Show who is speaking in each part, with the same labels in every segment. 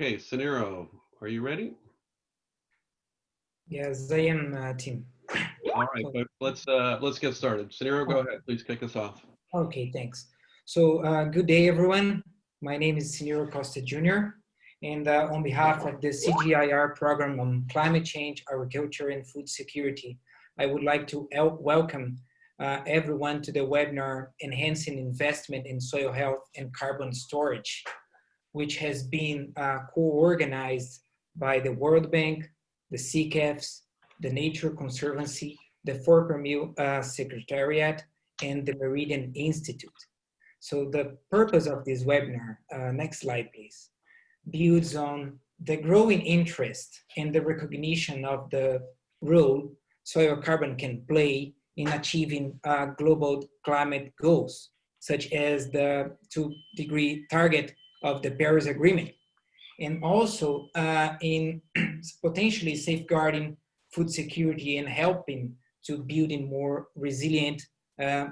Speaker 1: Okay, Ciniro, are you ready?
Speaker 2: Yes, I am, uh, Tim.
Speaker 1: All right, let's uh, let's get started. Ciniro, go ahead. Please kick us off.
Speaker 2: Okay, thanks. So, uh, good day, everyone. My name is Ciniro Costa Jr. And uh, on behalf of the CGIAR program on climate change, agriculture, and food security, I would like to welcome uh, everyone to the webinar Enhancing Investment in Soil Health and Carbon Storage, which has been uh, co-organized by the World Bank, the CCAFS, the Nature Conservancy, the Mill uh, Secretariat, and the Meridian Institute. So the purpose of this webinar, uh, next slide please, builds on the growing interest and the recognition of the role soil carbon can play in achieving uh, global climate goals, such as the two degree target of the Paris Agreement, and also uh, in potentially safeguarding food security and helping to building more resilient uh,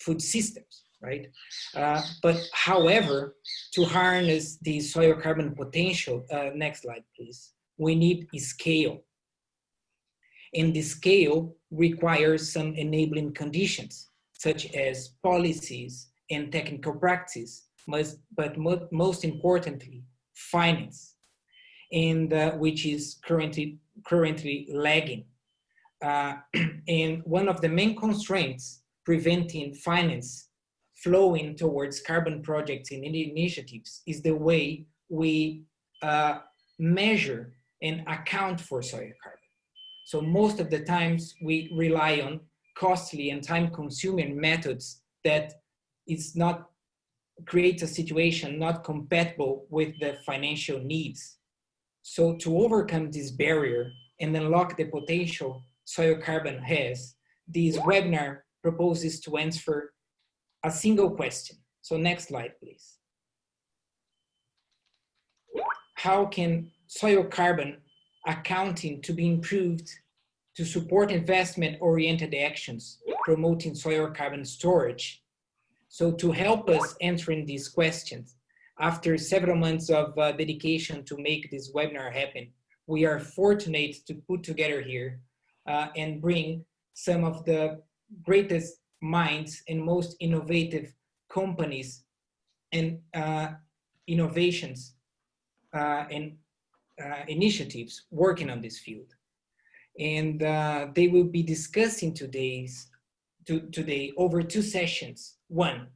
Speaker 2: food systems, right? Uh, but however, to harness the soil carbon potential, uh, next slide please, we need scale. And the scale requires some enabling conditions, such as policies and technical practice, but most importantly, finance, and uh, which is currently currently lagging. Uh, and one of the main constraints preventing finance flowing towards carbon projects and initiatives is the way we uh, measure and account for soil carbon. So most of the times we rely on costly and time consuming methods that is not creates a situation not compatible with the financial needs. So to overcome this barrier and unlock the potential soil carbon has, this webinar proposes to answer a single question. So next slide, please. How can soil carbon accounting to be improved to support investment-oriented actions, promoting soil carbon storage. So to help us answering these questions, after several months of uh, dedication to make this webinar happen, we are fortunate to put together here uh, and bring some of the greatest minds and most innovative companies and uh, innovations uh, and uh, initiatives working on this field and uh, they will be discussing today's to, today over two sessions. One,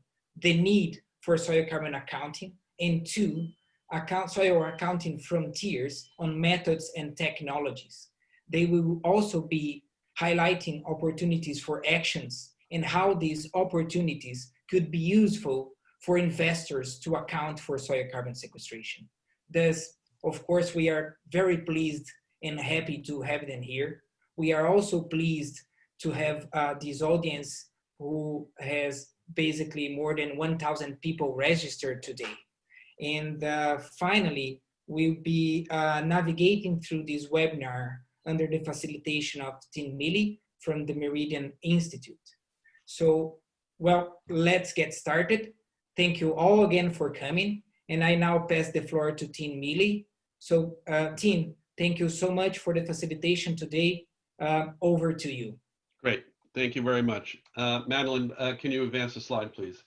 Speaker 2: the need for soil carbon accounting, and two, account, soil accounting frontiers on methods and technologies. They will also be highlighting opportunities for actions and how these opportunities could be useful for investors to account for soil carbon sequestration. Thus, of course, we are very pleased and happy to have them here. We are also pleased to have uh, this audience who has basically more than 1,000 people registered today. And uh, finally, we'll be uh, navigating through this webinar under the facilitation of Tim Mealey from the Meridian Institute. So, well, let's get started. Thank you all again for coming. And I now pass the floor to Tim Mealey. So, uh, Tim, Thank you so much for the facilitation today. Uh, over to you.
Speaker 1: Great. Thank you very much. Uh, Madeline, uh, can you advance the slide, please?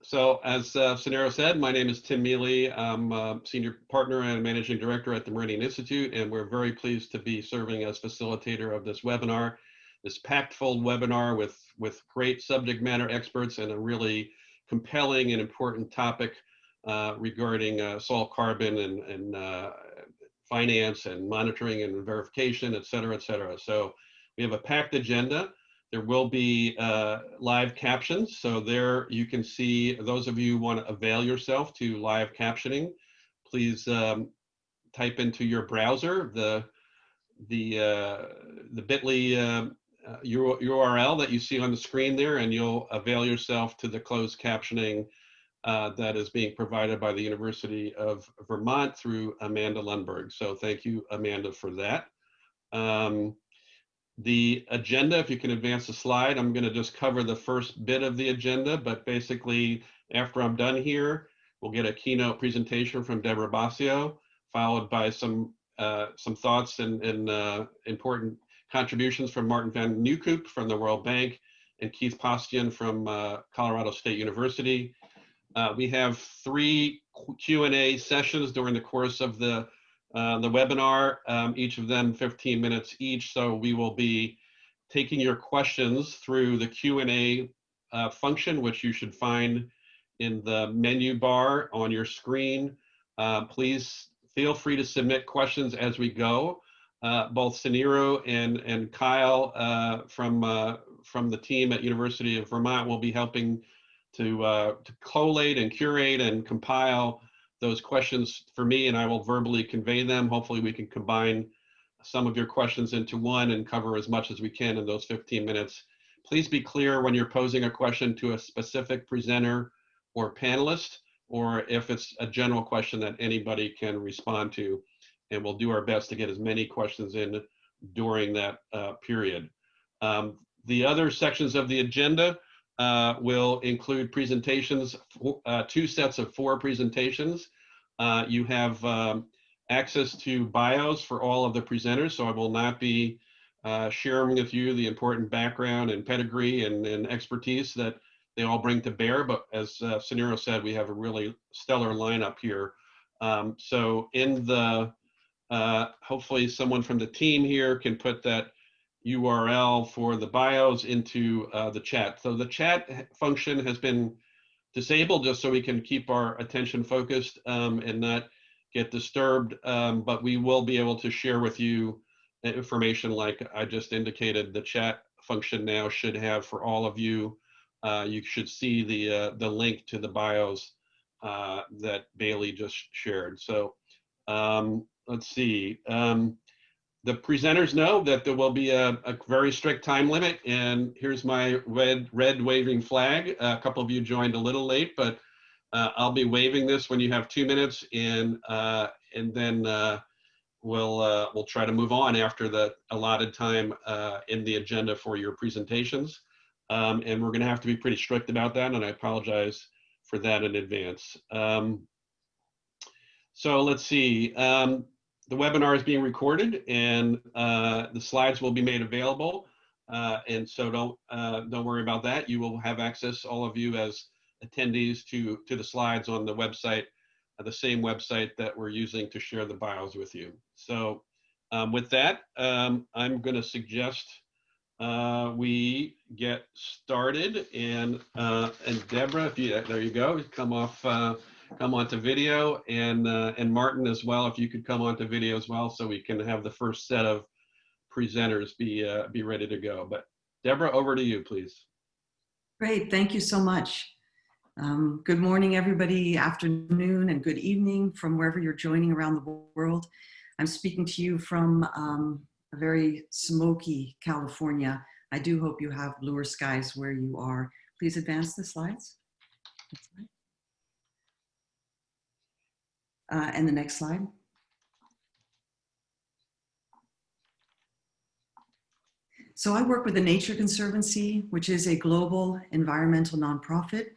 Speaker 1: So as uh, Ciniro said, my name is Tim Mealey. I'm a Senior Partner and Managing Director at the Meridian Institute, and we're very pleased to be serving as facilitator of this webinar, this packed full webinar with, with great subject matter experts and a really compelling and important topic uh, regarding uh, soil carbon and, and uh, finance and monitoring and verification, et cetera, et cetera. So we have a packed agenda. There will be uh, live captions. So there you can see, those of you who want to avail yourself to live captioning, please um, type into your browser the, the, uh, the bit.ly uh, URL that you see on the screen there, and you'll avail yourself to the closed captioning uh, that is being provided by the University of Vermont through Amanda Lundberg. So thank you, Amanda, for that. Um, the agenda, if you can advance the slide, I'm gonna just cover the first bit of the agenda, but basically after I'm done here, we'll get a keynote presentation from Deborah Bossio. followed by some uh, some thoughts and, and uh, important contributions from Martin Van Nieuwkoop from the World Bank and Keith Paustian from uh, Colorado State University. Uh, we have three Q&A sessions during the course of the, uh, the webinar, um, each of them 15 minutes each. So we will be taking your questions through the Q&A uh, function, which you should find in the menu bar on your screen. Uh, please feel free to submit questions as we go. Uh, both Ciniro and, and Kyle uh, from, uh, from the team at University of Vermont will be helping to, to collate and curate and compile those questions for me and I will verbally convey them. Hopefully we can combine some of your questions into one and cover as much as we can in those 15 minutes. Please be clear when you're posing a question to a specific presenter or panelist, or if it's a general question that anybody can respond to. And we'll do our best to get as many questions in during that uh, period. Um, the other sections of the agenda uh, will include presentations, uh, two sets of four presentations. Uh, you have um, access to bios for all of the presenters, so I will not be uh, sharing with you the important background and pedigree and, and, expertise that they all bring to bear. But as uh, said, we have a really stellar lineup here. Um, so in the, uh, hopefully someone from the team here can put that URL for the bios into uh, the chat. So the chat function has been disabled just so we can keep our attention focused um, and not get disturbed, um, but we will be able to share with you information like I just indicated. The chat function now should have for all of you. Uh, you should see the uh, the link to the bios uh, that Bailey just shared. So um, let's see. Um, the presenters know that there will be a, a, very strict time limit and here's my red red waving flag. A couple of you joined a little late but uh, I'll be waving this when you have two minutes and uh, and then uh, we'll uh, we'll try to move on after the allotted time uh, in the agenda for your presentations. Um, and we're gonna have to be pretty strict about that and I apologize for that in advance. Um, so let's see um, the webinar is being recorded and uh, the slides will be made available. Uh, and so don't uh, don't worry about that. You will have access, all of you as attendees, to to the slides on the website, uh, the same website that we're using to share the bios with you. So um, with that, um, I'm going to suggest uh, we get started. And uh, and Deborah, if you there you go, come off come onto video and uh, and Martin as well, if you could come onto video as well, so we can have the first set of presenters be uh, be ready to go. But Deborah, over to you, please.
Speaker 3: Great, thank you so much. Um, good morning, everybody, afternoon, and good evening from wherever you're joining around the world. I'm speaking to you from um, a very smoky California. I do hope you have bluer skies where you are. Please advance the slides. Uh, and the next slide. So I work with the Nature Conservancy, which is a global environmental nonprofit.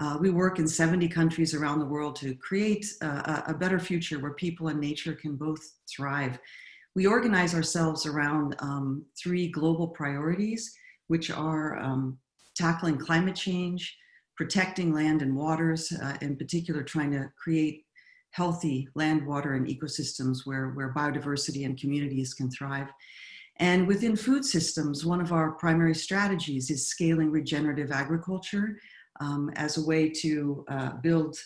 Speaker 3: Uh, we work in 70 countries around the world to create a, a, better future where people and nature can both thrive. We organize ourselves around um, three global priorities, which are um, tackling climate change, protecting land and waters, uh, in particular trying to create healthy land, water, and ecosystems where, where biodiversity and communities can thrive. And within food systems, one of our primary strategies is scaling regenerative agriculture um, as a way to uh, build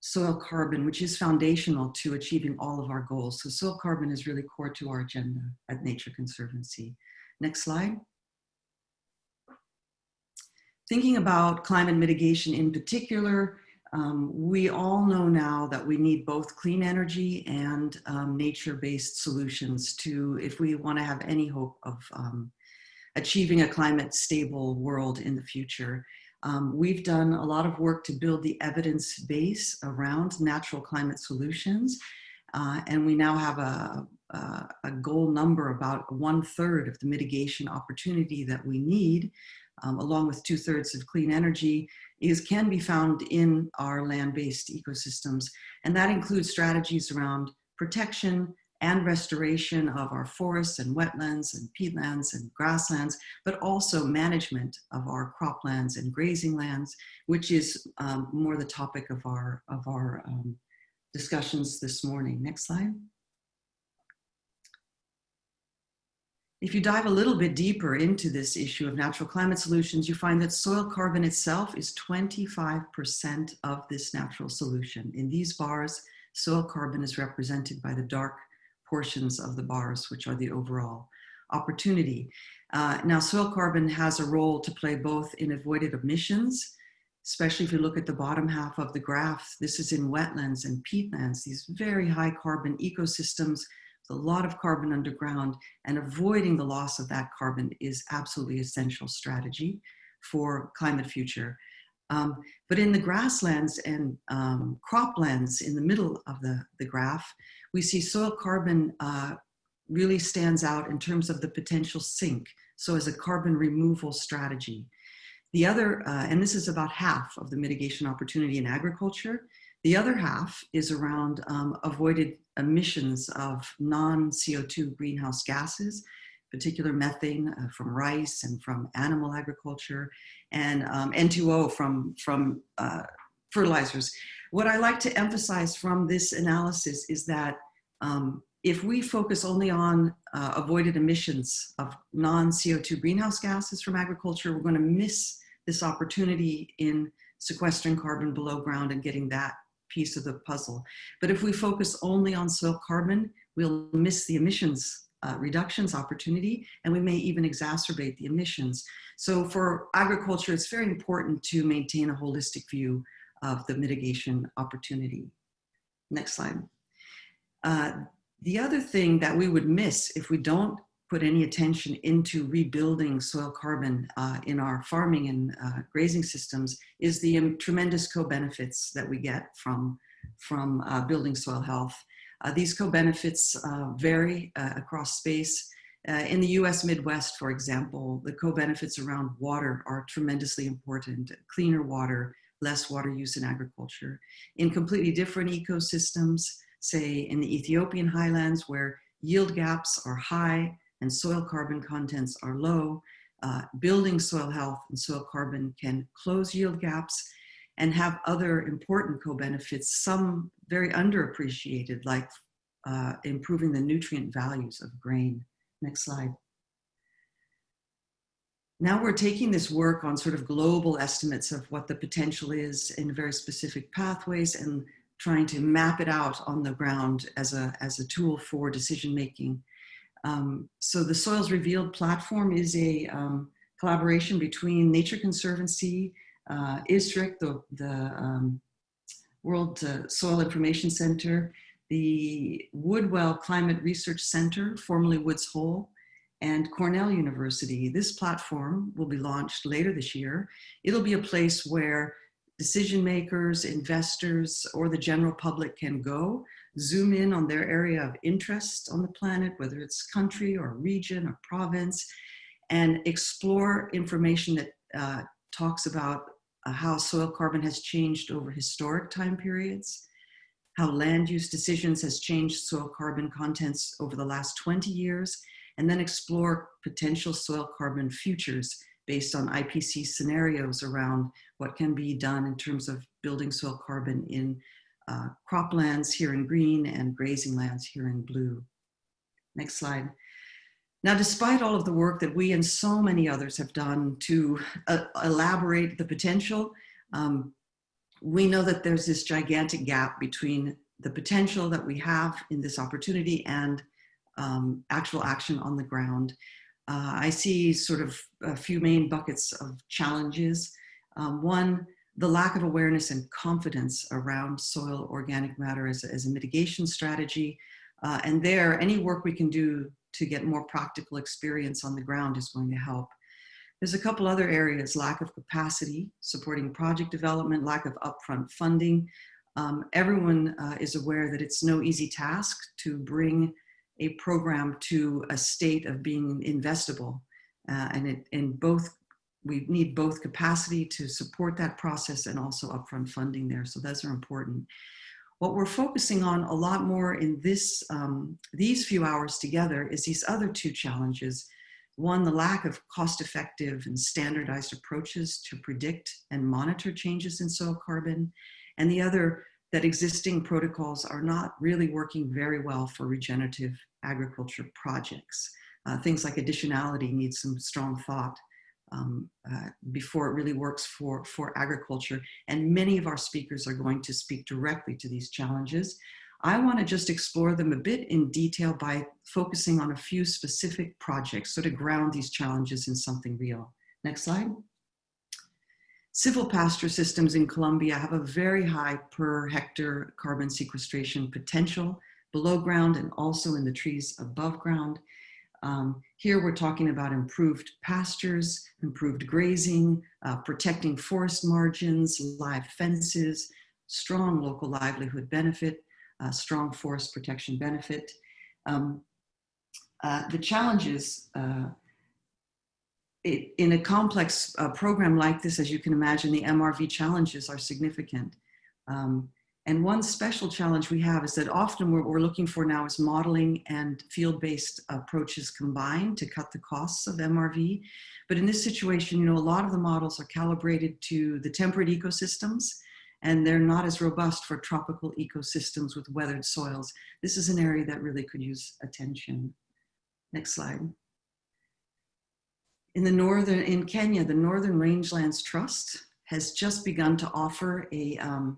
Speaker 3: soil carbon, which is foundational to achieving all of our goals. So soil carbon is really core to our agenda at Nature Conservancy. Next slide. Thinking about climate mitigation in particular, um, we all know now that we need both clean energy and um, nature-based solutions to, if we want to have any hope of um, achieving a climate stable world in the future. Um, we've done a lot of work to build the evidence base around natural climate solutions. Uh, and we now have a, a, goal number about one third of the mitigation opportunity that we need um, along with two thirds of clean energy, is can be found in our land-based ecosystems. And that includes strategies around protection and restoration of our forests and wetlands and peatlands and grasslands, but also management of our croplands and grazing lands, which is um, more the topic of our, of our um, discussions this morning. Next slide. If you dive a little bit deeper into this issue of natural climate solutions, you find that soil carbon itself is 25% of this natural solution. In these bars, soil carbon is represented by the dark portions of the bars, which are the overall opportunity. Uh, now, soil carbon has a role to play both in avoided emissions, especially if you look at the bottom half of the graph. This is in wetlands and peatlands, these very high carbon ecosystems a lot of carbon underground and avoiding the loss of that carbon is absolutely essential strategy for climate future. Um, but in the grasslands and um, croplands in the middle of the, the graph, we see soil carbon uh, really stands out in terms of the potential sink. So as a carbon removal strategy. The other, uh, and this is about half of the mitigation opportunity in agriculture, the other half is around um, avoided emissions of non-CO2 greenhouse gases, particular methane uh, from rice and from animal agriculture, and um, N2O from, from uh, fertilizers. What I like to emphasize from this analysis is that um, if we focus only on uh, avoided emissions of non-CO2 greenhouse gases from agriculture, we're going to miss this opportunity in sequestering carbon below ground and getting that piece of the puzzle. But if we focus only on soil carbon, we'll miss the emissions uh, reductions opportunity, and we may even exacerbate the emissions. So for agriculture, it's very important to maintain a holistic view of the mitigation opportunity. Next slide. Uh, the other thing that we would miss if we don't put any attention into rebuilding soil carbon uh, in our farming and uh, grazing systems is the um, tremendous co-benefits that we get from, from uh, building soil health. Uh, these co-benefits uh, vary uh, across space. in the US Midwest, for example, the co-benefits around water are tremendously important. Cleaner water, less water use in agriculture. In completely different ecosystems, say in the Ethiopian highlands where yield gaps are high, and soil carbon contents are low, uh, building soil health and soil carbon can close yield gaps and have other important co-benefits, some very underappreciated, like uh, improving the nutrient values of grain. Next slide. Now we're taking this work on sort of global estimates of what the potential is in very specific pathways and trying to map it out on the ground as a, as a tool for decision making. Um, so the Soils Revealed platform is a um, collaboration between Nature Conservancy, uh, ISRIC, the, the um, World uh, Soil Information Center, the Woodwell Climate Research Center, formerly Woods Hole, and Cornell University. This platform will be launched later this year. It'll be a place where decision makers, investors, or the general public can go zoom in on their area of interest on the planet, whether it's country or region or province, and explore information that uh, talks about uh, how soil carbon has changed over historic time periods, how land use decisions has changed soil carbon contents over the last 20 years, and then explore potential soil carbon futures based on IPC scenarios around what can be done in terms of building soil carbon in uh, croplands here in green and grazing lands here in blue. Next slide. Now, despite all of the work that we and so many others have done to uh, elaborate the potential, um, we know that there's this gigantic gap between the potential that we have in this opportunity and um, actual action on the ground. Uh, I see sort of a few main buckets of challenges. Um, one, the lack of awareness and confidence around soil organic matter as, as a mitigation strategy. Uh, and there, any work we can do to get more practical experience on the ground is going to help. There's a couple other areas, lack of capacity, supporting project development, lack of upfront funding. Um, everyone uh, is aware that it's no easy task to bring a program to a state of being investable. Uh, and it, in both we need both capacity to support that process and also upfront funding there. So those are important. What we're focusing on a lot more in this, um, these few hours together is these other two challenges. One, the lack of cost-effective and standardized approaches to predict and monitor changes in soil carbon, and the other, that existing protocols are not really working very well for regenerative agriculture projects. Uh, things like additionality need some strong thought um, uh, before it really works for, for agriculture. And many of our speakers are going to speak directly to these challenges. I want to just explore them a bit in detail by focusing on a few specific projects, sort of ground these challenges in something real. Next slide. Silvopasture systems in Colombia have a very high per hectare carbon sequestration potential below ground and also in the trees above ground. Um, here we're talking about improved pastures, improved grazing, uh, protecting forest margins, live fences, strong local livelihood benefit, uh, strong forest protection benefit. Um, uh, the challenges uh, it, in a complex uh, program like this, as you can imagine, the MRV challenges are significant. Um, and one special challenge we have is that often what we're looking for now is modeling and field-based approaches combined to cut the costs of MRV. But in this situation, you know, a lot of the models are calibrated to the temperate ecosystems and they're not as robust for tropical ecosystems with weathered soils. This is an area that really could use attention. Next slide. In the northern, in Kenya, the Northern Rangelands Trust has just begun to offer a um,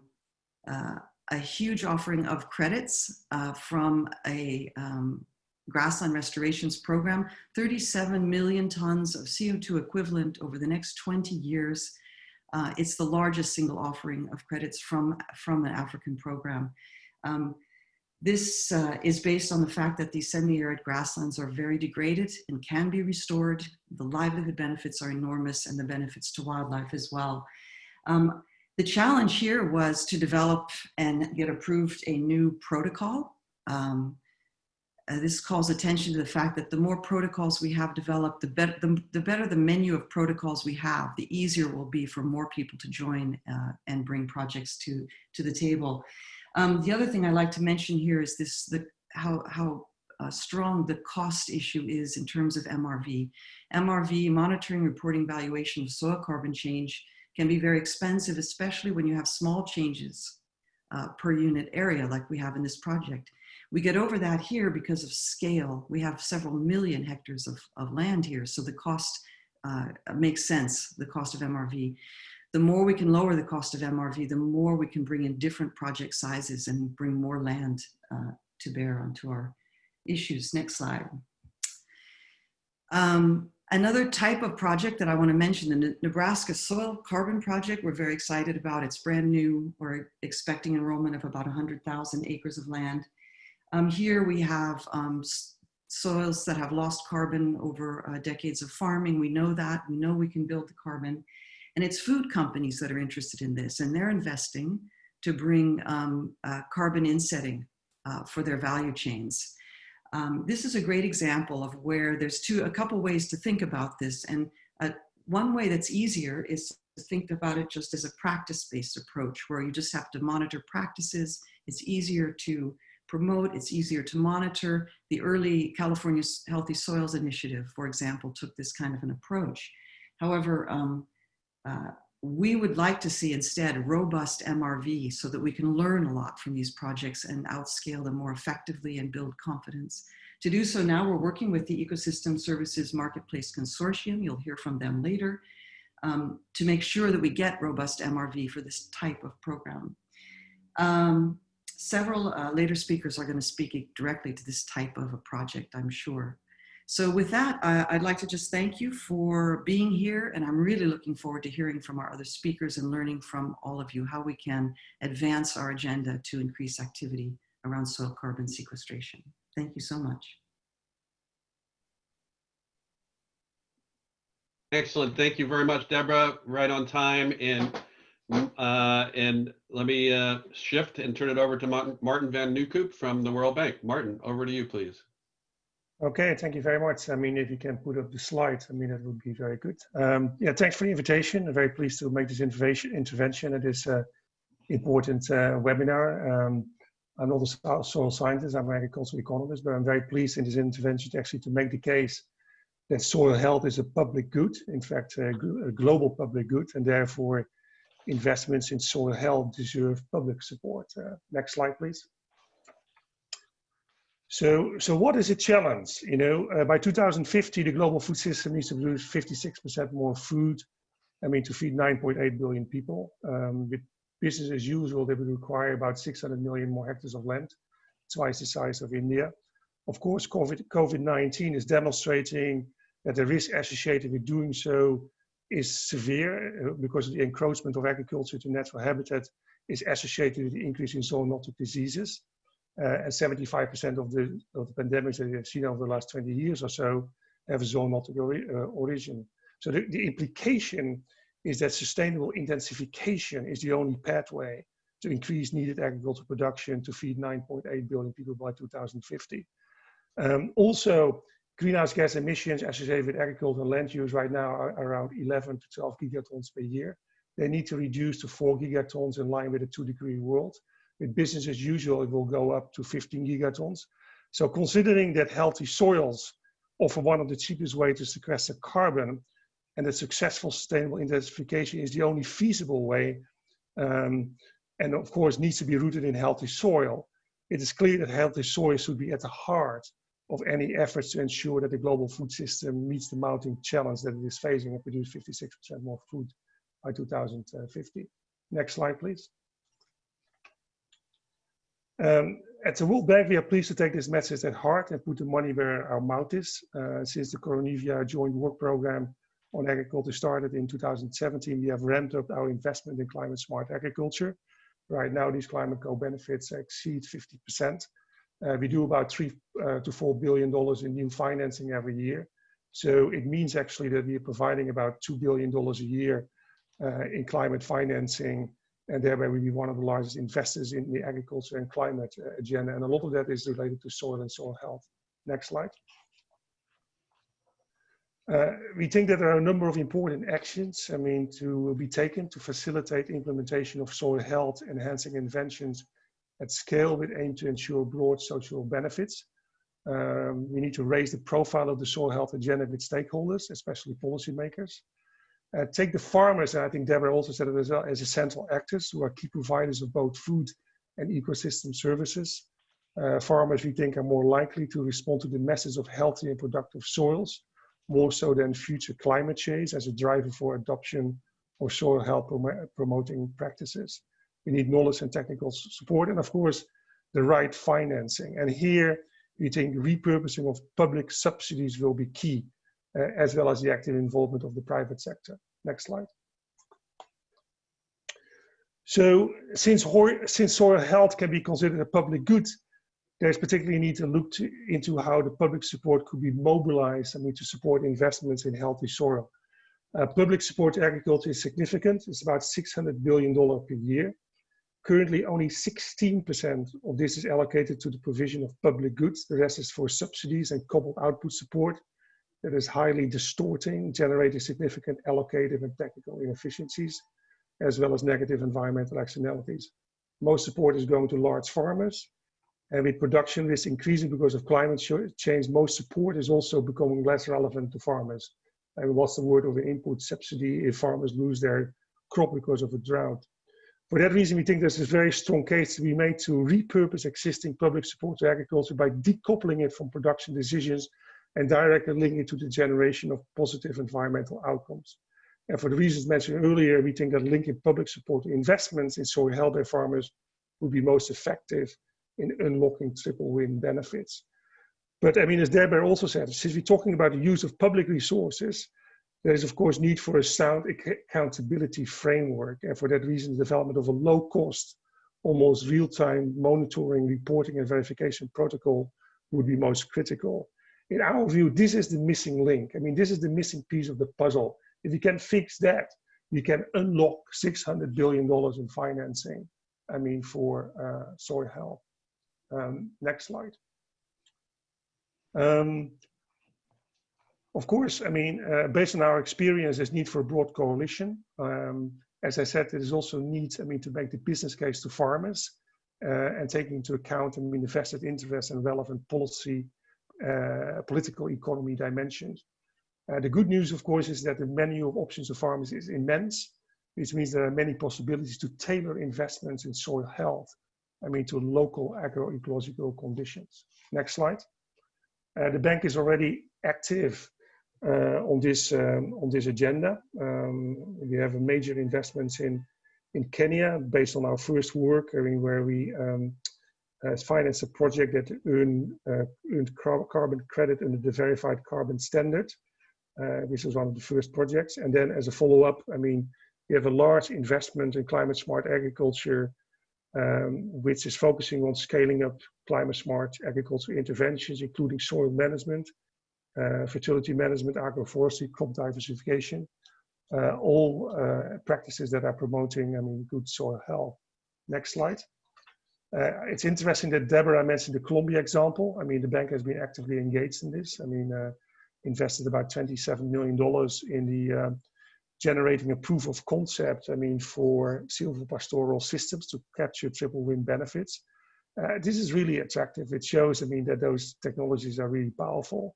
Speaker 3: uh, a huge offering of credits uh, from a um, grassland restorations program, 37 million tons of CO2 equivalent over the next 20 years. Uh, it's the largest single offering of credits from, from an African program. Um, this uh, is based on the fact that these semi-arid grasslands are very degraded and can be restored. The livelihood benefits are enormous and the benefits to wildlife as well. Um, the challenge here was to develop and get approved a new protocol. Um, uh, this calls attention to the fact that the more protocols we have developed, the, better the, the, better the menu of protocols we have, the easier will be for more people to join uh, and bring projects to, to the table. Um, the other thing I like to mention here is this, the, how, how uh, strong the cost issue is in terms of MRV. MRV, monitoring, reporting, valuation of soil carbon change, can be very expensive, especially when you have small changes uh, per unit area like we have in this project. We get over that here because of scale. We have several million hectares of, of land here, so the cost uh, makes sense, the cost of MRV. The more we can lower the cost of MRV, the more we can bring in different project sizes and bring more land uh, to bear onto our issues. Next slide. Um, Another type of project that I want to mention, the Nebraska Soil Carbon Project, we're very excited about. It's brand new. We're expecting enrollment of about 100,000 acres of land. Um, here we have um, soils that have lost carbon over uh, decades of farming. We know that. We know we can build the carbon. And it's food companies that are interested in this, and they're investing to bring um, uh, carbon insetting uh, for their value chains. Um, this is a great example of where there's two, a couple ways to think about this. And uh, one way that's easier is to think about it just as a practice-based approach where you just have to monitor practices. It's easier to promote, it's easier to monitor. The early California Healthy Soils Initiative, for example, took this kind of an approach. However, um, uh, we would like to see instead robust MRV so that we can learn a lot from these projects and outscale them more effectively and build confidence. To do so now, we're working with the Ecosystem Services Marketplace Consortium, you'll hear from them later, um, to make sure that we get robust MRV for this type of program. Um, several uh, later speakers are gonna speak directly to this type of a project, I'm sure. So with that, uh, I'd like to just thank you for being here. And I'm really looking forward to hearing from our other speakers and learning from all of you how we can advance our agenda to increase activity around soil carbon sequestration. Thank you so much.
Speaker 1: Excellent. Thank you very much, Deborah. Right on time. And uh, and let me uh, shift and turn it over to Martin, Martin van Nieuwkoop from the World Bank. Martin, over to you, please.
Speaker 4: Okay, thank you very much. I mean, if you can put up the slides, I mean, that would be very good. Um, yeah, thanks for the invitation. I'm very pleased to make this intervention at this uh, important uh, webinar. Um, I'm not a soil scientist, I'm an agricultural economist, but I'm very pleased in this intervention to actually to make the case that soil health is a public good, in fact, a, a global public good, and therefore investments in soil health deserve public support. Uh, next slide, please. So, so what is a challenge? You know, uh, by 2050, the global food system needs to produce 56% more food. I mean, to feed 9.8 billion people. Um, with business as usual, they would require about 600 million more hectares of land, twice the size of India. Of course, COVID-19 is demonstrating that the risk associated with doing so is severe uh, because the encroachment of agriculture to natural habitat is associated with the increase in zoonotic diseases. Uh, and 75% of the, of the pandemics that we have seen over the last 20 years or so have a zoonotic uh, origin. So the, the implication is that sustainable intensification is the only pathway to increase needed agricultural production to feed 9.8 billion people by 2050. Um, also, greenhouse gas emissions associated with agriculture and land use right now are around 11 to 12 gigatons per year. They need to reduce to 4 gigatons in line with a two degree world. With business as usual, it will go up to 15 gigatons. So considering that healthy soils offer one of the cheapest ways to sequester carbon and that successful sustainable intensification is the only feasible way um, and of course needs to be rooted in healthy soil, it is clear that healthy soil should be at the heart of any efforts to ensure that the global food system meets the mounting challenge that it is facing and produce 56% more food by 2050. Next slide, please. Um, at the World Bank, we are pleased to take this message at heart and put the money where our mouth is. Uh, since the Koronivia Joint Work Program on Agriculture started in 2017, we have ramped up our investment in climate smart agriculture. Right now, these climate co-benefits exceed 50%. Uh, we do about three uh, to four billion dollars in new financing every year. So it means actually that we are providing about two billion dollars a year uh, in climate financing, and thereby we be one of the largest investors in the agriculture and climate uh, agenda. And a lot of that is related to soil and soil health. Next slide. Uh, we think that there are a number of important actions, I mean, to be taken to facilitate implementation of soil health enhancing interventions at scale with aim to ensure broad social benefits. Um, we need to raise the profile of the soil health agenda with stakeholders, especially policymakers. Uh, take the farmers, and I think Deborah also said it as well, as essential actors who are key providers of both food and ecosystem services. Uh, farmers, we think, are more likely to respond to the message of healthy and productive soils, more so than future climate change as a driver for adoption of soil health prom promoting practices. We need knowledge and technical support, and of course, the right financing. And here, we think repurposing of public subsidies will be key, as well as the active involvement of the private sector. Next slide. So since, since soil health can be considered a public good, there's particularly a need to look to, into how the public support could be mobilized I mean, to support investments in healthy soil. Uh, public support to agriculture is significant. It's about $600 billion per year. Currently, only 16% of this is allocated to the provision of public goods. The rest is for subsidies and coupled output support that is highly distorting, generating significant allocative and technical inefficiencies, as well as negative environmental externalities. Most support is going to large farmers, and with production risk increasing because of climate change, most support is also becoming less relevant to farmers. And what's the word of an input subsidy if farmers lose their crop because of a drought? For that reason, we think there's a very strong case to be made to repurpose existing public support to agriculture by decoupling it from production decisions and directly linking it to the generation of positive environmental outcomes. And for the reasons mentioned earlier, we think that linking public support to investments in soil health by farmers would be most effective in unlocking triple win benefits. But I mean, as Deborah also said, since we're talking about the use of public resources, there is of course need for a sound accountability framework. And for that reason, the development of a low cost, almost real-time monitoring, reporting and verification protocol would be most critical. In our view, this is the missing link. I mean, this is the missing piece of the puzzle. If you can fix that, you can unlock $600 billion in financing, I mean, for uh, soil health. Um, next slide. Um, of course, I mean, uh, based on our experience, there's need for a broad coalition. Um, As I said, there is also need, I mean, to make the business case to farmers uh, and taking into account, I mean, the vested interest and relevant policy, political economy dimensions. Uh, the good news, of course, is that the menu of options of farmers is immense, which means there are many possibilities to tailor investments in soil health, I mean, to local agroecological conditions. Next slide. Uh, the bank is already active uh, on this um, on this agenda. Um, we have major investments in in Kenya based on our first work, I mean, where we um, uh, financed a project that earn, uh, earned carbon credit under the verified carbon standard, uh, which was one of the first projects. And then as a follow-up, I mean, we have a large investment in climate smart agriculture, um, which is focusing on scaling up climate smart agriculture interventions, including soil management, uh, fertility management, agroforestry, crop diversification, uh, all uh, practices that are promoting, I mean, good soil health. Next slide. Uh, it's interesting that Deborah mentioned the Colombia example. I mean, the bank has been actively engaged in this. I mean, uh, invested about $27 million in the uh, generating a proof of concept, I mean, for silvopastoral systems to capture triple win benefits. Uh, this is really attractive. It shows, I mean, that those technologies are really powerful.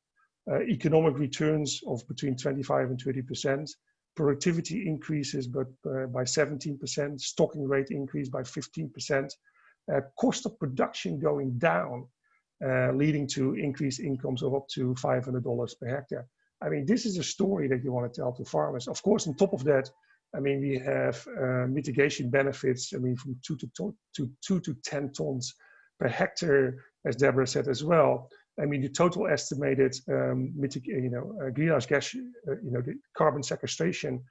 Speaker 4: Uh, economic returns of between 25 and 30%, productivity increases but uh, by 17%, stocking rate increase by 15%, uh, cost of production going down, uh, leading to increased incomes of up to $500 per hectare. I mean, this is a story that you want to tell to farmers. Of course, on top of that, I mean, we have uh, mitigation benefits. I mean, from two to, to, to two to 10 tons per hectare, as Deborah said as well. I mean, the total estimated, um, you know, uh, greenhouse gas, uh, you know, the carbon sequestration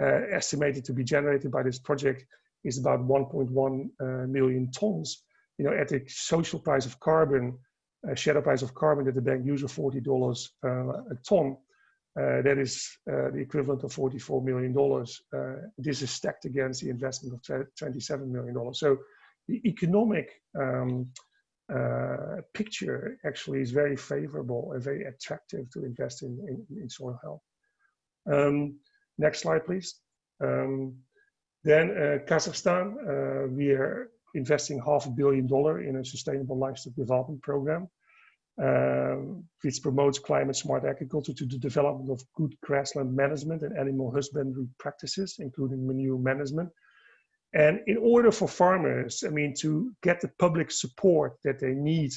Speaker 4: uh, estimated to be generated by this project is about 1.1 uh, million tons. You know, at the social price of carbon, uh, shadow price of carbon that the bank uses $40 uh, a ton. That is the equivalent of $44 million. Uh, this is stacked against the investment of $27 million. So the economic um, uh, picture actually is very favorable and very attractive to invest in, in, in soil health. Um, next slide, please. Um, then uh, Kazakhstan, uh, we are investing half a billion dollar in a sustainable livestock development program, um, which promotes climate smart agriculture to the development of good grassland management and animal husbandry practices, including manure management, and in order for farmers, I mean, to get the public support that they need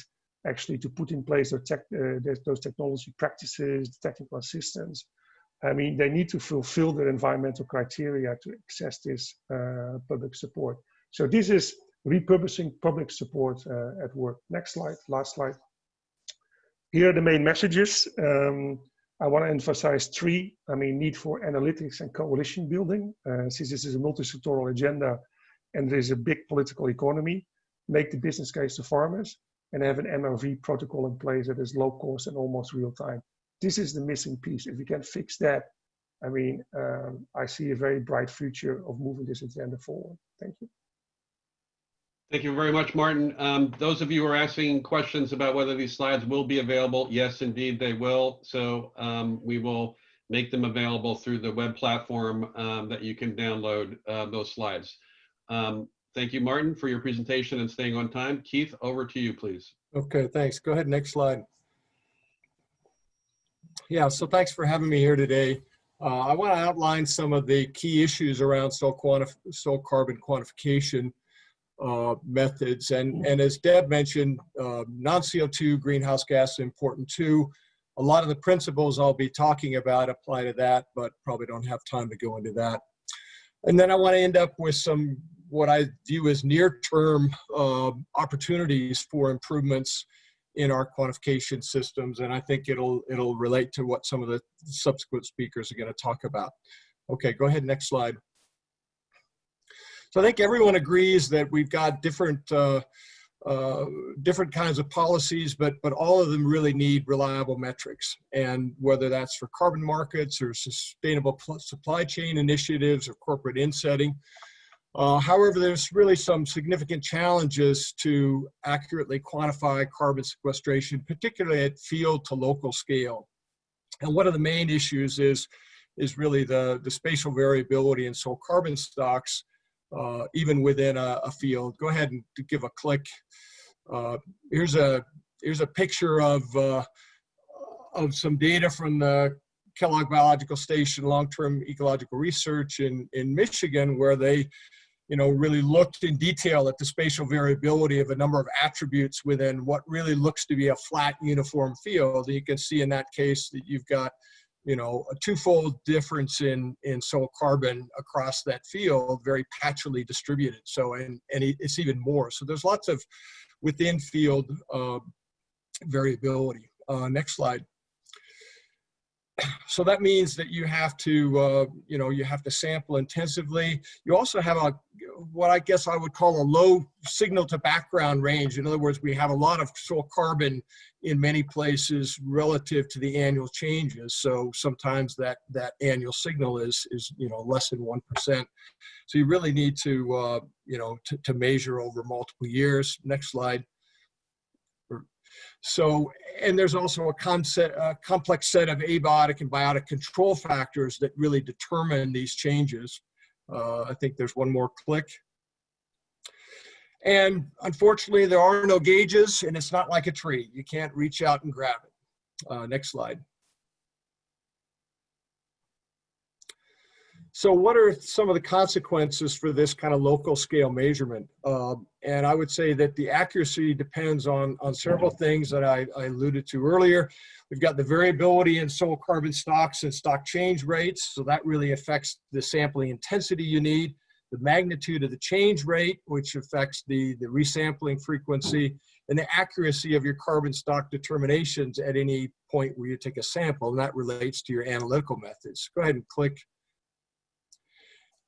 Speaker 4: actually to put in place those, tech, uh, those technology practices, technical assistance, I mean, they need to fulfill their environmental criteria to access this uh, public support. So this is repurposing public support uh, at work. Next slide, last slide. Here are the main messages. Um, I want to emphasize three. I mean, need for analytics and coalition building. Uh, since this is a multi-sectoral agenda and there is a big political economy, make the business case to farmers and have an MRV protocol in place that is low cost and almost real time. This is the missing piece. If we can fix that, I mean, um, I see a very bright future of moving this agenda forward. Thank you.
Speaker 1: Thank you very much, Martin. Um, those of you who are asking questions about whether these slides will be available, yes, indeed, they will. So um, we will make them available through the web platform um, that you can download uh, those slides. Um, thank you, Martin, for your presentation and staying on time. Keith, over to you, please.
Speaker 5: Okay, thanks. Go ahead, next slide. Yeah, so thanks for having me here today. Uh, I want to outline some of the key issues around soil, soil carbon quantification uh, methods. And, and as Deb mentioned, uh, non-CO2 greenhouse gas is important too. A lot of the principles I'll be talking about apply to that, but probably don't have time to go into that. And then I want to end up with some what I view as near-term uh, opportunities for improvements in our quantification systems. And I think it'll, it'll relate to what some of the subsequent speakers are going to talk about. Okay, go ahead, next slide. So I think everyone agrees that we've got different uh, uh, different kinds of policies, but but all of them really need reliable metrics. And whether that's for carbon markets or sustainable supply chain initiatives or corporate insetting. Uh, however, there's really some significant challenges to accurately quantify carbon sequestration, particularly at field to local scale. And one of the main issues is is really the, the spatial variability in soil carbon stocks, uh, even within a, a, field. Go ahead and give a click. Uh, here's a here's a picture of uh, of some data from the Kellogg Biological Station long-term ecological research in in Michigan, where they you know, really looked in detail at the spatial variability of a number of attributes within what really looks to be a flat uniform field. And you can see in that case that you've got, you know, a twofold difference in, in soil carbon across that field, very patchily distributed. So, and, and it's even more. So there's lots of within field uh, variability. Uh, next slide so that means that you have to, uh, you know, you have to sample intensively. You also have a, what I guess I would call a low signal to background range. In other words, we have a lot of soil carbon in many places relative to the annual changes. So sometimes that, that annual signal is, is, you know, less than 1%. So you really need to, uh, you know, to, to measure over multiple years. Next slide. So, and there's also a, concept, a complex set of abiotic and biotic control factors that really determine these changes. Uh, I think there's one more click. And unfortunately, there are no gauges, and it's not like a tree. You can't reach out and grab it. Uh, next slide. So what are some of the consequences for this kind of local scale measurement? Um, and I would say that the accuracy depends on, on several things that I, I, alluded to earlier. We've got the variability in soil carbon stocks and stock change rates. So that really affects the sampling intensity you need. The magnitude of the change rate, which affects the, the resampling frequency, and the accuracy of your carbon stock determinations at any point where you take a sample, and that relates to your analytical methods. Go ahead and click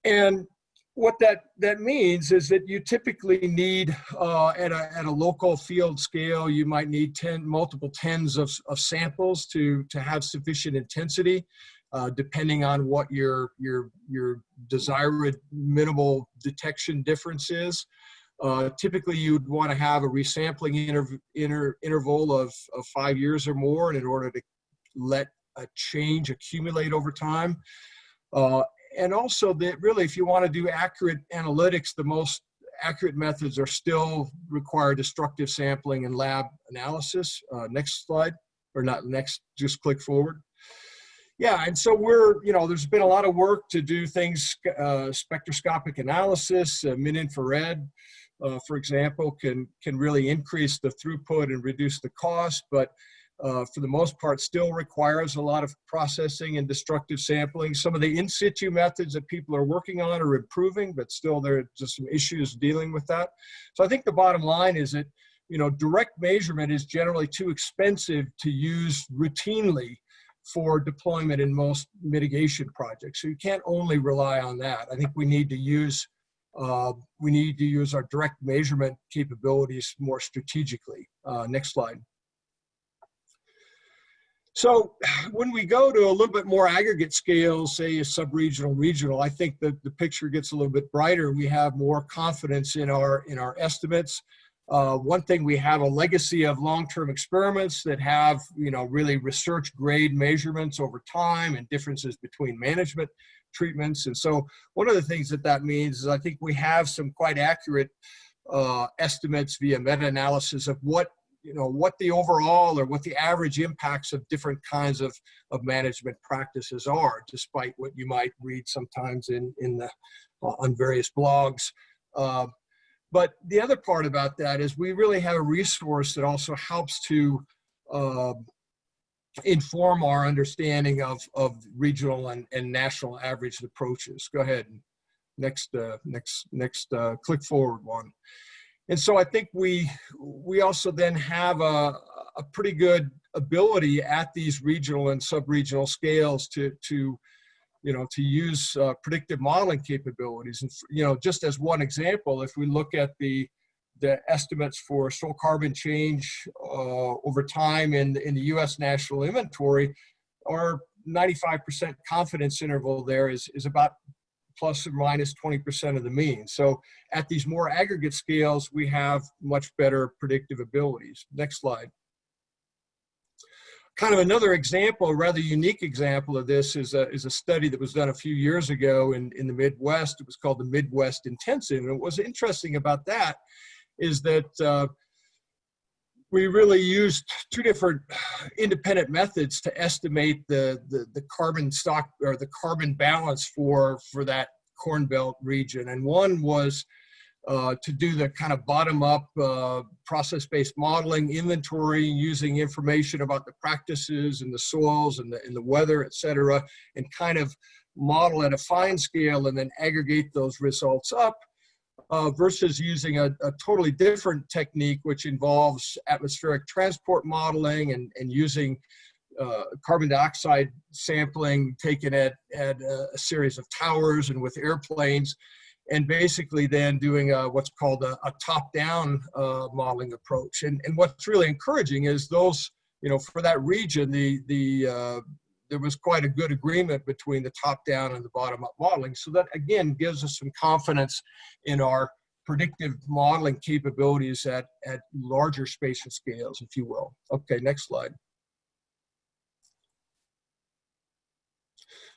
Speaker 5: and what that, that means is that you typically need, uh, at, a, at a local field scale, you might need 10, multiple tens of, of samples to, to have sufficient intensity, uh, depending on what your, your, your desired minimal detection difference is. Uh, typically, you'd want to have a resampling inter, inter, interval of, of five years or more in order to let a change accumulate over time. Uh, and also that really, if you want to do accurate analytics, the most accurate methods are still require destructive sampling and lab analysis. Uh, next slide, or not next, just click forward. Yeah, and so we're, you know, there's been a lot of work to do things, uh, spectroscopic analysis, uh, mid-infrared, uh, for example, can, can really increase the throughput and reduce the cost, but uh, for the most part, still requires a lot of processing and destructive sampling. Some of the in situ methods that people are working on are improving, but still there are just some issues dealing with that. So I think the bottom line is that, you know, direct measurement is generally too expensive to use routinely for deployment in most mitigation projects. So you can't only rely on that. I think we need to use uh, we need to use our direct measurement capabilities more strategically. Uh, next slide. So when we go to a little bit more aggregate scale, say a sub-regional, regional, I think that the picture gets a little bit brighter. We have more confidence in our, in our estimates. Uh, one thing, we have a legacy of long-term experiments that have, you know, really research grade measurements over time and differences between management treatments. And so one of the things that that means is I think we have some quite accurate uh, estimates via meta-analysis of what you know what the overall or what the average impacts of different kinds of, of management practices are despite what you might read sometimes in in the uh, on various blogs. Uh, but the other part about that is we really have a resource that also helps to uh, inform our understanding of of regional and, and national average approaches. Go ahead next uh, next next uh, click forward one and so I think we we also then have a, a pretty good ability at these regional and sub-regional scales to to you know to use uh, predictive modeling capabilities. And you know just as one example if we look at the the estimates for soil carbon change uh, over time in in the US national inventory our 95% confidence interval there is is about plus or minus 20% of the mean. So at these more aggregate scales, we have much better predictive abilities. Next slide. kind of another example, a rather unique example of this is a, is a study that was done a few years ago in, in the Midwest. It was called the Midwest Intensive. And what was interesting about that is that uh, we really used two different independent methods to estimate the, the, the carbon stock or the carbon balance for, for that Corn Belt region. And one was uh, to do the kind of bottom-up uh, process-based modeling, inventory, using information about the practices and the soils and the, and the weather, et cetera, and kind of model at a fine scale and then aggregate those results up uh, versus using a, a, totally different technique, which involves atmospheric transport modeling and, and using uh, carbon dioxide sampling taken at, at a, series of towers and with airplanes and basically then doing a, what's called a, a top-down uh, modeling approach. And, and what's really encouraging is those, you know, for that region, the, the, uh, there was quite a good agreement between the top-down and the bottom-up modeling. So that, again, gives us some confidence in our predictive modeling capabilities at, at larger spatial scales, if you will. Okay, next slide.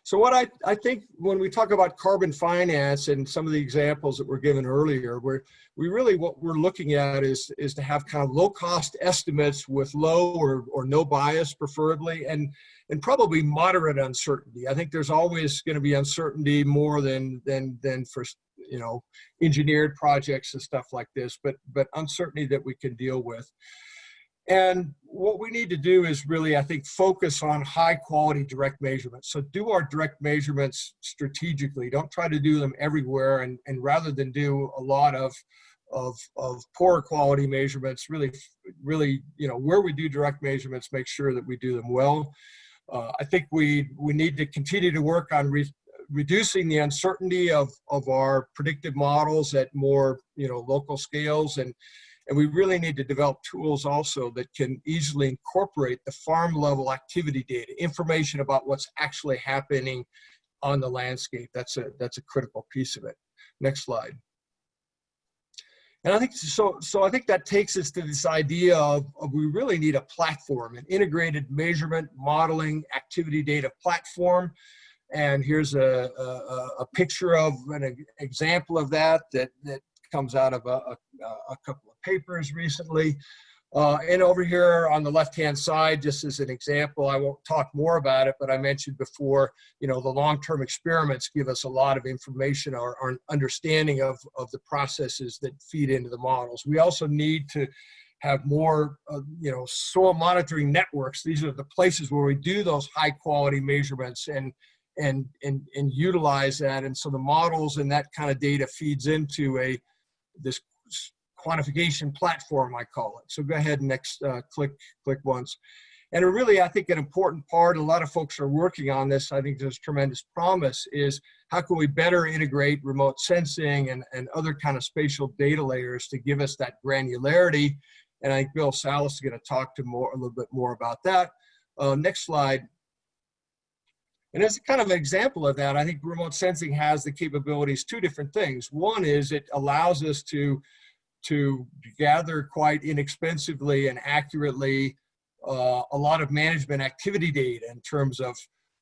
Speaker 5: So what I, I think when we talk about carbon finance and some of the examples that were given earlier, we're, we really, what we're looking at is, is to have kind of low cost estimates with low or, or no bias preferably, and, and probably moderate uncertainty. I think there's always gonna be uncertainty more than, than, than for, you know, engineered projects and stuff like this, but, but uncertainty that we can deal with. And what we need to do is really, I think, focus on high quality direct measurements. So do our direct measurements strategically. Don't try to do them everywhere. And, and rather than do a lot of, of, of poor quality measurements, really, really, you know, where we do direct measurements, make sure that we do them well. Uh, I think we, we need to continue to work on re reducing the uncertainty of, of our predictive models at more, you know, local scales and, and we really need to develop tools also that can easily incorporate the farm level activity data, information about what's actually happening on the landscape. That's a, that's a critical piece of it. Next slide. And I think so. So I think that takes us to this idea of, of, we really need a platform, an integrated measurement, modeling, activity data platform. And here's a, a, a picture of an example of that that that comes out of a, a, a couple of papers recently. Uh, and over here on the left-hand side, just as an example, I won't talk more about it, but I mentioned before, you know, the long-term experiments give us a lot of information or, or understanding of, of the processes that feed into the models. We also need to have more, uh, you know, soil monitoring networks. These are the places where we do those high-quality measurements and and and and utilize that. And so the models and that kind of data feeds into a this quantification platform, I call it. So go ahead and next uh, click, click once. And really, I think an important part, a lot of folks are working on this, I think there's tremendous promise, is how can we better integrate remote sensing and, and other kind of spatial data layers to give us that granularity. And I think Bill Salas is gonna talk to more a little bit more about that. Uh, next slide. And as a kind of an example of that, I think remote sensing has the capabilities, two different things. One is it allows us to, to gather quite inexpensively and accurately uh, a lot of management activity data in terms of,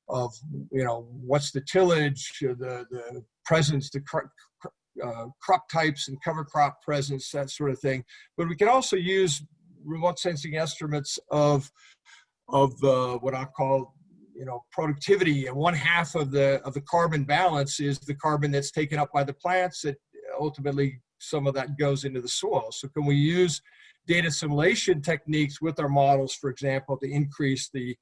Speaker 5: of you know, what's the tillage, the, the presence, the cro uh, crop types and cover crop presence, that sort of thing. But we can also use remote sensing estimates of, of uh, what I call you know productivity and one half of the of the carbon balance is the carbon that's taken up by the plants that ultimately some of that goes into the soil. So can we use data assimilation techniques with our models for example to increase the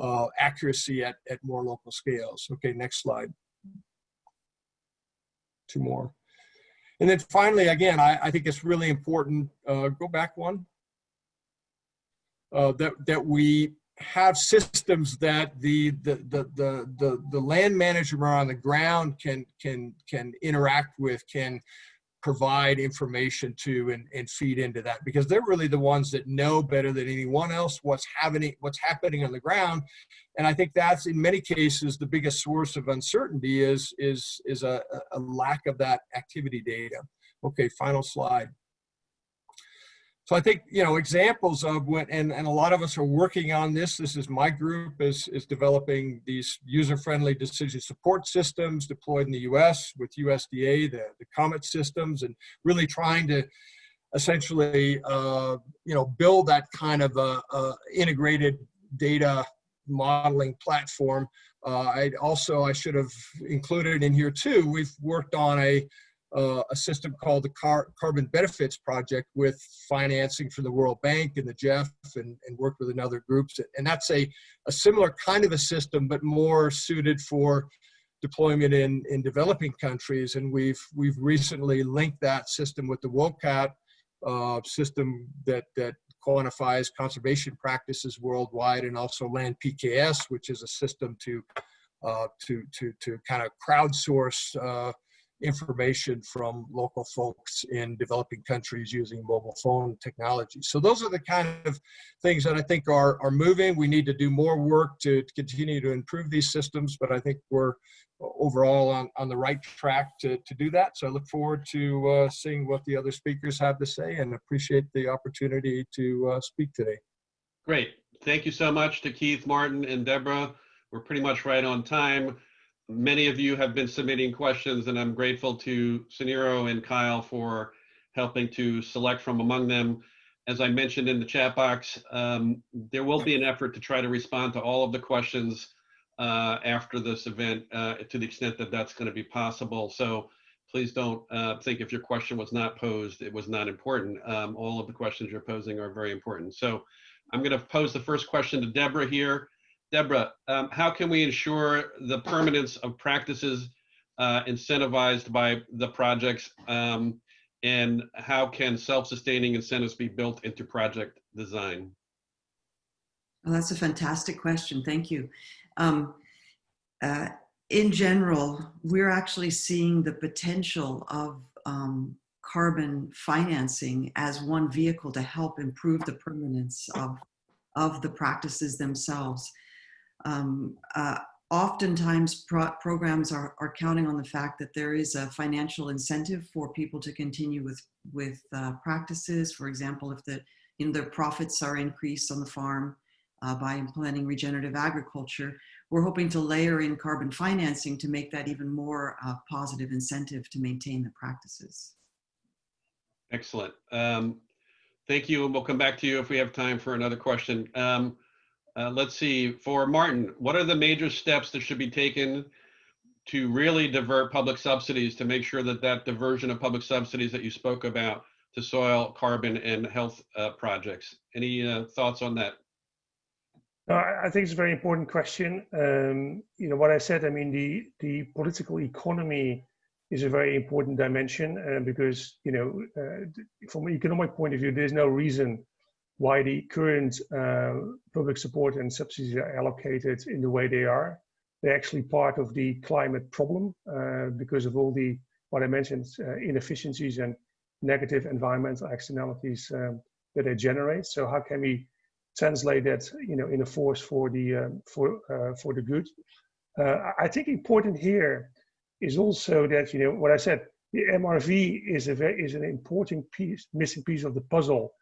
Speaker 5: uh, accuracy at, at more local scales? Okay next slide. Two more. And then finally again i, I think it's really important uh, go back one. Uh, that that we have systems that the the, the the the the land manager on the ground can can can interact with can provide information to and, and feed into that because they're really the ones that know better than anyone else what's happening what's happening on the ground. And i think that's in many cases the biggest source of uncertainty is is is a, a lack of that activity data. Okay final slide so I think, you know, examples of what, and, and a lot of us are working on this. This is my group is, is developing these user-friendly decision support systems deployed in the US with USDA, the, the COMET systems, and really trying to essentially, uh, you know, build that kind of a, a integrated data modeling platform. Uh, I also, I should have included in here too, we've worked on a, uh, a system called the Car Carbon Benefits Project with financing from the World Bank and the GEF and, and worked with another groups. And that's a, a similar kind of a system, but more suited for deployment in, in developing countries. And we've, we've recently linked that system with the WOCAT uh, system that, that quantifies conservation practices worldwide and also LandPKS, which is a system to, uh, to, to, to kind of crowdsource uh, information from local folks in developing countries using mobile phone technology. So those are the kind of things that I think are, are moving. We need to do more work to, to continue to improve these systems, but I think we're overall on, on the right track to, to do that. So I look forward to uh, seeing what the other speakers have to say and appreciate the opportunity to uh, speak today.
Speaker 1: Great. Thank you so much to Keith, Martin, and Deborah. We're pretty much right on time. Many of you have been submitting questions, and I'm grateful to Ciniro and Kyle for helping to select from among them. As I mentioned in the chat box, um, there will be an effort to try to respond to all of the questions uh, after this event uh, to the extent that that's going to be possible. So please don't uh, think if your question was not posed, it was not important. Um, all of the questions you're posing are very important. So I'm going to pose the first question to Deborah here. Deborah, um, how can we ensure the permanence of practices uh, incentivized by the projects? Um, and how can self-sustaining incentives be built into project design?
Speaker 3: Well, that's a fantastic question. Thank you. Um, uh, in general, we're actually seeing the potential of um, carbon financing as one vehicle to help improve the permanence of, of the practices themselves. Um, uh, oftentimes pro programs are, are counting on the fact that there is a financial incentive for people to continue with, with uh, practices. For example, if the, their profits are increased on the farm, uh, by implementing regenerative agriculture. We're hoping to layer in carbon financing to make that even more uh, positive incentive to maintain the practices.
Speaker 1: Excellent. Um, thank you, and we'll come back to you if we have time for another question. Um, uh, let's see, for Martin, what are the major steps that should be taken to really divert public subsidies to make sure that that diversion of public subsidies that you spoke about to soil, carbon, and health uh, projects? Any uh, thoughts on that?
Speaker 4: I think it's a very important question. Um, you know, what I said, I mean, the, the political economy is a very important dimension uh, because, you know, uh, from an economic point of view, there's no reason why the current uh, public support and subsidies are allocated in the way they are. They're actually part of the climate problem uh, because of all the, what I mentioned, uh, inefficiencies and negative environmental externalities um, that they generate. So how can we translate that you know in a force for the um, for uh, for the good. Uh, I think important here is also that you know what I said. The MRV is a very, is an important piece, missing piece of the puzzle,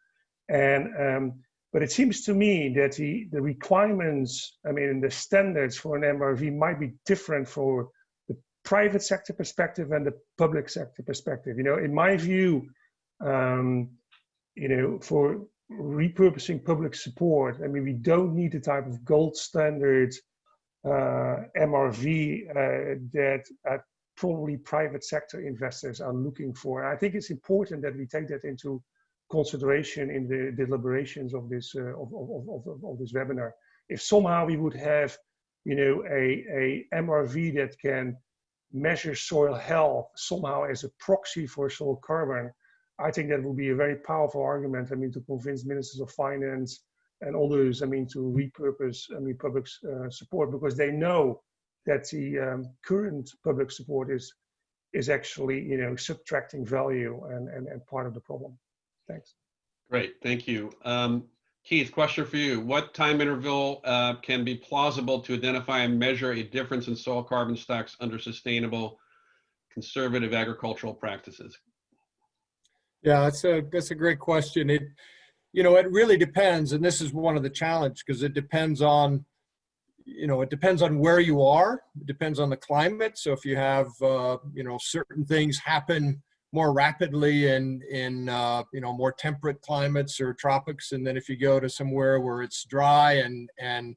Speaker 4: and um, but it seems to me that the the requirements, I mean, the standards for an MRV might be different for the private sector perspective and the public sector perspective. You know, in my view, um, you know, for repurposing public support. I mean, we don't need the type of gold standard uh, MRV uh, that uh, probably private sector investors are looking for. I think it's important that we take that into consideration in the deliberations of this uh, of, of, of, of, this webinar. If somehow we would have, you know, a, a MRV that can measure soil health somehow as a proxy for soil carbon, I think that would be a very powerful argument. I mean, to convince ministers of finance and others, I mean, to repurpose, I mean, public uh, support because they know that the um, current public support is is actually, you know, subtracting value and, and, and part of the problem. Thanks.
Speaker 1: Great, thank you. Um, Keith, question for you. What time interval uh, can be plausible to identify and measure a difference in soil carbon stocks under sustainable conservative agricultural practices?
Speaker 5: Yeah, that's a that's a great question. It you know, it really depends. And this is one of the challenge because it depends on, you know, it depends on where you are. It depends on the climate. So if you have, uh, you know, certain things happen more rapidly in, in uh, you know, more temperate climates or tropics. And then if you go to somewhere where it's dry and, and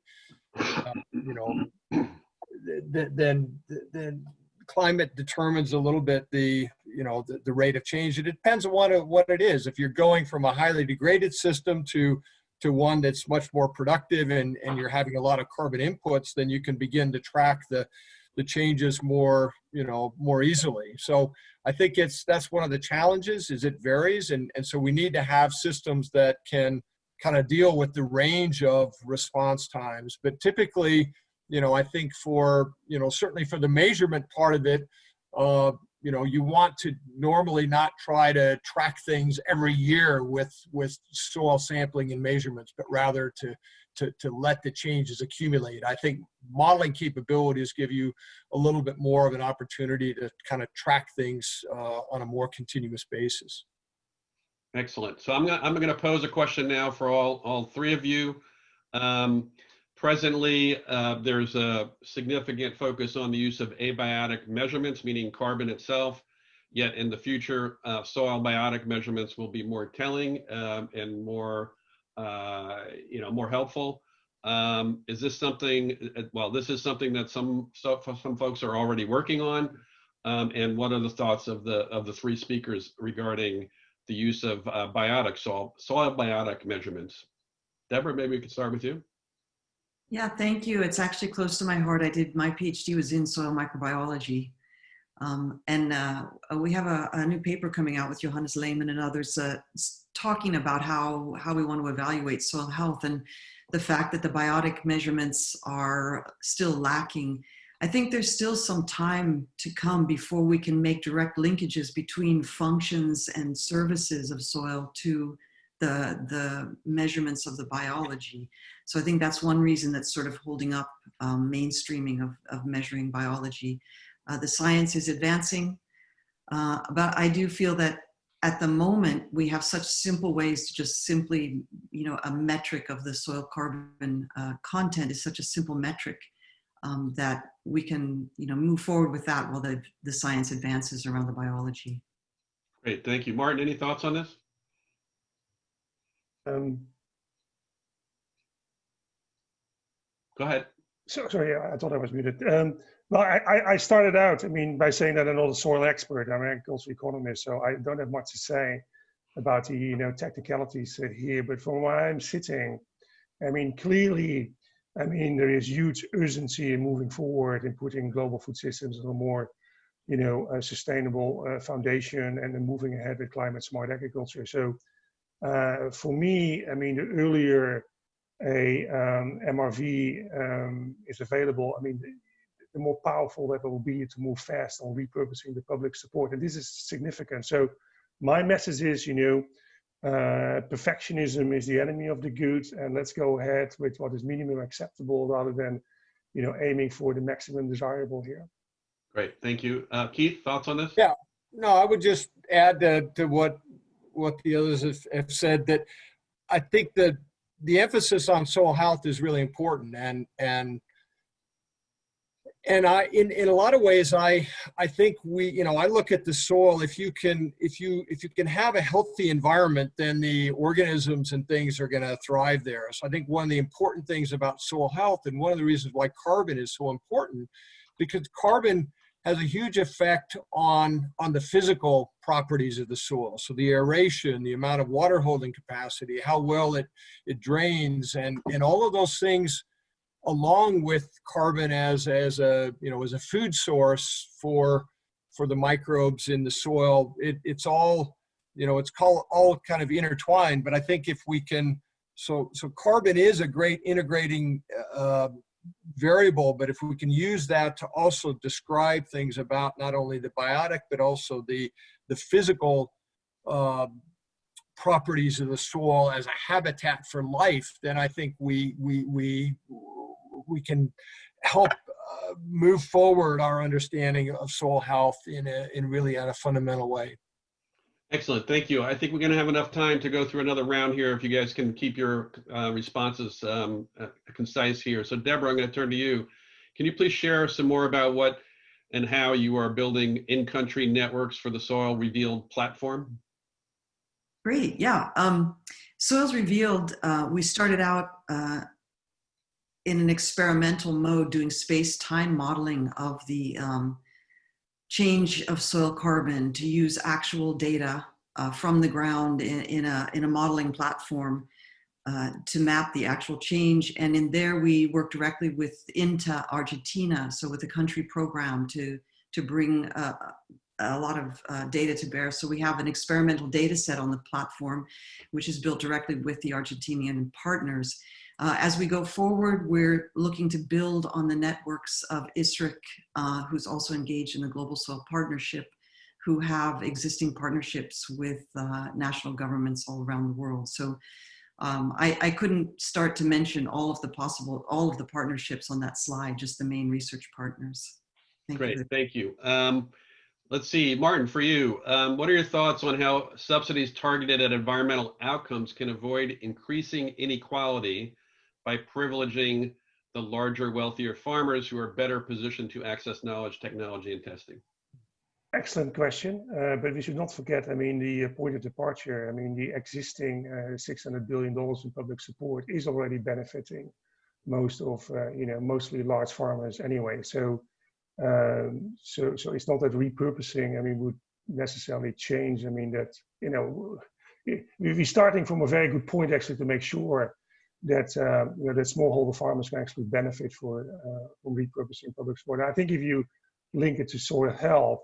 Speaker 5: uh, you know, then, then climate determines a little bit the, you know, the, the rate of change. It depends on what what it is. If you're going from a highly degraded system to to one that's much more productive and, and you're having a lot of carbon inputs, then you can begin to track the the changes more, you know, more easily. So I think it's that's one of the challenges is it varies and, and so we need to have systems that can kind of deal with the range of response times. But typically, you know, I think for, you know, certainly for the measurement part of it, uh, you know, you want to normally not try to track things every year with with soil sampling and measurements, but rather to to to let the changes accumulate. I think modeling capabilities give you a little bit more of an opportunity to kind of track things uh, on a more continuous basis.
Speaker 1: Excellent. So I'm gonna, I'm gonna pose a question now for all, all three of you. Um, presently, uh, there's a significant focus on the use of abiotic measurements, meaning carbon itself. Yet in the future, uh, soil biotic measurements will be more telling um, and more, uh, you know, more helpful. Um, is this something? uh, Well, this is something that some so, some folks are already working on. Um, and what are the thoughts of the of the three speakers regarding the use of uh, biotic soil, soil biotic measurements. Deborah, maybe we could start with you.
Speaker 3: Yeah, thank you. It's actually close to my heart. I did my PhD was in soil microbiology. Um, and uh, we have a, a, new paper coming out with Johannes Lehmann and others uh, talking about how, how we want to evaluate soil health and the fact that the biotic measurements are still lacking. I think there's still some time to come before we can make direct linkages between functions and services of soil to the, the measurements of the biology. So I think that's one reason that's sort of holding up um, mainstreaming of, of measuring biology. Uh, the science is advancing, uh, but I do feel that at the moment we have such simple ways to just simply, you know, a metric of the soil carbon uh, content is such a simple metric um, that we can, you know, move forward with that while the, the science advances around the biology.
Speaker 1: Great, thank you. Martin, any thoughts on this?
Speaker 4: Um,
Speaker 1: Go ahead.
Speaker 4: so, sorry, I thought I was muted. Um, well, I, I, started out, I mean, by saying that I'm not a soil expert. I'm an agricultural economist, so I don't have much to say about the, you know, technicalities here. But from where I'm sitting, I mean, clearly, I mean, there is huge urgency in moving forward and putting global food systems on a more, you know, sustainable uh, foundation and then moving ahead with climate smart agriculture. So uh, for me, I mean, the earlier a um, MRV um, is available, I mean, the, the, more powerful that will be to move fast on repurposing the public support. And this is significant. So my message is, you know, uh, perfectionism is the enemy of the good, and let's go ahead with what is minimum acceptable rather than, you know, aiming for the maximum desirable here.
Speaker 1: Great, thank you. Uh, Keith, thoughts on this?
Speaker 5: Yeah, no, I would just add to, to what what the others have, have said that I think that the emphasis on soil health is really important and and and I in in a lot of ways I I think we you know I look at the soil if you can if you if you can have a healthy environment then the organisms and things are going to thrive there. So I think one of the important things about soil health and one of the reasons why carbon is so important because carbon has a huge effect on on the physical properties of the soil. So the aeration the amount of water holding capacity how well it it drains and and all of those things along with carbon as as a you know as a food source for for the microbes in the soil it, it's all you know it's called all kind of intertwined but i think if we can so so carbon is a great integrating uh, variable but if we can use that to also describe things about not only the biotic but also the the physical uh, properties of the soil as a habitat for life then i think we we we we can help uh, move forward our understanding of soil health in a in really in a fundamental way.
Speaker 1: Excellent, thank you. I think we're gonna have enough time to go through another round here if you guys can keep your uh, responses um, uh, concise here. So Deborah, I'm gonna turn to you. Can you please share some more about what and how you are building in-country networks for the Soil Revealed platform?
Speaker 3: Great, yeah. Um, Soils Revealed, uh, we started out uh, in an experimental mode doing space-time modeling of the um, change of soil carbon to use actual data uh, from the ground in, in, a, in a modeling platform uh, to map the actual change. And in there, we work directly with INTA Argentina, so with the country program to, to bring uh, a lot of uh, data to bear. So we have an experimental data set on the platform, which is built directly with the Argentinian partners. Uh, as we go forward, we're looking to build on the networks of ISRIC, uh, who's also engaged in the Global Soil Partnership, who have existing partnerships with uh, national governments all around the world. So um, I, I, couldn't start to mention all of the possible, all of the partnerships on that slide, just the main research partners.
Speaker 1: Thank Great, you. thank you. Um, let's see, Martin, for you, um, what are your thoughts on how subsidies targeted at environmental outcomes can avoid increasing inequality by privileging the larger, wealthier farmers who are better positioned to access knowledge, technology, and testing?
Speaker 4: Excellent question, uh, but we should not forget, I mean, the point of departure, I mean, the existing uh, $600 billion in public support is already benefiting most of, uh, you know, mostly large farmers anyway. So, um, so, so it's not that repurposing, I mean, would necessarily change. I mean, that, you know, we're starting from a very good point actually to make sure that uh, you know that smallholder farmers can actually benefit for uh, from repurposing public support. And I think if you link it to soil health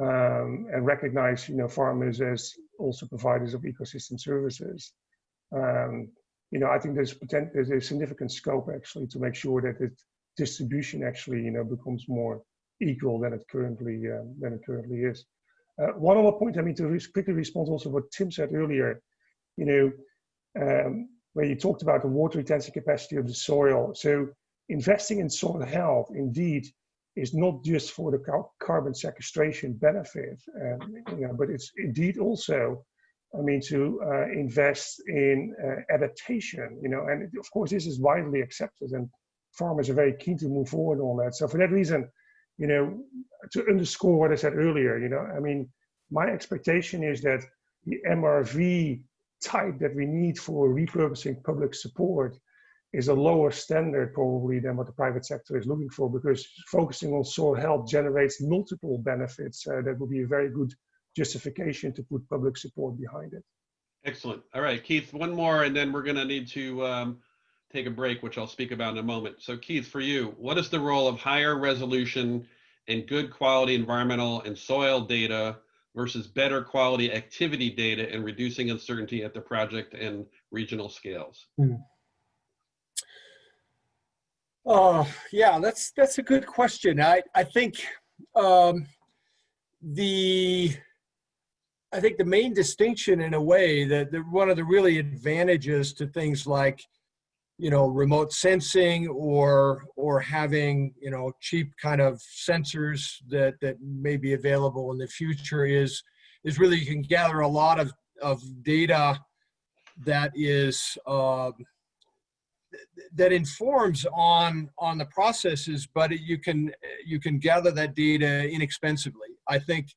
Speaker 4: um, and recognize you know farmers as also providers of ecosystem services, um, you know I think there's potential there's a significant scope actually to make sure that the distribution actually you know becomes more equal than it currently uh, than it currently is. Uh, one other point I mean to quickly respond also what Tim said earlier, you know. Um, where you talked about the water retention capacity of the soil. So investing in soil health indeed is not just for the carbon sequestration benefit, um, you know, but it's indeed also, I mean, to uh, invest in uh, adaptation, you know, and of course this is widely accepted and farmers are very keen to move forward on that. So for that reason, you know, to underscore what I said earlier, you know, I mean, my expectation is that the MRV type that we need for repurposing public support is a lower standard probably than what the private sector is looking for because focusing on soil health generates multiple benefits uh, that would be a very good justification to put public support behind it.
Speaker 1: Excellent. All right, Keith, one more and then we're going to need to um, take a break, which I'll speak about in a moment. So Keith, for you, what is the role of higher resolution and good quality environmental and soil data versus better quality activity data and reducing uncertainty at the project and regional scales?
Speaker 5: Mm. Uh, yeah, that's that's a good question. I I think um, the I think the main distinction in a way that the, one of the really advantages to things like you know remote sensing or or having you know cheap kind of sensors that that may be available in the future is is really you can gather a lot of of data that is uh, that informs on on the processes but you can you can gather that data inexpensively. I think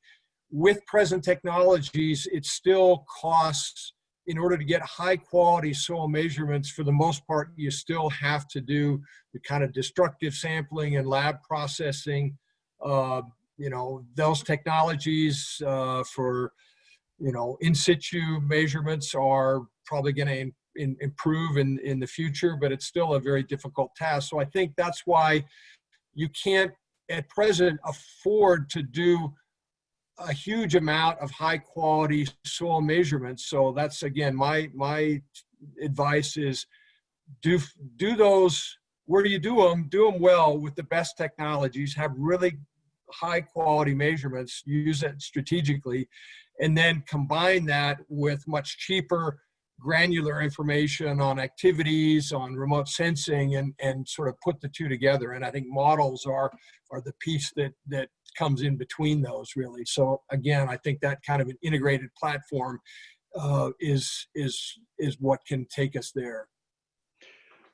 Speaker 5: with present technologies it still costs in order to get high quality soil measurements, for the most part, you still have to do the kind of destructive sampling and lab processing. Uh, you know, those technologies uh, for, you know, in situ measurements are probably going to improve in, in the future, but it's still a very difficult task. So I think that's why you can't at present afford to do a huge amount of high quality soil measurements. So that's again, my, my advice is do, do those, where you do them, do them well with the best technologies, have really high quality measurements, use it strategically, and then combine that with much cheaper granular information on activities, on remote sensing, and, and sort of put the two together. And I think models are, are the piece that, that comes in between those really. So again, I think that kind of an integrated platform uh, is, is, is what can take us there.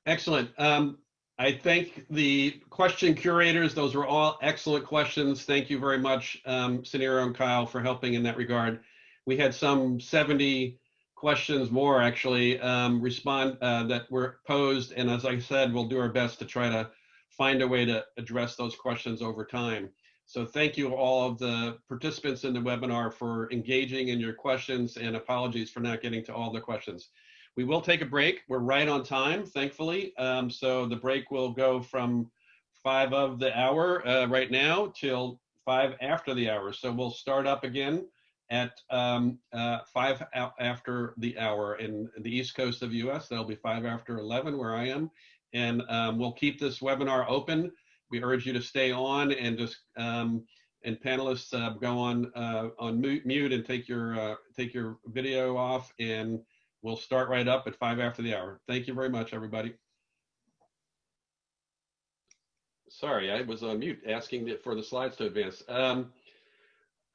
Speaker 1: Excellent. Um, I thank the question curators. Those were all excellent questions. Thank you very much, um, and Kyle, for helping in that regard. We had some 70 questions more actually um, respond uh, that were posed. And as I said, we'll do our best to try to find a way to address those questions over time. So thank you all of the participants in the webinar for engaging in your questions and apologies for not getting to all the questions. We will take a break. We're right on time, thankfully. Um, so the break will go from five of the hour uh, right now till five after the hour. So we'll start up again at um, uh, five after the hour in the East Coast of US. That'll be five after 11 where I am. And um, we'll keep this webinar open. We urge you to stay on and just um, and panelists uh, go on uh, on mute and take your uh, take your video off and We'll start right up at five after the hour. Thank you very much, everybody. Sorry, I was on mute asking for the slides to advance. Um,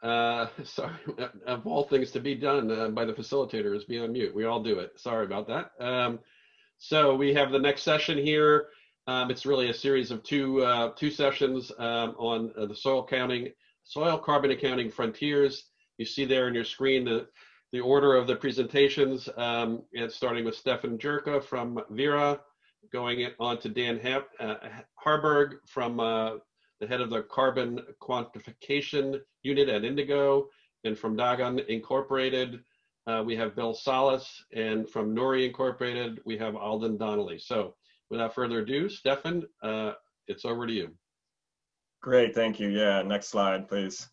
Speaker 1: uh, sorry, of all things to be done uh, by the facilitator is be on mute. We all do it. Sorry about that. Um, so we have the next session here. Um, it's really a series of two uh, two sessions um, on uh, the soil counting, soil carbon accounting frontiers. You see there on your screen the the order of the presentations, um, and starting with Stefan Jirka from Verra, going on to Dan uh, Harburg from uh, the head of the carbon quantification unit at Indigo, and from Dagan Incorporated, uh, we have Bill Salas, and from Nori Incorporated, we have Alden Donnelly. So without further ado, Stefan, uh, it's over to you.
Speaker 6: Great, thank you. Yeah, next slide, please.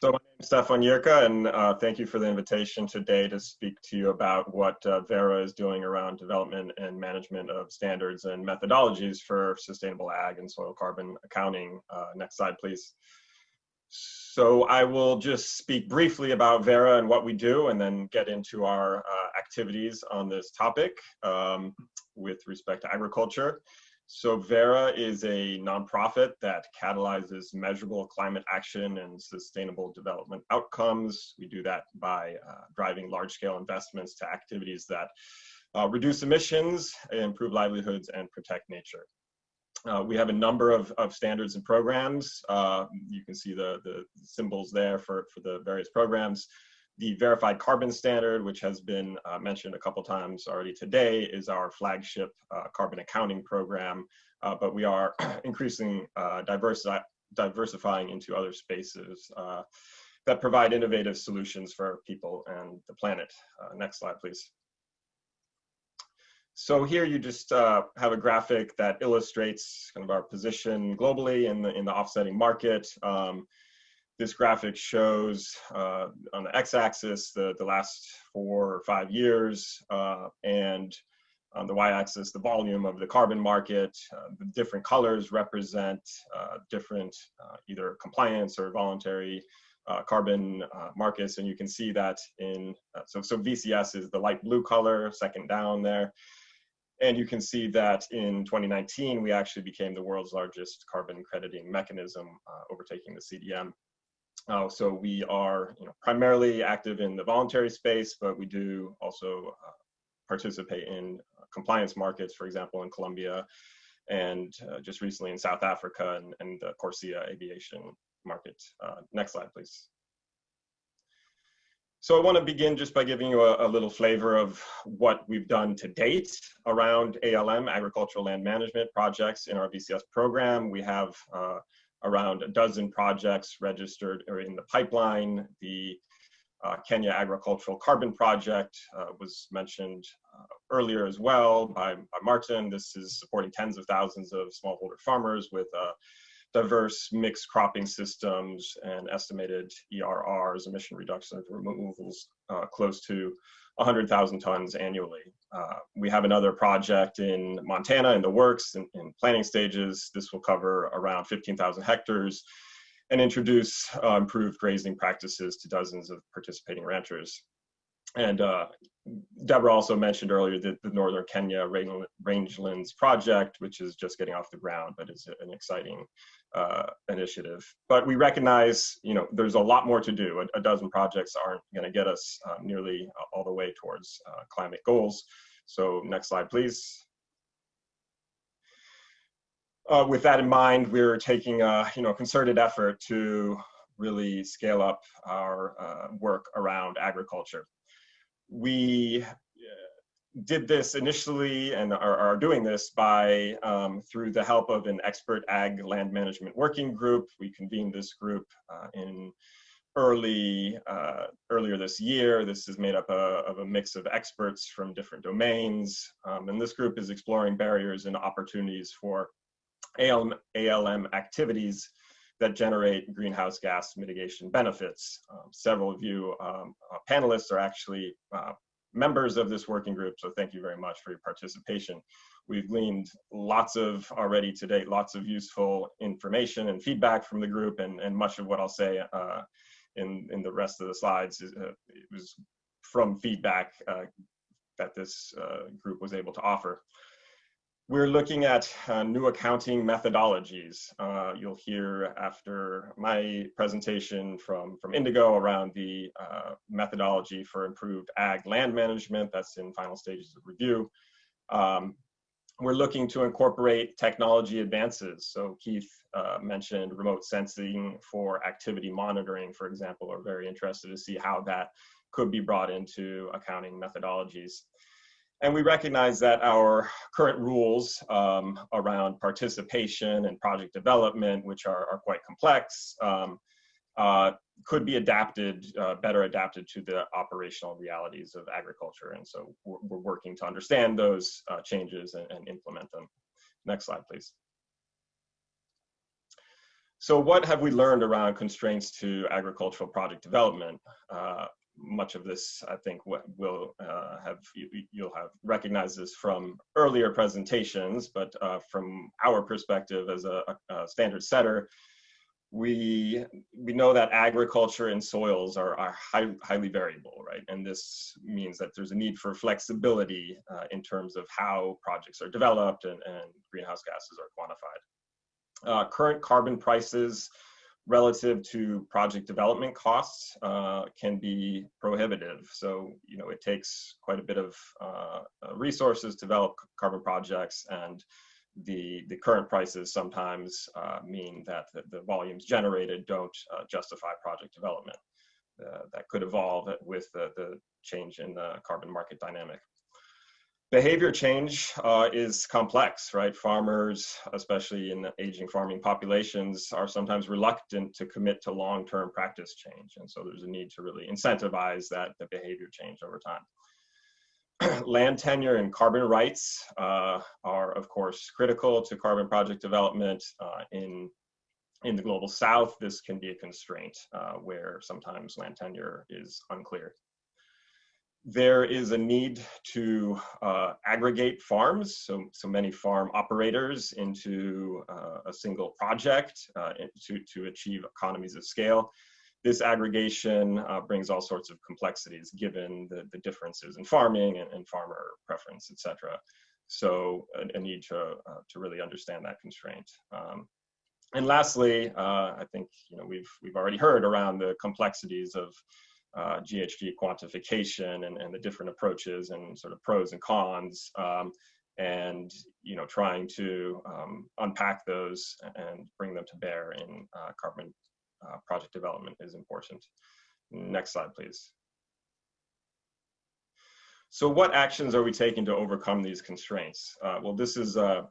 Speaker 6: So my name is Stefan Jirka, and uh, thank you for the invitation today to speak to you about what uh, Verra is doing around development and management of standards and methodologies for sustainable ag and soil carbon accounting. Uh, next slide, please. So I will just speak briefly about Verra and what we do, and then get into our uh, activities on this topic um, with respect to agriculture. So Verra is a nonprofit that catalyzes measurable climate action and sustainable development outcomes. We do that by uh, driving large-scale investments to activities that uh, reduce emissions, improve livelihoods, and protect nature. Uh, we have a number of, of standards and programs. Uh, you can see the, the symbols there for, for the various programs. The Verified Carbon Standard, which has been uh, mentioned a couple times already today, is our flagship uh, carbon accounting program, uh, but we are increasing uh, diversi diversifying into other spaces uh, that provide innovative solutions for people and the planet. Uh, next slide, please. So here you just uh, have a graphic that illustrates kind of our position globally in the, in the offsetting market. Um, this graphic shows uh, on the x-axis the, the last four or five years, uh, and on the y-axis the volume of the carbon market. Uh, the different colors represent uh, different uh, either compliance or voluntary uh, carbon markets, and you can see that in, so, so VCS is the light blue color, second down there. And you can see that in 2019, we actually became the world's largest carbon crediting mechanism, overtaking the CDM. Uh, so we are you know, primarily active in the voluntary space, but we do also uh, participate in uh, compliance markets, for example, in Colombia and uh, just recently in South Africa and, and the CORSIA aviation market. Uh, next slide, please. So I want to begin just by giving you a, a, little flavor of what we've done to date around ALM, agricultural land management projects in our VCS program. We have uh, around a dozen projects registered or in the pipeline. The uh, Kenya Agricultural Carbon Project uh, was mentioned uh, earlier as well by, by, Martin. This is supporting tens of thousands of smallholder farmers with uh, diverse mixed cropping systems and estimated ERRs, emission reduction removals, uh, close to 100,000 tons annually. Uh, we have another project in Montana in the works in, in planning stages. This will cover around 15,000 hectares and introduce uh, improved grazing practices to dozens of participating ranchers. And uh, Deborah also mentioned earlier that the Northern Kenya Rangelands project, which is just getting off the ground, but is an exciting uh, initiative. But we recognize, you know, there's a lot more to do. A, a dozen projects aren't going to get us uh, nearly all the way towards uh, climate goals. So next slide, please. Uh, with that in mind, we're taking a you know concerted effort to really scale up our uh, work around agriculture. We did this initially and are, are doing this by um, through the help of an expert ag land management working group. We convened this group uh, in early uh, earlier this year. This is made up a, uh, of a mix of experts from different domains, um, and this group is exploring barriers and opportunities for ALM, ALM activities that generate greenhouse gas mitigation benefits. Um, several of you um, uh, panelists are actually uh, members of this working group, so thank you very much for your participation. We've gleaned lots of, already to date, lots of useful information and feedback from the group, and, and much of what I'll say uh, in, in the rest of the slides is, uh, was from feedback uh, that this uh, group was able to offer. We're looking at uh, new accounting methodologies. Uh, you'll hear after my presentation from, from Indigo around the uh, methodology for improved ag land management. That's in final stages of review. Um, we're looking to incorporate technology advances. So Keith uh, mentioned remote sensing for activity monitoring, for example. We're very interested to see how that could be brought into accounting methodologies. And we recognize that our current rules um, around participation and project development, which are, are quite complex, um, uh, could be adapted, uh, better adapted to the operational realities of agriculture. And so we're, we're working to understand those uh, changes and, and implement them. Next slide, please. So what have we learned around constraints to agricultural project development? Uh, much of this, I think, will uh, have you, will have recognized this from earlier presentations, but uh, from our perspective as a, a, standard setter, we we know that agriculture and soils are, are high, highly variable, right? And this means that there's a need for flexibility uh, in terms of how projects are developed and, and greenhouse gases are quantified. Uh, current carbon prices relative to project development costs uh, can be prohibitive. So, you know, it takes quite a bit of uh, uh, resources to develop carbon projects and the, the current prices sometimes uh, mean that the, the, volumes generated don't uh, justify project development. Uh, that could evolve with the, the change in the carbon market dynamic behavior change uh, is complex, right? Farmers, especially in aging farming populations, are sometimes reluctant to commit to long-term practice change. And so there's a need to really incentivize that the behavior change over time. Land tenure and carbon rights uh, are, of course, critical to carbon project development. Uh, in, in the global south, this can be a constraint uh, where sometimes land tenure is unclear there is a need to uh, aggregate farms, so, so many farm operators into uh, a single project uh, to, to achieve economies of scale. This aggregation uh, brings all sorts of complexities given the, the differences in farming and, and farmer preference, etc. So a, a need to, uh, to really understand that constraint. Um, and lastly, uh, I think you know we've we've already heard around the complexities of uh, GHG quantification and, and the different approaches and sort of pros and cons. Um, and you know, trying to um, unpack those and bring them to bear in uh, carbon uh, project development is important. Next slide, please. So what actions are we taking to overcome these constraints? Uh, well, this is a,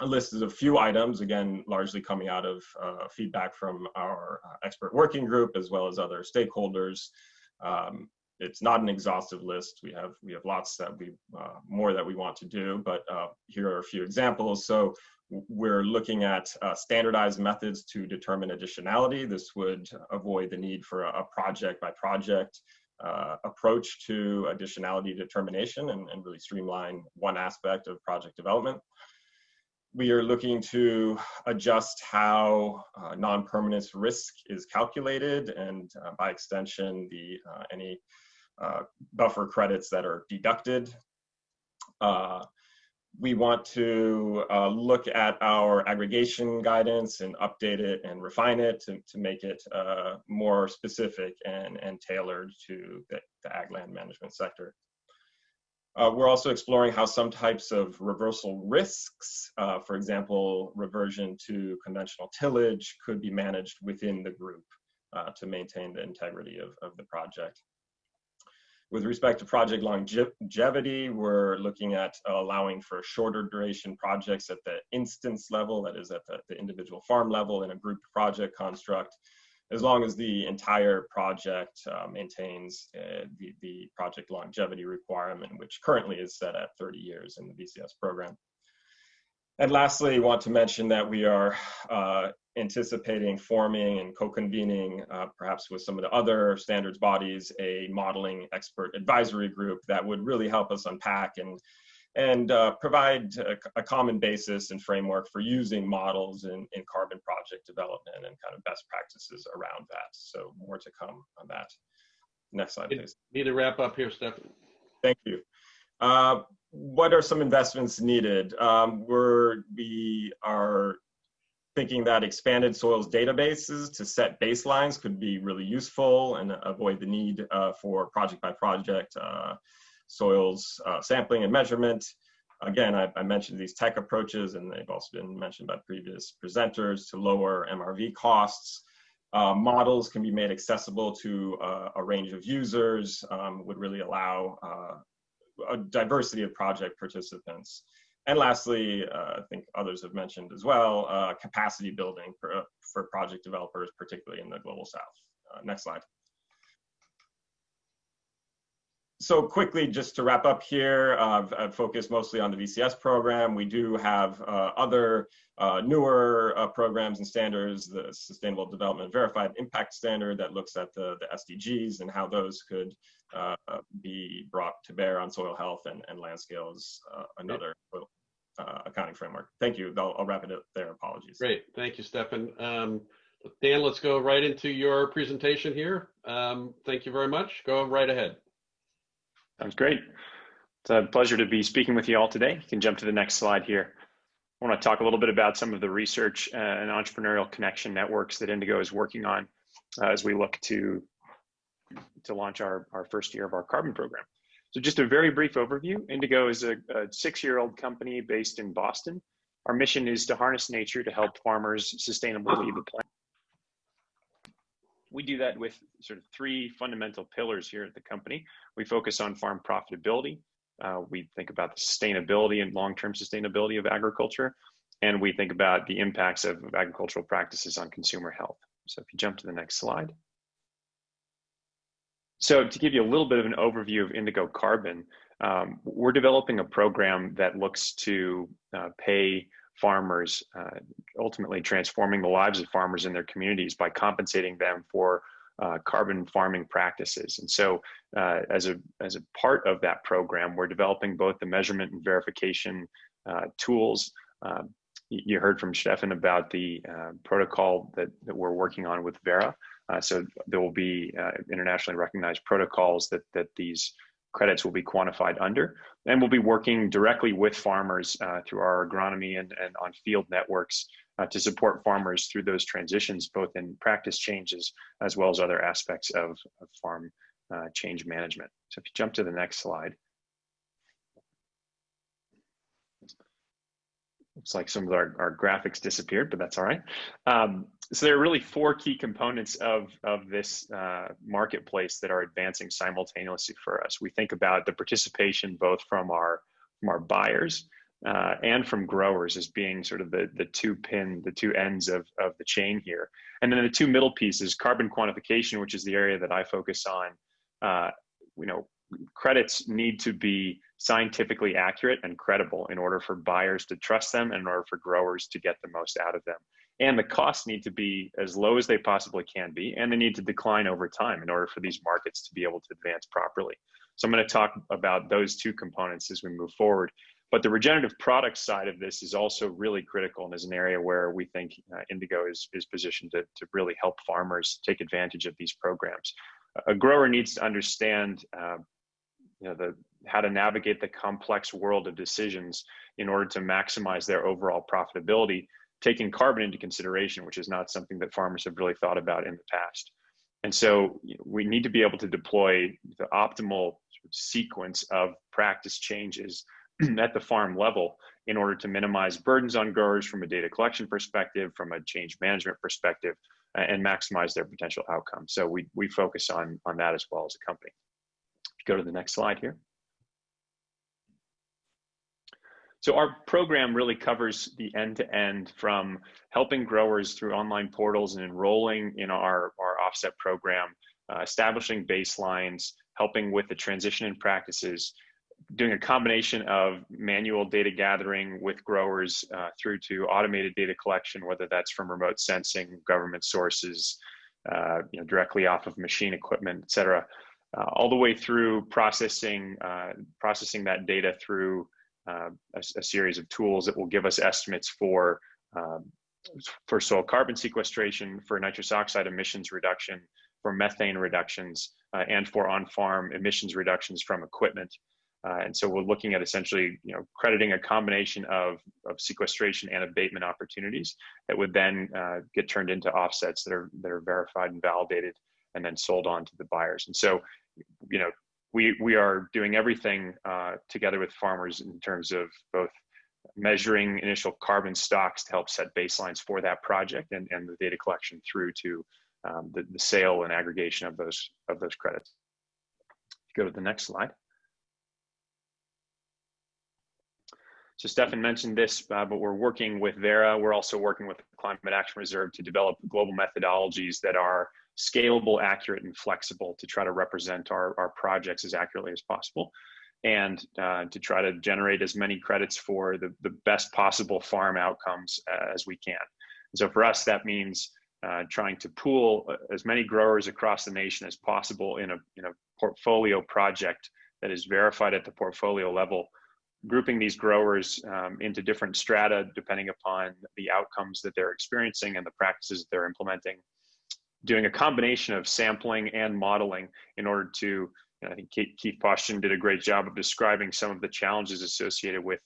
Speaker 6: a list of a few items, again, largely coming out of uh, feedback from our uh, expert working group as well as other stakeholders. Um, it's not an exhaustive list. We have we have lots that we uh, more that we want to do, but uh, here are a few examples. So we're looking at uh, standardized methods to determine additionality. This would avoid the need for a, project by project uh, approach to additionality determination and, and really streamline one aspect of project development we are looking to adjust how uh, non-permanence risk is calculated and uh, by extension the uh, any uh, buffer credits that are deducted. Uh, we want to uh, look at our aggregation guidance and update it and refine it to, to make it more specific and, and tailored to the, the ag land management sector. Uh, we're also exploring how some types of reversal risks, uh, for example, reversion to conventional tillage, could be managed within the group uh, to maintain the integrity of, of the project. With respect to project longevity, we're looking at allowing for shorter duration projects at the instance level, that is at the, the individual farm level in a group project construct, as long as the entire project uh, maintains uh, the, the project longevity requirement, which currently is set at 30 years in the VCS program. And lastly, I want to mention that we are uh, anticipating forming and co-convening, uh, perhaps with some of the other standards bodies, a modeling expert advisory group that would really help us unpack and and uh, provide a, a, common basis and framework for using models in, in carbon project development and kind of best practices around that. So more to come on that. Next slide, please.
Speaker 1: Need to wrap up here, Stefan.
Speaker 6: Thank you. Uh, what are some investments needed? Um, we're, we are thinking that expanded soils databases to set baselines could be really useful and avoid the need uh, for project by project uh, soils uh, sampling and measurement. Again, I, I, mentioned these tech approaches and they've also been mentioned by previous presenters to lower MRV costs. Uh, models can be made accessible to uh, a range of users, um, would really allow uh, a diversity of project participants. And lastly, uh, I think others have mentioned as well, uh, capacity building for, for project developers, particularly in the global south. Next slide. So quickly, just to wrap up here, I've, I've, focused mostly on the VCS program. We do have uh, other uh, newer uh, programs and standards, the Sustainable Development Verified Impact Standard that looks at the, the SDGs and how those could be brought to bear on soil health and, and land scales, another uh, accounting framework. Thank you. I'll, I'll, wrap it up there. Apologies.
Speaker 1: Great. Thank you, Stefan. Um, Dan, let's go right into your presentation here. Um, thank you very much. Go right ahead.
Speaker 7: Sounds great. It's a pleasure to be speaking with you all today. You can jump to the next slide here. I want to talk a little bit about some of the research uh, and entrepreneurial connection networks that Indigo is working on uh, as we look to to launch our, our first year of our carbon program. So just a very brief overview. Indigo is a, a six-year-old company based in Boston. Our mission is to harness nature to help farmers sustainably lead the planet. We do that with sort of three fundamental pillars here at the company. We focus on farm profitability. Uh, we think about the sustainability and long-term sustainability of agriculture. And we think about the impacts of, agricultural practices on consumer health. So if you jump to the next slide. So to give you a little bit of an overview of Indigo Carbon, um, we're developing a program that looks to uh, pay farmers, uh, ultimately transforming the lives of farmers in their communities by compensating them for uh, carbon farming practices. And so uh, as, a, as a part of that program, we're developing both the measurement and verification uh, tools. Um, you heard from Stefan about the uh, protocol that, that we're working on with Verra. Uh, so there will be internationally recognized protocols that, that these credits will be quantified under. And we'll be working directly with farmers uh, through our agronomy and, and on field networks uh, to support farmers through those transitions, both in practice changes as well as other aspects of, of farm uh, change management. So if you jump to the next slide. Looks like some of our, our graphics disappeared, but that's all right. Um, so there are really four key components of, of this uh, marketplace that are advancing simultaneously for us. We think about the participation both from our, from our buyers uh, and from growers as being sort of the, the two pin, the two ends of, of the chain here. And then the two middle pieces, carbon quantification, which is the area that I focus on. Uh, you know, credits need to be scientifically accurate and credible in order for buyers to trust them and in order for growers to get the most out of them. And the costs need to be as low as they possibly can be, and they need to decline over time in order for these markets to be able to advance properly. So I'm going to talk about those two components as we move forward. But the regenerative products side of this is also really critical and is an area where we think uh, Indigo is, is positioned to, to really help farmers take advantage of these programs. a grower needs to understand, uh, you know, the how to navigate the complex world of decisions in order to maximize their overall profitability, taking carbon into consideration, which is not something that farmers have really thought about in the past. And so we need to be able to deploy the optimal sequence of practice changes at the farm level in order to minimize burdens on growers from a data collection perspective, from a change management perspective, and maximize their potential outcomes. So we, we focus on, on that as well as a company. Go to the next slide here. So our program really covers the end-to-end from helping growers through online portals and enrolling in our, our offset program, uh, establishing baselines, helping with the transition in practices, doing a combination of manual data gathering with growers uh, through to automated data collection, whether that's from remote sensing, government sources, uh, you know, directly off of machine equipment, et cetera, uh, all the way through processing, uh, processing that data through uh, a, a, series of tools that will give us estimates for um, for soil carbon sequestration, for nitrous oxide emissions reduction, for methane reductions, uh, and for on-farm emissions reductions from equipment. Uh, and so we're looking at essentially, you know, crediting a combination of, of sequestration and abatement opportunities that would then uh, get turned into offsets that are that are verified and validated and then sold on to the buyers. And so, you know, we, we are doing everything uh, together with farmers in terms of both measuring initial carbon stocks to help set baselines for that project and, and the data collection through to um, the, the sale and aggregation of those of those credits. Go to the next slide. So Stefan mentioned this, uh, but we're working with Verra. We're also working with the Climate Action Reserve to develop global methodologies that are scalable, accurate, and flexible to try to represent our, our projects as accurately as possible and uh, to try to generate as many credits for the, the best possible farm outcomes uh, as we can. And so for us, that means uh, trying to pool uh, as many growers across the nation as possible in a, in a portfolio project that is verified at the portfolio level, grouping these growers um, into different strata depending upon the outcomes that they're experiencing and the practices that they're implementing doing a combination of sampling and modeling in order to, I think Keith Paustian did a great job of describing some of the challenges associated with,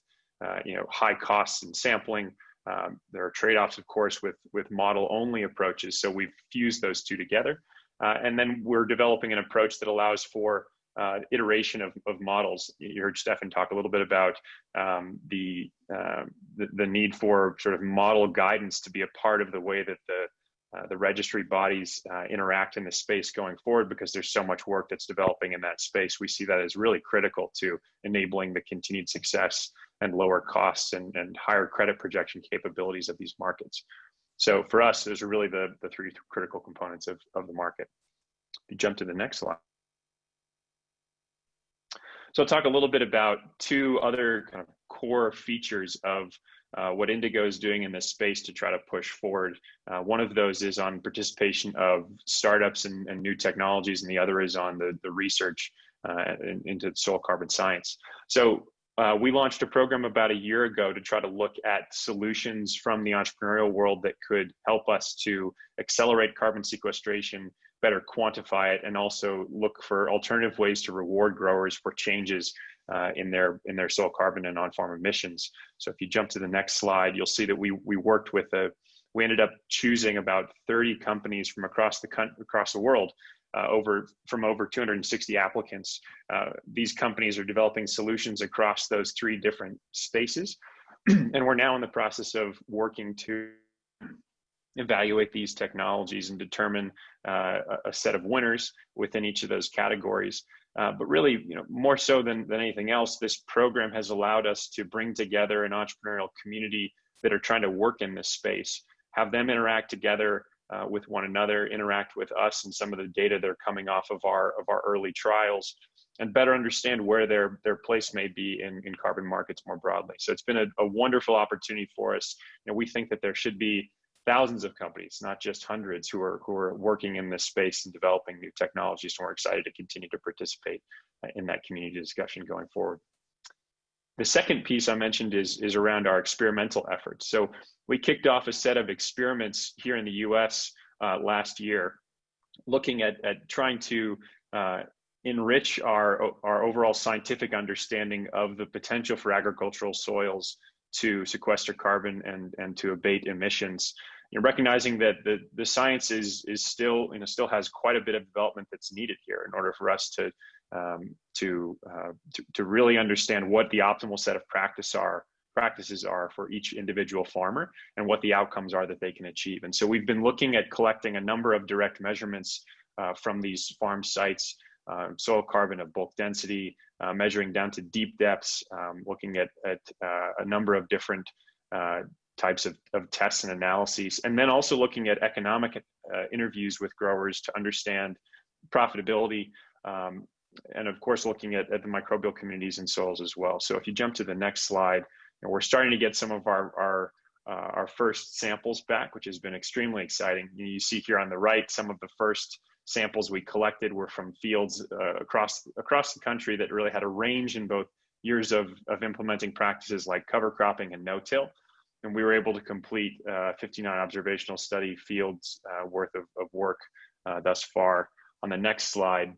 Speaker 7: uh, you know, high costs in sampling. Um, there are trade-offs, of course, with, with model-only approaches. So we've fused those two together. Uh, and then we're developing an approach that allows for uh, iteration of, of models. You heard Stefan talk a little bit about um, the, uh, the, the need for sort of model guidance to be a part of the way that the uh, the registry bodies uh, interact in the space going forward because there's so much work that's developing in that space. We see that as really critical to enabling the continued success and lower costs and, and higher credit projection capabilities of these markets. So for us, those are really the, the three critical components of, of the market. You jump to the next slide. So I'll talk a little bit about two other kind of core features of uh, what Indigo is doing in this space to try to push forward. Uh, one of those is on participation of startups and, and new technologies, and the other is on the, the research uh, in, into soil carbon science. So uh, we launched a program about a year ago to try to look at solutions from the entrepreneurial world that could help us to accelerate carbon sequestration, better quantify it, and also look for alternative ways to reward growers for changes uh, in their in their soil carbon and on-farm emissions. So if you jump to the next slide, you'll see that we we worked with a we ended up choosing about 30 companies from across the across the world uh, over from over 260 applicants. Uh, these companies are developing solutions across those three different spaces, and we're now in the process of working to evaluate these technologies and determine uh, a set of winners within each of those categories. Uh, but really, you know, more so than, than anything else, this program has allowed us to bring together an entrepreneurial community that are trying to work in this space, have them interact together uh, with one another, interact with us and some of the data that are coming off of our of our early trials, and better understand where their their place may be in, in carbon markets more broadly. So it's been a, a wonderful opportunity for us. You know, we think that there should be thousands of companies, not just hundreds, who are who are working in this space and developing new technologies. And we're excited to continue to participate uh, in that community discussion going forward. The second piece I mentioned is, is around our experimental efforts. So we kicked off a set of experiments here in the US uh, last year looking at, at trying to uh, enrich our, our overall scientific understanding of the potential for agricultural soils to sequester carbon and, and to abate emissions. You know, recognizing that the, the science is, is still, you know, still has quite a bit of development that's needed here in order for us to, um, to, uh, to, to really understand what the optimal set of practice are practices are for each individual farmer and what the outcomes are that they can achieve. And so we've been looking at collecting a number of direct measurements uh, from these farm sites, uh, soil carbon of bulk density, uh, measuring down to deep depths, um, looking at, at uh, a number of different uh, types of, of tests and analyses, and then also looking at economic uh, interviews with growers to understand profitability, um, and of course looking at, at the microbial communities and soils as well. So if you jump to the next slide, we're starting to get some of our, our, uh, our first samples back, which has been extremely exciting. You, see here on the right, some of the first samples we collected were from fields uh, across, across the country that really had a range in both years of, of implementing practices like cover cropping and no-till. And we were able to complete uh, 59 observational study fields uh, worth of, of work uh, thus far. On the next slide,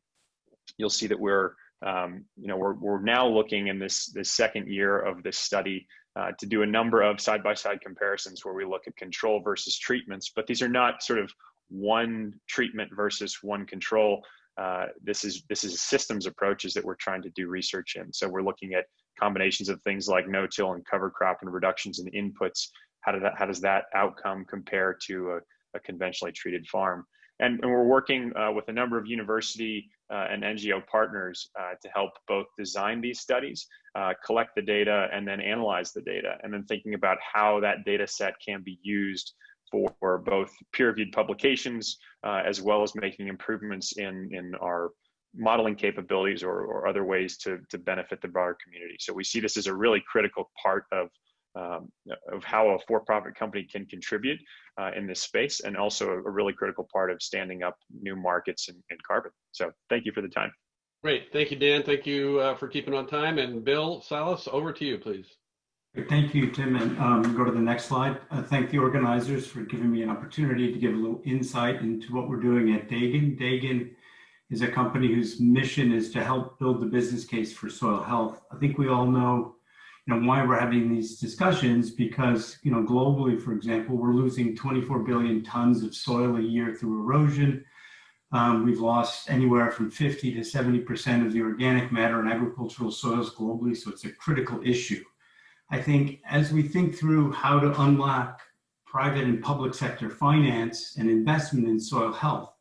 Speaker 7: you'll see that we're um, you know, we're, we're now looking in this, this second year of this study uh, to do a number of side-by-side comparisons where we look at control versus treatments, but these are not sort of one treatment versus one control. Uh, this is this is systems approaches that we're trying to do research in. So we're looking at combinations of things like no-till and cover crop and reductions in inputs. How, that, how does that outcome compare to a, a conventionally treated farm? And, and we're working uh, with a number of university uh, and NGO partners uh, to help both design these studies, uh, collect the data, and then analyze the data, and then thinking about how that data set can be used for both peer-reviewed publications uh, as well as making improvements in, in our modeling capabilities or, or other ways to, to benefit the broader community. So we see this as a really critical part of um, of how a for-profit company can contribute uh, in this space and also a, really critical part of standing up new markets in, in, carbon. So thank you for the time.
Speaker 1: Great. Thank you, Dan. Thank you uh, for keeping on time. And Bill Salas, over to you, please.
Speaker 8: Thank you, Tim. And um, go to the next slide. Uh, thank the organizers for giving me an opportunity to give a little insight into what we're doing at Dagan. Dagan is a company whose mission is to help build the business case for soil health. I think we all know you know, why we're having these discussions because, you know, globally, for example, we're losing 24 billion tons of soil a year through erosion. Um, we've lost anywhere from 50 to 70% of the organic matter in agricultural soils globally, so it's a critical issue. I think as we think through how to unlock private and public sector finance and investment in soil health,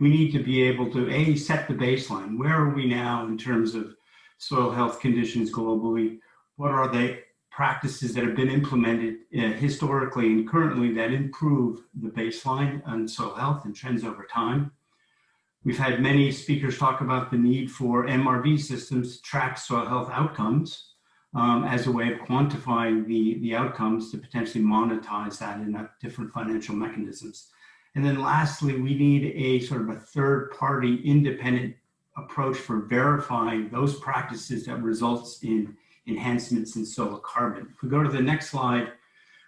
Speaker 8: we need to be able to A, set the baseline. Where are we now in terms of soil health conditions globally? what are the practices that have been implemented uh, historically and currently that improve the baseline on soil health and trends over time. We've had many speakers talk about the need for MRV systems to track soil health outcomes um, as a way of quantifying the, the outcomes to potentially monetize that in different financial mechanisms. And then lastly, we need a sort of a third party independent approach for verifying those practices that results in enhancements in soil carbon. If we go to the next slide,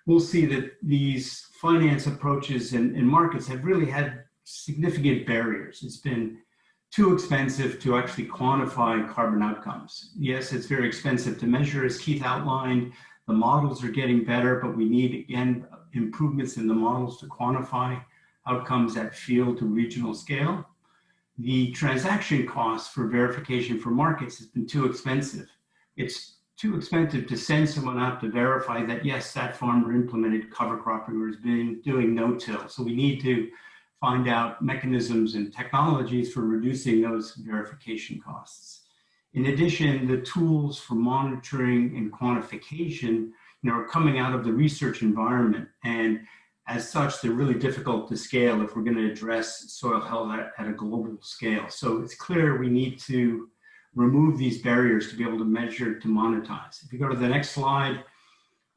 Speaker 8: we'll see that these finance approaches and, and markets have really had significant barriers. It's been too expensive to actually quantify carbon outcomes. Yes, it's very expensive to measure, as Keith outlined. The models are getting better, but we need, again, improvements in the models to quantify outcomes at field to regional scale. The transaction cost for verification for markets has been too expensive. It's too expensive to send someone out to verify that yes, that farmer implemented cover cropping or has been doing no-till. So we need to find out mechanisms and technologies for reducing those verification costs. In addition, the tools for monitoring and quantification you know, are coming out of the research environment. And as such, they're really difficult to scale if we're going to address soil health at, at a global scale. So it's clear we need to remove these barriers to be able to measure, to monetize. If you go to the next slide,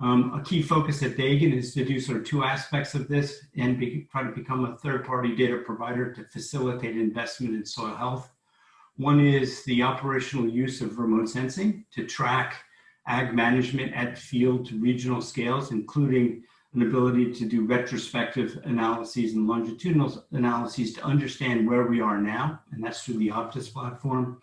Speaker 8: um, a key focus at Dagan is to do sort of two aspects of this and be, try to become a third-party data provider to facilitate investment in soil health. One is the operational use of remote sensing to track ag management at field to regional scales, including an ability to do retrospective analyses and longitudinal analyses to understand where we are now, and that's through the OpTIS platform.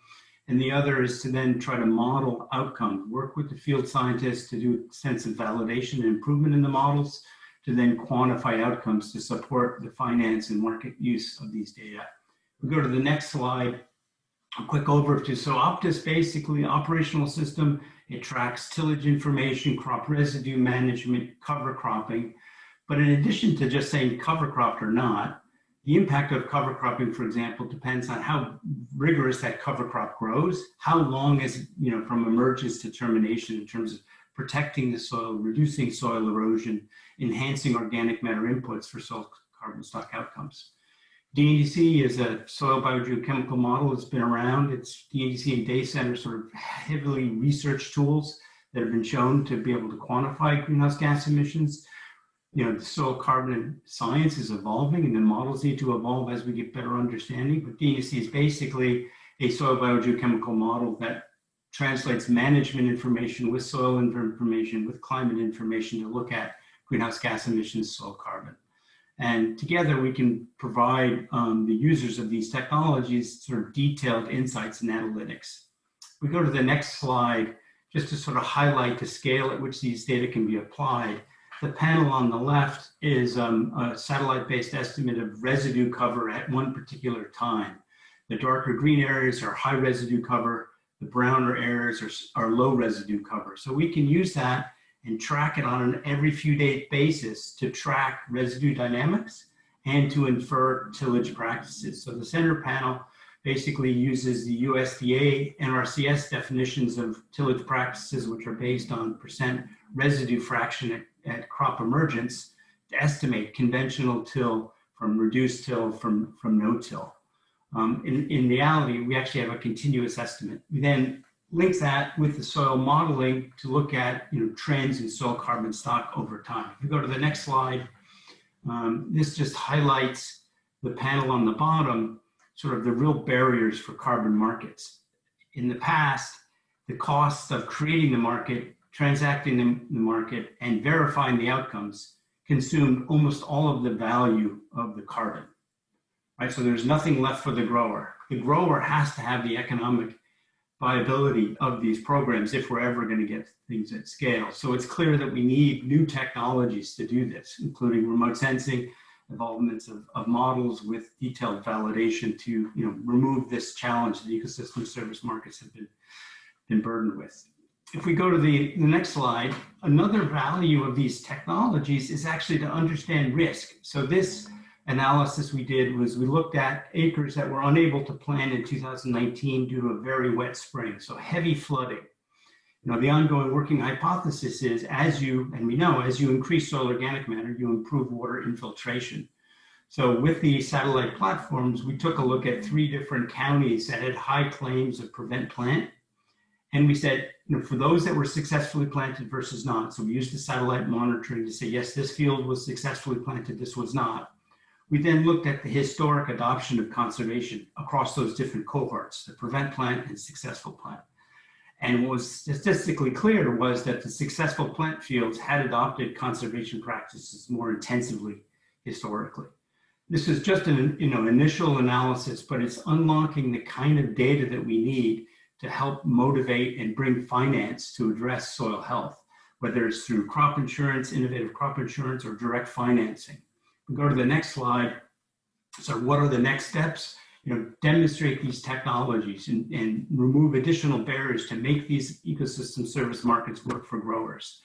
Speaker 8: And the other is to then try to model outcomes, work with the field scientists to do extensive validation and improvement in the models, to then quantify outcomes to support the finance and market use of these data. We go to the next slide, a quick overview. So OpTIS basically operational system, it tracks tillage information, crop residue management, cover cropping. But in addition to just saying cover cropped or not, the impact of cover cropping, for example, depends on how rigorous that cover crop grows, how long is, you know, from emergence to termination in terms of protecting the soil, reducing soil erosion, enhancing organic matter inputs for soil carbon stock outcomes. DNDC is a soil biogeochemical model that's been around. It's DNDC and DayCent sort of heavily researched tools that have been shown to be able to quantify greenhouse gas emissions. You know, the soil carbon science is evolving and the models need to evolve as we get better understanding. But DNDC is basically a soil biogeochemical model that translates management information with soil information, with climate information to look at greenhouse gas emissions, soil carbon. And together we can provide um, the users of these technologies sort of detailed insights and analytics. We go to the next slide just to sort of highlight the scale at which these data can be applied. The panel on the left is um, a satellite-based estimate of residue cover at one particular time. The darker green areas are high residue cover, the browner areas are, are low residue cover. So we can use that and track it on an every few day basis to track residue dynamics and to infer tillage practices. So the center panel basically uses the USDA NRCS definitions of tillage practices, which are based on percent residue fraction at, at crop emergence to estimate conventional till from reduced till from, from no till. Um, in, in reality, we actually have a continuous estimate. We then link that with the soil modeling to look at you know, trends in soil carbon stock over time. If you go to the next slide, um, this just highlights the panel on the bottom, sort of the real barriers for carbon markets. In the past, the costs of creating the market, transacting the, market, and verifying the outcomes consumed almost all of the value of the carbon. Right, so there's nothing left for the grower. The grower has to have the economic viability of these programs if we're ever going to get things at scale. So it's clear that we need new technologies to do this, including remote sensing, involvements of, of models with detailed validation to you know, remove this challenge that ecosystem service markets have been, been burdened with. If we go to the, the next slide, another value of these technologies is actually to understand risk. So this analysis we did was we looked at acres that were unable to plant in 2019 due to a very wet spring, so heavy flooding. You know, the ongoing working hypothesis is as you, and we know, as you increase soil organic matter, you improve water infiltration. So with the satellite platforms, we took a look at three different counties that had high claims of prevent plant. And we said, you know, for those that were successfully planted versus not, so we used the satellite monitoring to say, yes, this field was successfully planted, this was not. We then looked at the historic adoption of conservation across those different cohorts, the prevent plant and successful plant. And what was statistically clear was that the successful plant fields had adopted conservation practices more intensively historically. This is just an you know, initial analysis, but it's unlocking the kind of data that we need to help motivate and bring finance to address soil health, whether it's through crop insurance, innovative crop insurance, or direct financing go to the next slide. So what are the next steps? You know, demonstrate these technologies and, and remove additional barriers to make these ecosystem service markets work for growers.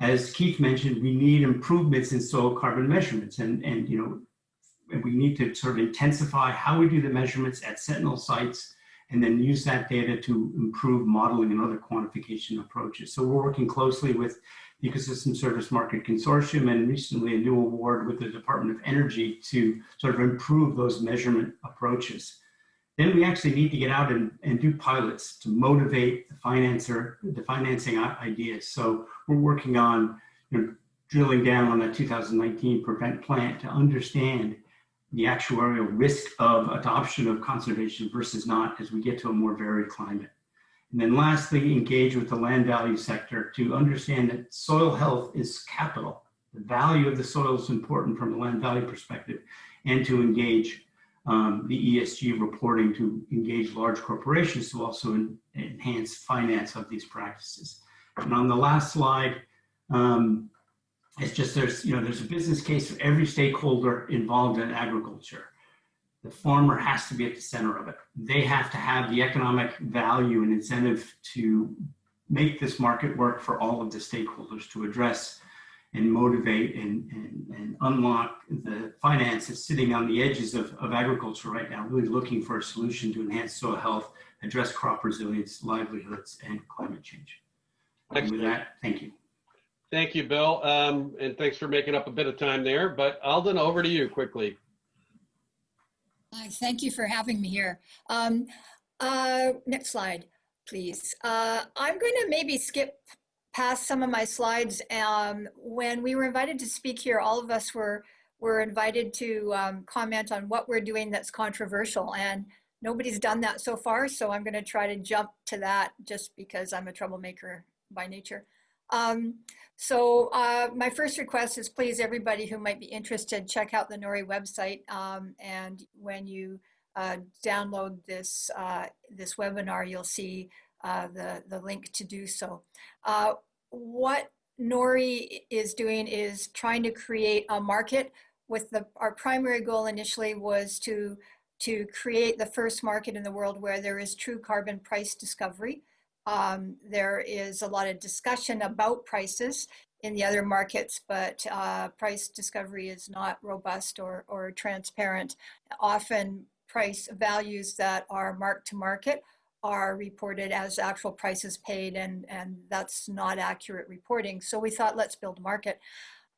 Speaker 8: As Keith mentioned, we need improvements in soil carbon measurements and, and you know, we need to sort of intensify how we do the measurements at Sentinel sites and then use that data to improve modeling and other quantification approaches. So we're working closely with the Ecosystem Service Market Consortium and recently a new award with the Department of Energy to sort of improve those measurement approaches. Then we actually need to get out and, and do pilots to motivate the financer, the financing ideas. So we're working on you know, drilling down on that 2019 prevent plant to understand the actuarial risk of adoption of conservation versus not as we get to a more varied climate. And then lastly, engage with the land value sector to understand that soil health is capital. the value of the soil is important from a land value perspective, and to engage um, the ESG reporting to engage large corporations to also en- enhance finance of these practices. And on the last slide, um, it's just there's you know there's a business case for every stakeholder involved in agriculture. The farmer has to be at the center of it. They have to have the economic value and incentive to make this market work for all of the stakeholders to address and motivate and, and, and unlock the finances sitting on the edges of, of agriculture right now, really looking for a solution to enhance soil health, address crop resilience, livelihoods, and climate change. And with that, thank you.
Speaker 1: Thank you, Bill. Um, and thanks for making up a bit of time there. But Alden, over to you quickly.
Speaker 9: Thank you for having me here. Um, uh, next slide, please. Uh, I'm going to maybe skip past some of my slides. Um, when we were invited to speak here, all of us were were invited to um, comment on what we're doing that's controversial, and nobody's done that so far. So I'm going to try to jump to that just because I'm a troublemaker by nature. Um, so uh, my first request is please everybody who might be interested, check out the NORI website. Um, and when you uh, download this, uh, this webinar, you'll see uh, the, the link to do so. Uh, what NORI is doing is trying to create a market with the, our primary goal initially was to, to create the first market in the world where there is true carbon price discovery. Um, there is a lot of discussion about prices in the other markets, but uh, price discovery is not robust or, or transparent. Often price values that are marked to market are reported as actual prices paid and, and that's not accurate reporting. So we thought, let's build a market.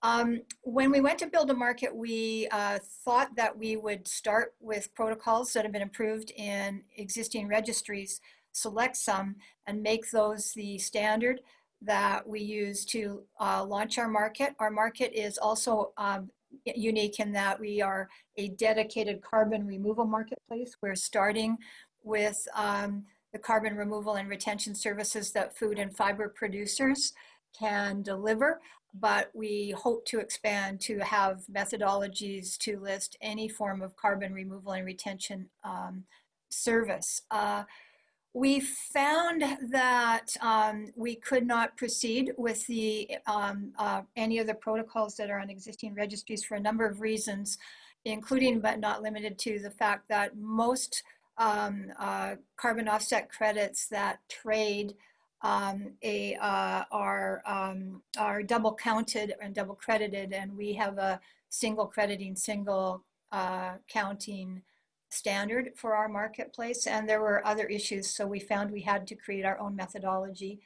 Speaker 9: Um, when we went to build a market, we uh, thought that we would start with protocols that have been approved in existing registries select some and make those the standard that we use to uh, launch our market. Our market is also um, unique in that we are a dedicated carbon removal marketplace. We're starting with um, the carbon removal and retention services that food and fiber producers can deliver, but we hope to expand to have methodologies to list any form of carbon removal and retention um, service. Uh, we found that um, we could not proceed with the um, uh, any of the protocols that are on existing registries for a number of reasons, including but not limited to the fact that most um, uh, carbon offset credits that trade um, a, uh, are, um, are double counted and double credited, and we have a single crediting, single uh, counting standard for our marketplace and there were other issues. So we found we had to create our own methodology.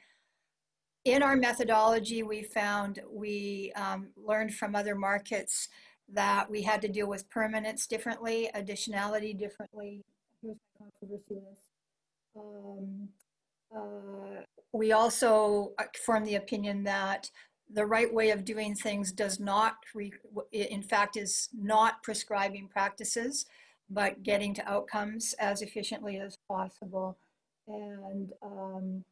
Speaker 9: In our methodology we found we um, learned from other markets that we had to deal with permanence differently additionality differently. Um, uh, we also uh, formed the opinion that the right way of doing things does not, in fact, is not prescribing practices but getting to outcomes as efficiently as possible. And um,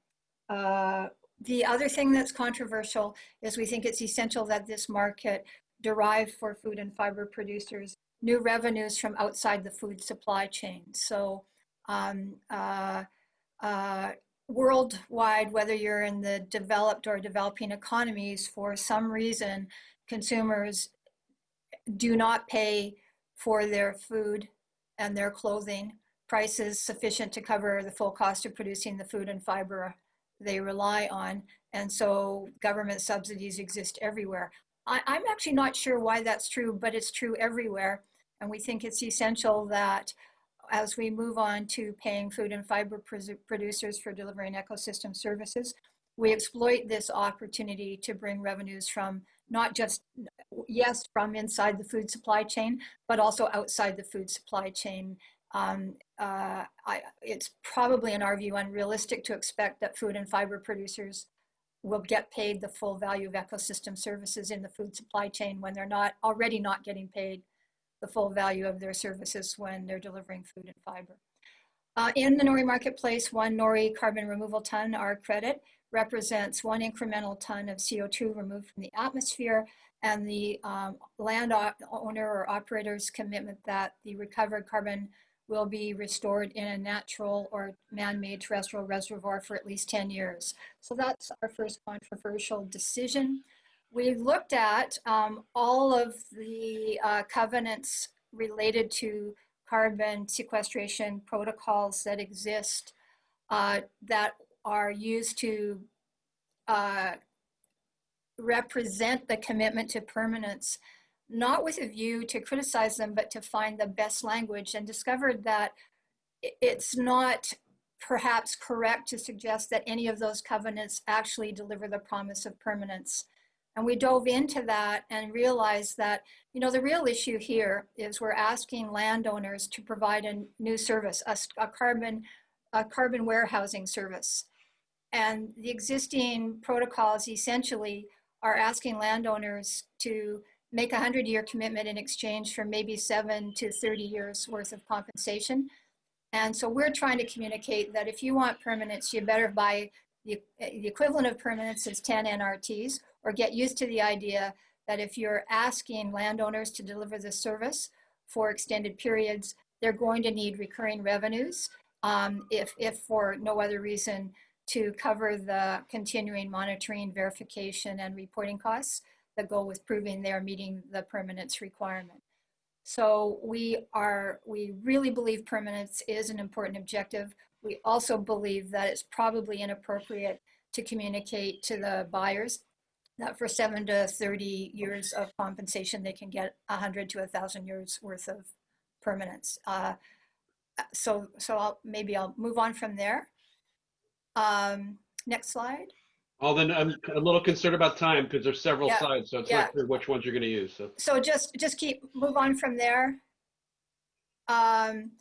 Speaker 9: uh, the other thing that's controversial is we think it's essential that this market derive for food and fiber producers new revenues from outside the food supply chain. So um, uh, uh, worldwide, whether you're in the developed or developing economies, for some reason, consumers do not pay for their food and their clothing prices sufficient to cover the full cost of producing the food and fiber they rely on. And so government subsidies exist everywhere. I, am actually not sure why that's true, but it's true everywhere. And we think it's essential that as we move on to paying food and fiber producers for delivering ecosystem services, we exploit this opportunity to bring revenues from not just, yes, from inside the food supply chain, but also outside the food supply chain. Um, uh, I, it's probably, in our view, unrealistic to expect that food and fiber producers will get paid the full value of ecosystem services in the food supply chain when they're not already not getting paid the full value of their services when they're delivering food and fiber. Uh, in the NORI marketplace, one NORI carbon removal ton, our credit, represents one incremental ton of CO2 removed from the atmosphere and the um, land owner or operator's commitment that the recovered carbon will be restored in a natural or man-made terrestrial reservoir for at least 10 years. So that's our first controversial decision. We looked at um, all of the uh, covenants related to carbon sequestration protocols that exist uh, that are used to uh, represent the commitment to permanence, not with a view to criticize them, but to find the best language and discovered that it's not perhaps correct to suggest that any of those covenants actually deliver the promise of permanence. And we dove into that and realized that, you know, the real issue here is we're asking landowners to provide a new service, a, a carbon, a carbon warehousing service. And the existing protocols essentially are asking landowners to make a 100 year commitment in exchange for maybe seven to 30 years worth of compensation. And so we're trying to communicate that if you want permanence, you better buy the, the equivalent of permanence is 10 NRTs or get used to the idea that if you're asking landowners to deliver the service for extended periods, they're going to need recurring revenues um, if, if for no other reason to cover the continuing monitoring, verification, and reporting costs that go with proving they're meeting the permanence requirement. So we are, we really believe permanence is an important objective. We also believe that it's probably inappropriate to communicate to the buyers that for seven to 30 years of compensation, they can get 100 to 1,000 years worth of permanence. Uh, so so I'll, maybe I'll move on from there. Um, next slide.
Speaker 1: Well, then I'm a little concerned about time because there's several
Speaker 9: Yeah,
Speaker 1: slides, so it's
Speaker 9: yeah.
Speaker 1: not clear which ones you're going to use. So
Speaker 9: So just just keep move on from there. Um,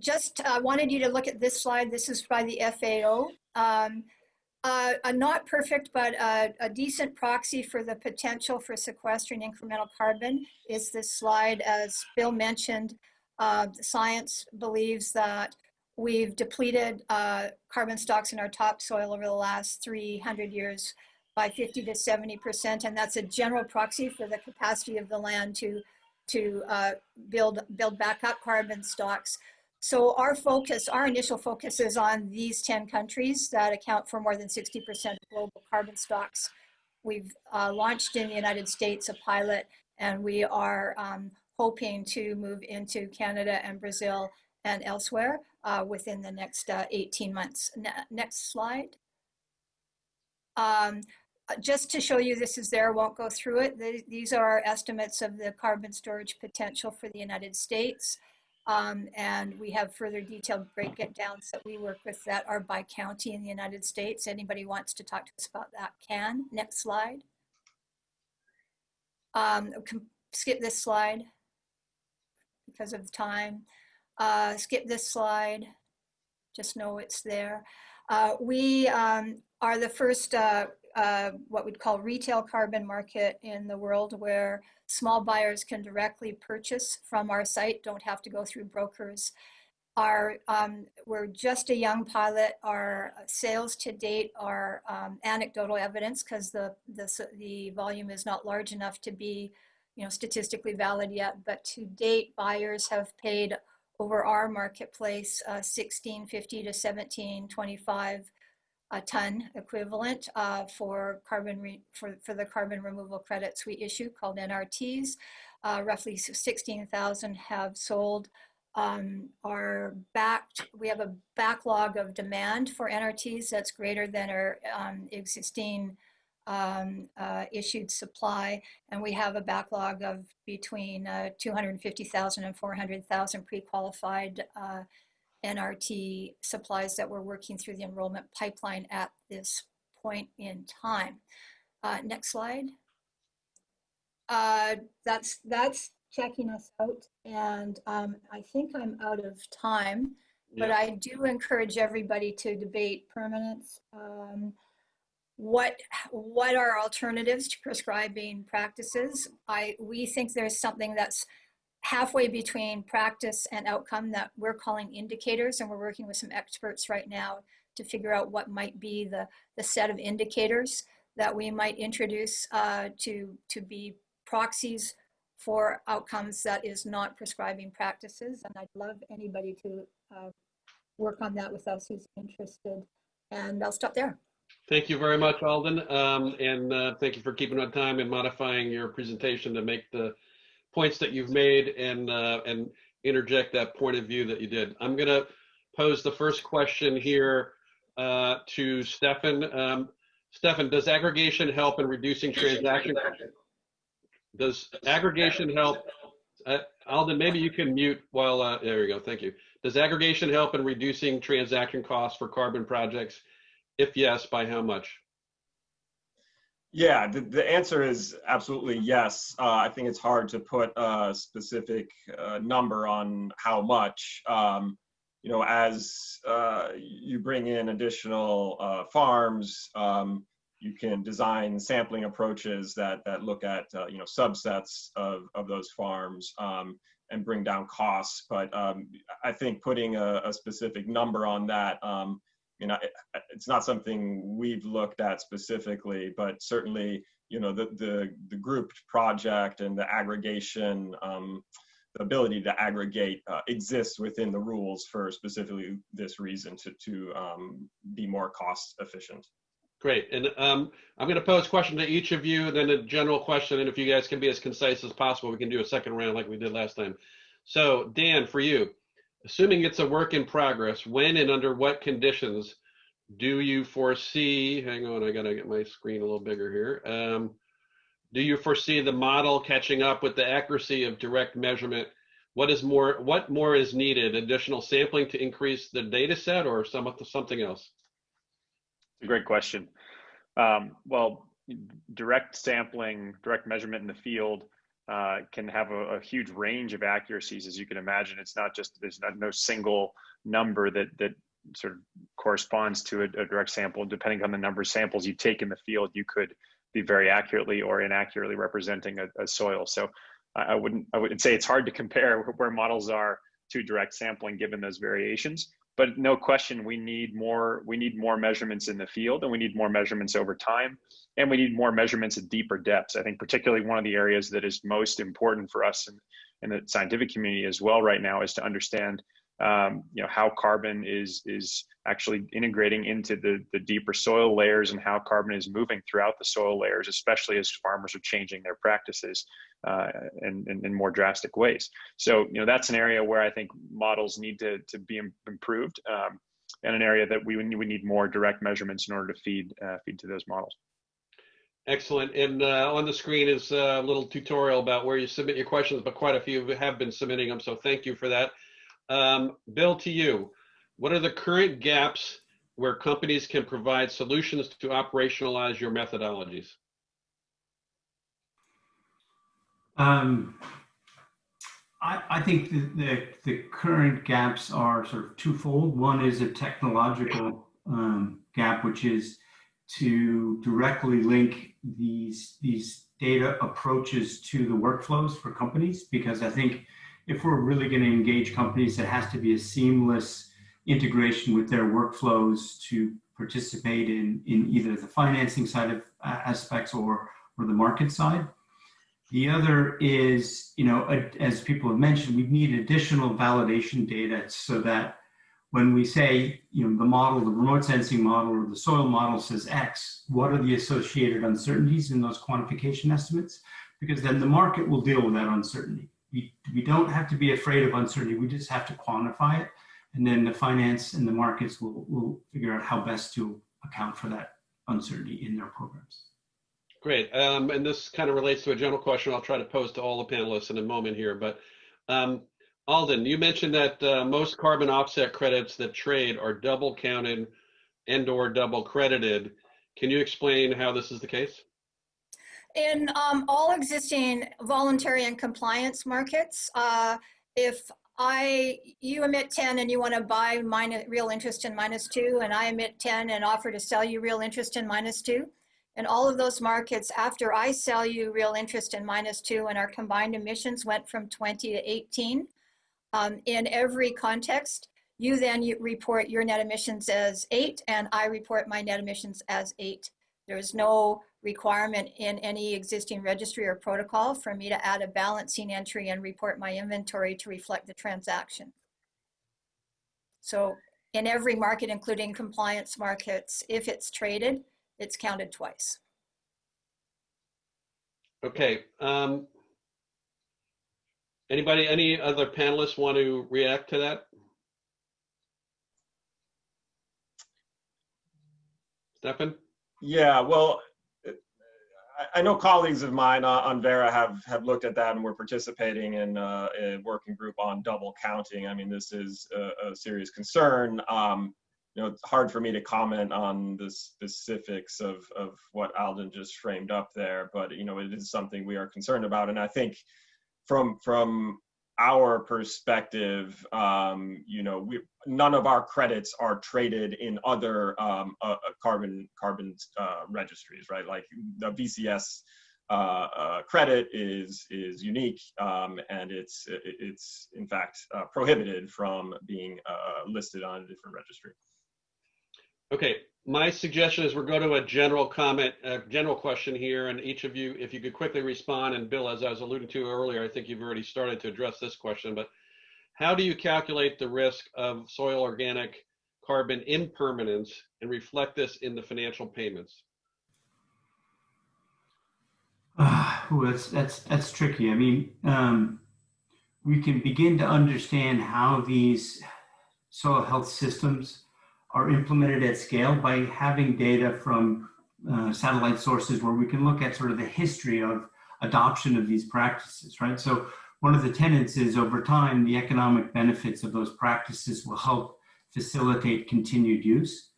Speaker 9: just uh, wanted you to look at this slide. This is by the FAO. Um, uh, a not perfect, but a, a decent proxy for the potential for sequestering incremental carbon is this slide. As Bill mentioned, uh, science believes that we've depleted uh, carbon stocks in our topsoil over the last 300 years by 50 to 70%, and that's a general proxy for the capacity of the land to, to uh, build, build back up carbon stocks. So our focus, our initial focus is on these 10 countries that account for more than 60% of global carbon stocks. We've uh, launched in the United States a pilot, and we are um, hoping to move into Canada and Brazil and elsewhere uh, within the next uh, 18 months. Ne- next slide. Um, uh, just to show you this is there, won't go through it. Th- These are our estimates of the carbon storage potential for the United States. Um, and we have further detailed breakdowns that we work with that are by county in the United States. Anybody wants to talk to us about that can. Next slide. Um, skip this slide because of time. Uh, skip this slide. Just know it's there. Uh, we um, are the first uh, uh, what we'd call retail carbon market in the world where small buyers can directly purchase from our site, don't have to go through brokers. Our, um, we're just a young pilot. Our sales to date are um, anecdotal evidence because the, the, the volume is not large enough to be you know, statistically valid yet. But to date, buyers have paid over our marketplace uh, 1650 to 1725 a ton equivalent uh, for carbon for, for the carbon removal credits we issue called NRTs. Uh, roughly 16,000 have sold. Um, are backed. We have a backlog of demand for NRTs that's greater than our um, existing um, uh, issued supply, and we have a backlog of between uh, 250,000 and 400,000 pre-qualified uh, NRT supplies that we're working through the enrollment pipeline at this point in time. Uh, next slide. Uh, that's that's checking us out, and um, I think I'm out of time. But I do encourage everybody to debate permanence. Um, what what are alternatives to prescribing practices? I we think there's something that's halfway between practice and outcome that we're calling indicators, and we're working with some experts right now to figure out what might be the, the set of indicators that we might introduce uh, to, to be proxies for outcomes that is not prescribing practices. And I'd love anybody to uh, work on that with us who's interested. And I'll stop there.
Speaker 1: Thank you very much, Aldyen. Um, and uh, thank you for keeping on time and modifying your presentation to make the points that you've made and, uh, and interject that point of view that you did. I'm going to pose the first question here uh, to Stefan. Um, Stefan, does aggregation help in reducing transaction? Does aggregation help? Uh, Aldyen, maybe you can mute while, uh, there you go, thank you. Does aggregation help in reducing transaction costs for carbon projects? If yes, by how much?
Speaker 6: Yeah, the, the answer is absolutely yes. Uh, I think it's hard to put a specific uh, number on how much. Um, you know, as uh, you bring in additional uh, farms, um, you can design sampling approaches that that look at uh, you know subsets of of those farms um, and bring down costs. But um, I think putting a, a, specific number on that, um, you know, it, it's not something we've looked at specifically, but certainly you know the the the grouped project and the aggregation. Um, the ability to aggregate uh, exists within the rules for specifically this reason to, to um, be more cost efficient.
Speaker 1: Great. And um, I'm going to pose a question to each of you, then a general question. And if you guys can be as concise as possible, we can do a second round like we did last time. So Dan, for you, assuming it's a work in progress, when and under what conditions do you foresee, hang on, I got to get my screen a little bigger here. Um, do you foresee the model catching up with the accuracy of direct measurement? What is more, what more is needed? Additional sampling to increase the data set or some, something else?
Speaker 7: a great question. Um, well, direct sampling, direct measurement in the field uh, can have a, a, huge range of accuracies, as you can imagine. It's not just there's not no single number that that sort of corresponds to a, a direct sample. Depending on the number of samples you take in the field, you could be very accurately or inaccurately representing a, a soil. So I, I wouldn't I would say it's hard to compare where models are to direct sampling given those variations but no question we need more we need more measurements in the field and we need more measurements over time and we need more measurements at deeper depths. I think particularly one of the areas that is most important for us in, in the scientific community as well right now is to understand um, you know how carbon is is actually integrating into the the deeper soil layers and how carbon is moving throughout the soil layers, especially as farmers are changing their practices uh, in, in, in more drastic ways. So you know that's an area where I think models need to to be improved. Um, and an area that we we need more direct measurements in order to feed uh, feed to those models.
Speaker 1: Excellent. And uh, on the screen is a little tutorial about where you submit your questions, but quite a few have been submitting them. So thank you for that. Um, Bill, to you, what are the current gaps where companies can provide solutions to operationalize your methodologies?
Speaker 8: Um, I, I, think the, the, the, current gaps are sort of twofold. One is a technological um, gap, which is to directly link these, these data approaches to the workflows for companies, because I think if we're really going to engage companies, it has to be a seamless integration with their workflows to participate in, in either the financing side of uh, aspects or, or the market side. The other is, you know, as people have mentioned, we need additional validation data so that when we say, you know, the model, the remote sensing model or the soil model says X, what are the associated uncertainties in those quantification estimates? Because then the market will deal with that uncertainty we, we don't have to be afraid of uncertainty. We just have to quantify it. And then the finance and the markets will, will figure out how best to account for that uncertainty in their programs.
Speaker 1: Great. Um, and this kind of relates to a general question I'll try to pose to all the panelists in a moment here. But um, Aldyen, you mentioned that uh, most carbon offset credits that trade are double counted and or double credited. Can you explain how this is the case?
Speaker 9: In um, all existing voluntary and compliance markets, uh, if I, you emit 10 and you want to buy minus, real interest in minus two, and I emit 10 and offer to sell you real interest in minus two. In all of those markets, after I sell you real interest in minus two and our combined emissions went from 20 to 18, um, in every context, You then you report your net emissions as eight, and I report my net emissions as eight. There's no requirement in any existing registry or protocol for me to add a balancing entry and report my inventory to reflect the transaction. So in every market, including compliance markets, if it's traded, it's counted twice.
Speaker 1: Okay. Um, anybody, any other panelists want to react to that? Stefan?
Speaker 6: Yeah, well, I- I know colleagues of mine uh, on Verra have, have looked at that and we're participating in uh, a working group on double counting. I mean, this is a, a serious concern. Um, you know, it's hard for me to comment on the specifics of, of what Aldyen just framed up there, but you know, it is something we are concerned about. And I think from from our perspective, um, you know, we, none of our credits are traded in other um, uh, carbon carbon uh, registries, right? Like the VCS uh, uh, credit is is unique, um, and it's it's in fact uh, prohibited from being uh, listed on a different registry.
Speaker 1: Okay, my suggestion is we're going to a general comment, a general question here, and each of you, if you could quickly respond, and Bill, as I was alluding to earlier, I think you've already started to address this question, but how do you calculate the risk of soil organic carbon impermanence and reflect this in the financial payments?
Speaker 8: Uh, ooh, that's that's that's tricky. I mean, um, we can begin to understand how these soil health systems are implemented at scale by having data from uh, satellite sources where we can look at sort of the history of adoption of these practices, right? So one of the tenets is over time, the economic benefits of those practices will help facilitate continued use.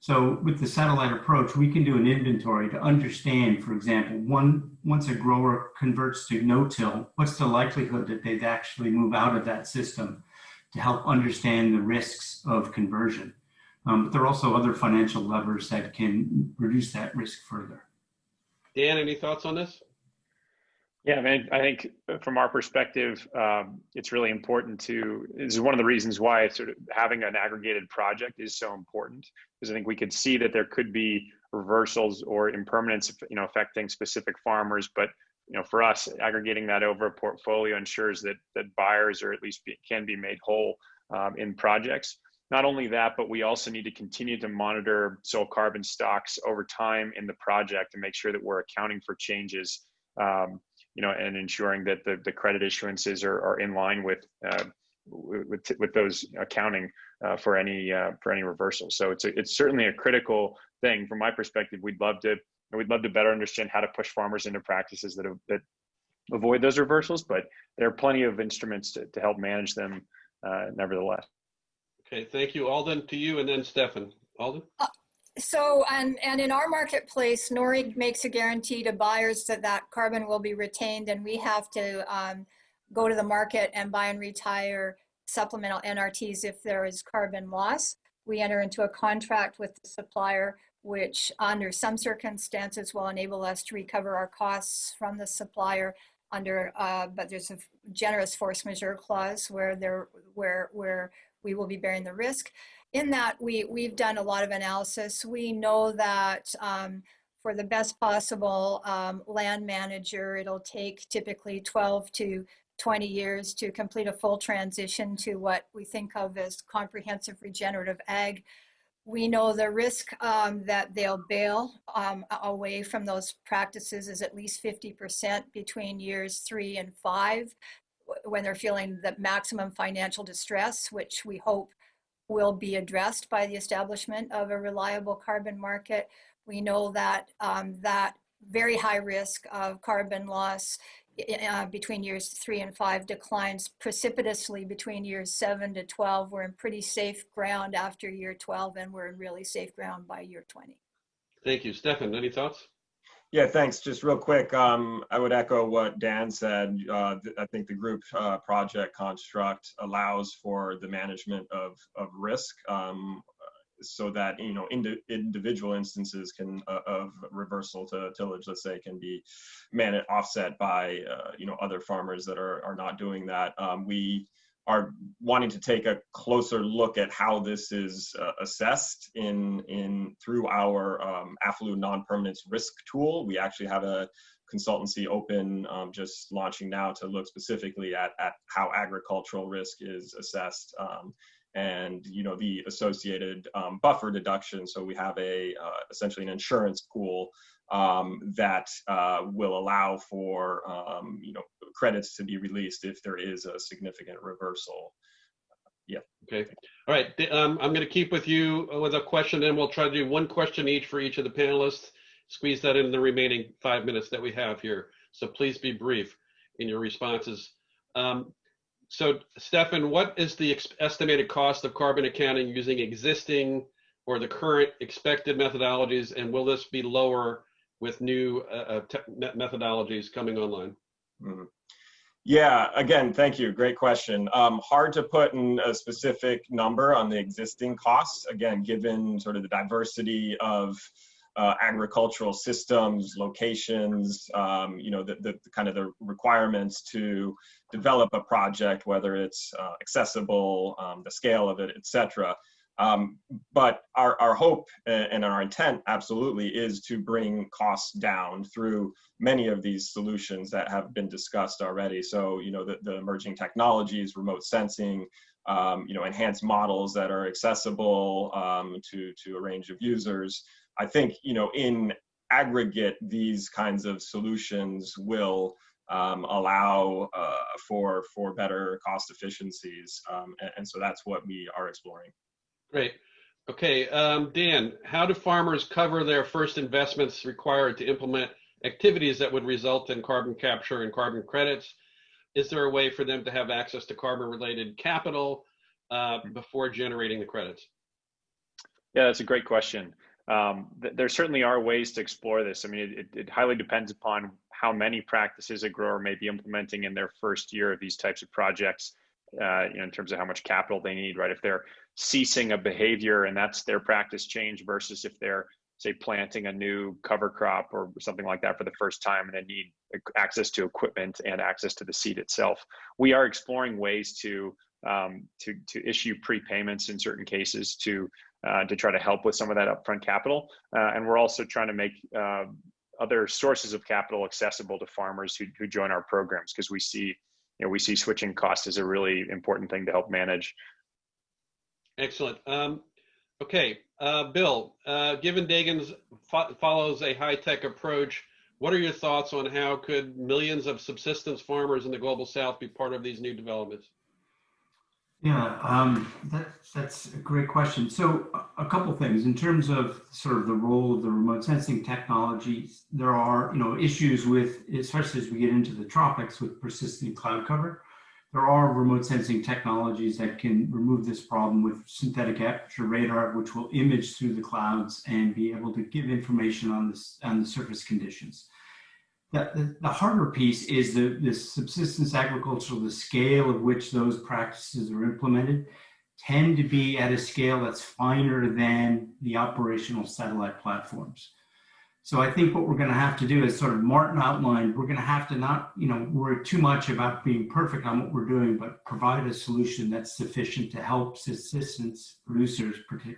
Speaker 8: So with the satellite approach, we can do an inventory to understand, for example, one, once a grower converts to no-till, what's the likelihood that they'd actually move out of that system to help understand the risks of conversion. Um, but there are also other financial levers that can reduce that risk further.
Speaker 1: Dan, any thoughts on this?
Speaker 7: Yeah, I mean, I think from our perspective, um, it's really important to. This is one of the reasons why sort of having an aggregated project is so important, because I think we could see that there could be reversals or impermanence, you know, affecting specific farmers. But you know, for us, aggregating that over a portfolio ensures that that buyers, or at least be, can be made whole um, in projects. Not only that, but we also need to continue to monitor soil carbon stocks over time in the project and make sure that we're accounting for changes, um, you know, and ensuring that the, the credit issuances are, are in line with, uh, with, with those accounting uh, for any uh, for any reversals. So it's a, it's certainly a critical thing from my perspective. We'd love to we'd love to better understand how to push farmers into practices that that avoid those reversals, but there are plenty of instruments to, to help manage them uh, nevertheless.
Speaker 1: Okay, thank you. Aldyen, to you, and then Stefan. Aldyen?
Speaker 9: Uh, so, and, and in our marketplace, Nori makes a guarantee to buyers that that carbon will be retained and we have to um, go to the market and buy and retire supplemental NRTs if there is carbon loss. We enter into a contract with the supplier, which under some circumstances will enable us to recover our costs from the supplier under, uh, but there's a generous force majeure clause where there, where, where we will be bearing the risk. In that, we, we've done a lot of analysis. We know that um, for the best possible um, land manager, it'll take typically 12 to 20 years to complete a full transition to what we think of as comprehensive regenerative ag. We know the risk um, that they'll bail um, away from those practices is at least 50% between years three and five when they're feeling the maximum financial distress, which we hope will be addressed by the establishment of a reliable carbon market. We know that um, that very high risk of carbon loss uh, between years three and five declines precipitously between years seven to 12. We're in pretty safe ground after year 12 and we're in really safe ground by year 20.
Speaker 1: Thank you. Stefan, any thoughts?
Speaker 6: Yeah, thanks. Just real quick, um, I would echo what Dan said. Uh, I think the group uh, project construct allows for the management of, of risk um, so that, you know, indi individual instances can uh, of reversal to tillage, let's say, can be man offset by, uh, you know, other farmers that are, are not doing that. Um, we are wanting to take a closer look at how this is uh, assessed in in through our um, non-permanence risk tool. We actually have a consultancy open um, just launching now to look specifically at, at how agricultural risk is assessed um, and you know the associated um, buffer deduction so we have a uh, essentially an insurance pool um, that uh, will allow for um, you know credits to be released if there is a significant reversal yeah
Speaker 1: Okay. All right. Um, I'm going to keep with you with a question, and we'll try to do one question each for each of the panelists. Squeeze that in the remaining five minutes that we have here. So please be brief in your responses. Um, so, Stefan, what is the estimated cost of carbon accounting using existing or the current expected methodologies, and will this be lower with new uh, uh, methodologies coming online?
Speaker 6: Mhm. Yeah, again, thank you. Great question. Um, hard to put in a specific number on the existing costs, again, given sort of the diversity of uh, agricultural systems, locations, um, you know, the, the, the kind of the requirements to develop a project, whether it's uh, accessible, um, the scale of it, et cetera. Um, but our, our hope and our intent absolutely is to bring costs down through many of these solutions that have been discussed already. So, you know, the, the emerging technologies, remote sensing, um, you know, enhanced models that are accessible um, to, to a range of users. I think, you know, in aggregate, these kinds of solutions will um, allow uh, for, for better cost efficiencies. Um, and, and so that's what we are exploring.
Speaker 1: Great. Okay, um, Dan, how do farmers cover their first investments required to implement activities that would result in carbon capture and carbon credits? Is there a way for them to have access to carbon related capital uh, before generating the credits?
Speaker 7: Yeah, that's a great question. Um, th- there certainly are ways to explore this. I mean, it, it highly depends upon how many practices a grower may be implementing in their first year of these types of projects. Uh, you know, in terms of how much capital they need, right? If they're ceasing a behavior and that's their practice change versus if they're say planting a new cover crop or something like that for the first time and they need access to equipment and access to the seed itself. We are exploring ways to um, to to issue prepayments in certain cases to uh, to try to help with some of that upfront capital, uh, and we're also trying to make uh, other sources of capital accessible to farmers who who join our programs because we see you know we see switching costs as a really important thing to help manage.
Speaker 1: Excellent. Um, okay, uh, Bill, uh, given Dagan's fo- follows a high-tech approach, what are your thoughts on how could millions of subsistence farmers in the global south be part of these new developments?
Speaker 8: Yeah, um, that, that's a great question. So a a couple things in terms of sort of the role of the remote sensing technologies, there are, you know, issues with, especially as we get into the tropics with persistent cloud cover. There are remote sensing technologies that can remove this problem with synthetic aperture radar, which will image through the clouds and be able to give information on this on the surface conditions. The, the, the harder piece is the, the subsistence agriculture, the scale of which those practices are implemented tend to be at a scale that's finer than the operational satellite platforms. So I think what we're going to have to do is sort of Martin outlined, we're going to have to not, you know, worry too much about being perfect on what we're doing, but provide a solution that's sufficient to help subsistence producers partic-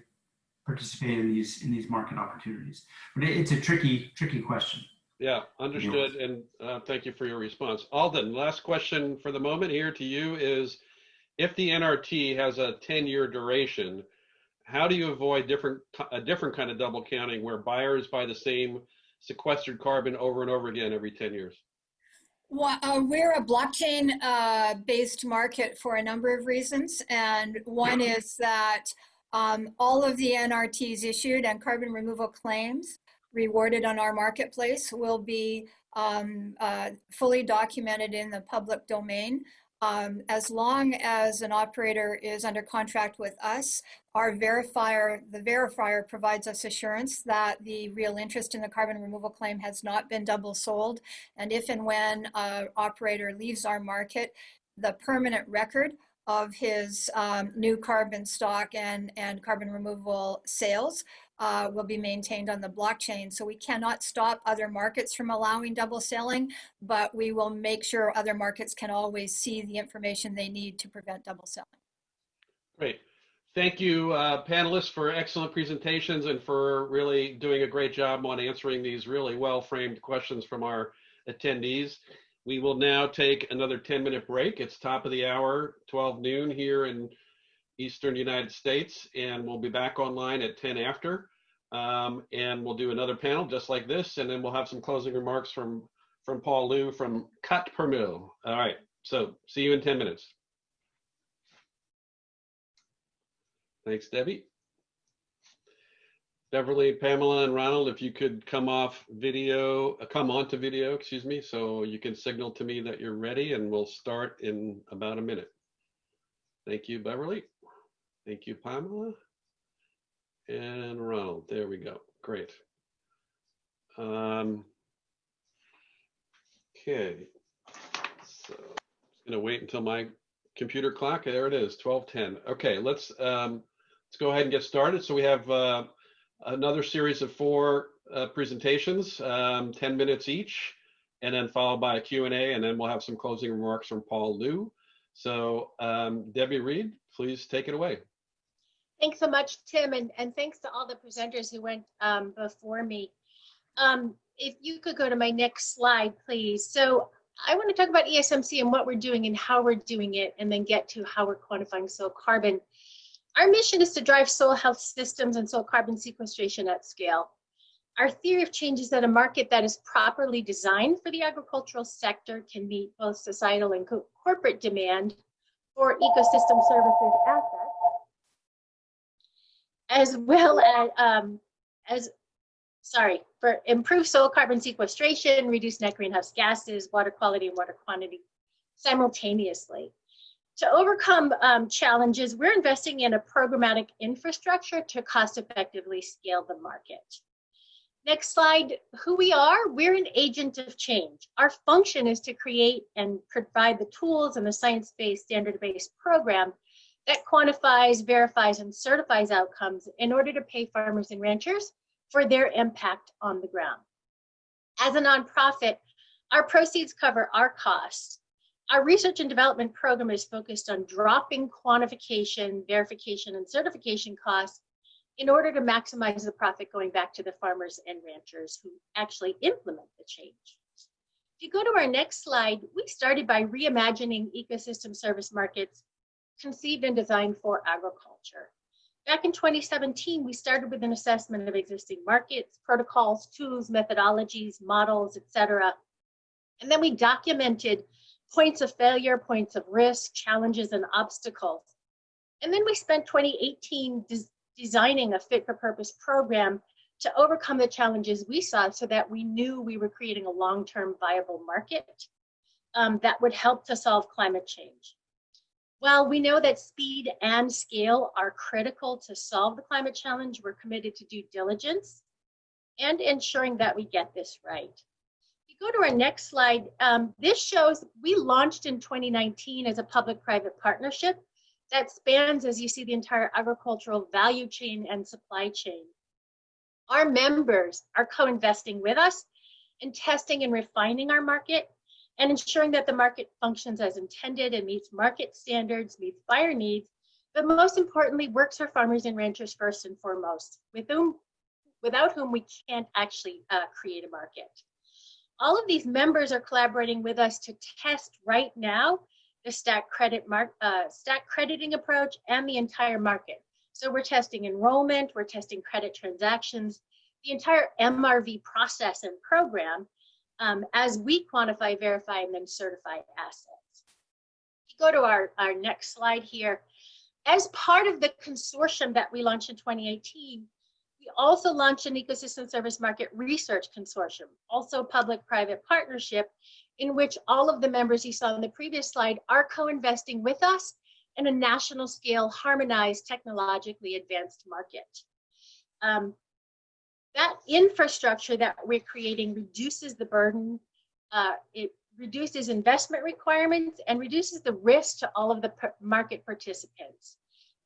Speaker 8: participate in these in these market opportunities. But it, it's a tricky, tricky question.
Speaker 1: Yeah, understood, and uh, thank you for your response. Aldyen, last question for the moment here to you is, if the NRT has a 10-year duration, how do you avoid different a different kind of double counting where buyers buy the same sequestered carbon over and over again every 10 years?
Speaker 9: Well, uh, we're a blockchain uh, based market for a number of reasons. And one is that um, all of the NRTs issued and carbon removal claims rewarded on our marketplace will be um, uh, fully documented in the public domain. Um, as long as an operator is under contract with us, our verifier, the verifier provides us assurance that the real interest in the carbon removal claim has not been double sold. And if and when an operator leaves our market, the permanent record of his um, new carbon stock and, and carbon removal sales uh, will be maintained on the blockchain. So we cannot stop other markets from allowing double selling, but we will make sure other markets can always see the information they need to prevent double selling.
Speaker 1: Great. Thank you, uh, panelists, for excellent presentations and for really doing a great job on answering these really well-framed questions from our attendees. We will now take another 10-minute break. It's top of the hour, 12 noon here in Eastern United States, and we'll be back online at 10 after. Um, and we'll do another panel just like this, and then we'll have some closing remarks from, from Paul Luu from Quatre pour Mille. All right, so see you in 10 minutes. Thanks, Debbie. Beverly, Pamela, and Ronald, if you could come off video, uh, come onto video, excuse me, so you can signal to me that you're ready and we'll start in about a minute. Thank you, Beverly. Thank you, Pamela. And Ronald, there we go. Great. Um, okay. So I'm gonna wait until my computer clock, there it is, 1210. Okay, let's um, let's go ahead and get started. So we have uh, another series of four uh, presentations, um, 10 minutes each, and then followed by a Q&A, and then we'll have some closing remarks from Paul Luu. So um, Debbie Reed, please take it away.
Speaker 10: Thanks so much, Tim, and, and thanks to all the presenters who went um, before me. Um, if you could go to my next slide, please. So I want to talk about ESMC and what we're doing and how we're doing it, and then get to how we're quantifying soil carbon. Our mission is to drive soil health systems and soil carbon sequestration at scale. Our theory of change is that a market that is properly designed for the agricultural sector can meet both societal and co corporate demand for ecosystem services assets, as well as, um, as sorry, for improved soil carbon sequestration, reduce net greenhouse gases, water quality, and water quantity simultaneously. To overcome um, challenges, we're investing in a programmatic infrastructure to cost effectively scale the market. Next slide, who we are, we're an agent of change. Our function is to create and provide the tools and the science-based, standard-based program that quantifies, verifies, and certifies outcomes in order to pay farmers and ranchers for their impact on the ground. As a nonprofit, our proceeds cover our costs. Our research and development program is focused on dropping quantification, verification, and certification costs in order to maximize the profit going back to the farmers and ranchers who actually implement the change. If you go to our next slide, we started by reimagining ecosystem service markets conceived and designed for agriculture. Back in 2017, we started with an assessment of existing markets, protocols, tools, methodologies, models, etc. And then we documented points of failure, points of risk, challenges, and obstacles. And then we spent 2018 des designing a fit for purpose program to overcome the challenges we saw so that we knew we were creating a long-term viable market um, that would help to solve climate change. While we know that speed and scale are critical to solve the climate challenge, we're committed to due diligence and ensuring that we get this right. If you go to our next slide, um, this shows we launched in 2019 as a public-private partnership that spans, as you see, the entire agricultural value chain and supply chain. Our members are co-investing with us in testing and refining our market and ensuring that the market functions as intended and meets market standards, meets buyer needs, but most importantly, works for farmers and ranchers first and foremost, with whom, without whom we can't actually uh, create a market. All of these members are collaborating with us to test right now the stack credit mark, uh, stack crediting approach and the entire market. So we're testing enrollment, we're testing credit transactions, the entire MRV process and program um, as we quantify, verify, and then certify assets. Go to our, our next slide here. As part of the consortium that we launched in 2018, we also launched an ecosystem service market research consortium, also public-private partnership, in which all of the members you saw in the previous slide are co-investing with us in a national scale, harmonized, technologically advanced market. Um, that infrastructure that we're creating reduces the burden, uh, it reduces investment requirements and reduces the risk to all of the market participants.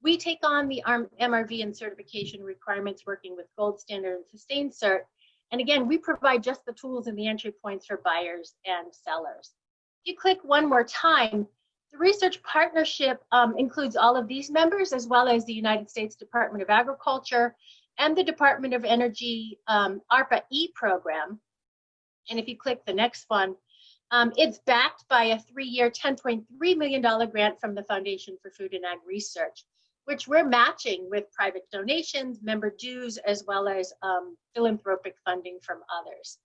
Speaker 10: We take on the MRV and certification requirements working with Gold Standard and SustainCERT. And again, we provide just the tools and the entry points for buyers and sellers. If you click one more time, the research partnership um, includes all of these members, as well as the United States Department of Agriculture and the Department of Energy um, ARPA-E program. And if you click the next one, um, it's backed by a three-year $10.3 million grant from the Foundation for Food and Ag Research, which we're matching with private donations, member dues, as well as um, philanthropic funding from others.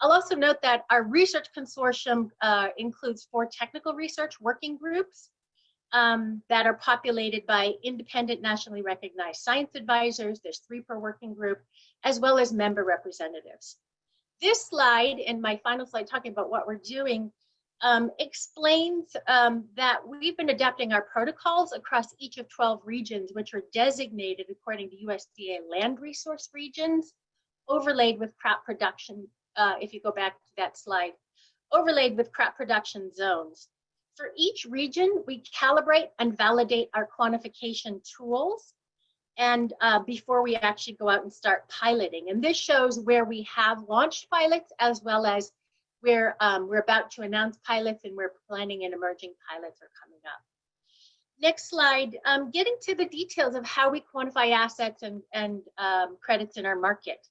Speaker 10: I'll also note that our research consortium uh, includes four technical research working groups um, that are populated by independent nationally recognized science advisors. There's three per working group, as well as member representatives. This slide and my final slide talking about what we're doing um, explains um, that we've been adapting our protocols across each of 12 regions, which are designated according to USDA land resource regions, overlaid with crop production uh, if you go back to that slide, overlaid with crop production zones. For each region, we calibrate and validate our quantification tools and uh, before we actually go out and start piloting. And this shows where we have launched pilots as well as where um, we're about to announce pilots and we're planning and emerging pilots are coming up. Next slide, um, getting to the details of how we quantify assets and, and um, credits in our market.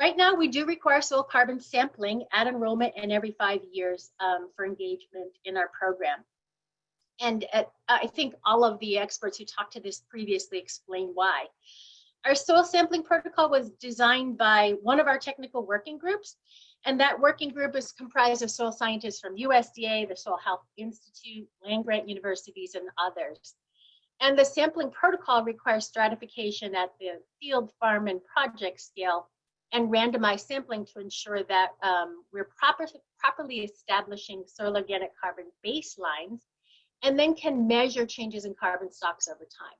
Speaker 10: Right now, we do require soil carbon sampling at enrollment and every five years um, for engagement in our program. And at, I think all of the experts who talked to this previously explained why. Our soil sampling protocol was designed by one of our technical working groups, and that working group is comprised of soil scientists from USDA, the Soil Health Institute, land grant universities, and others. And the sampling protocol requires stratification at the field, farm, and project scale and randomized sampling to ensure that um, we're proper, properly establishing soil organic carbon baselines and then can measure changes in carbon stocks over time.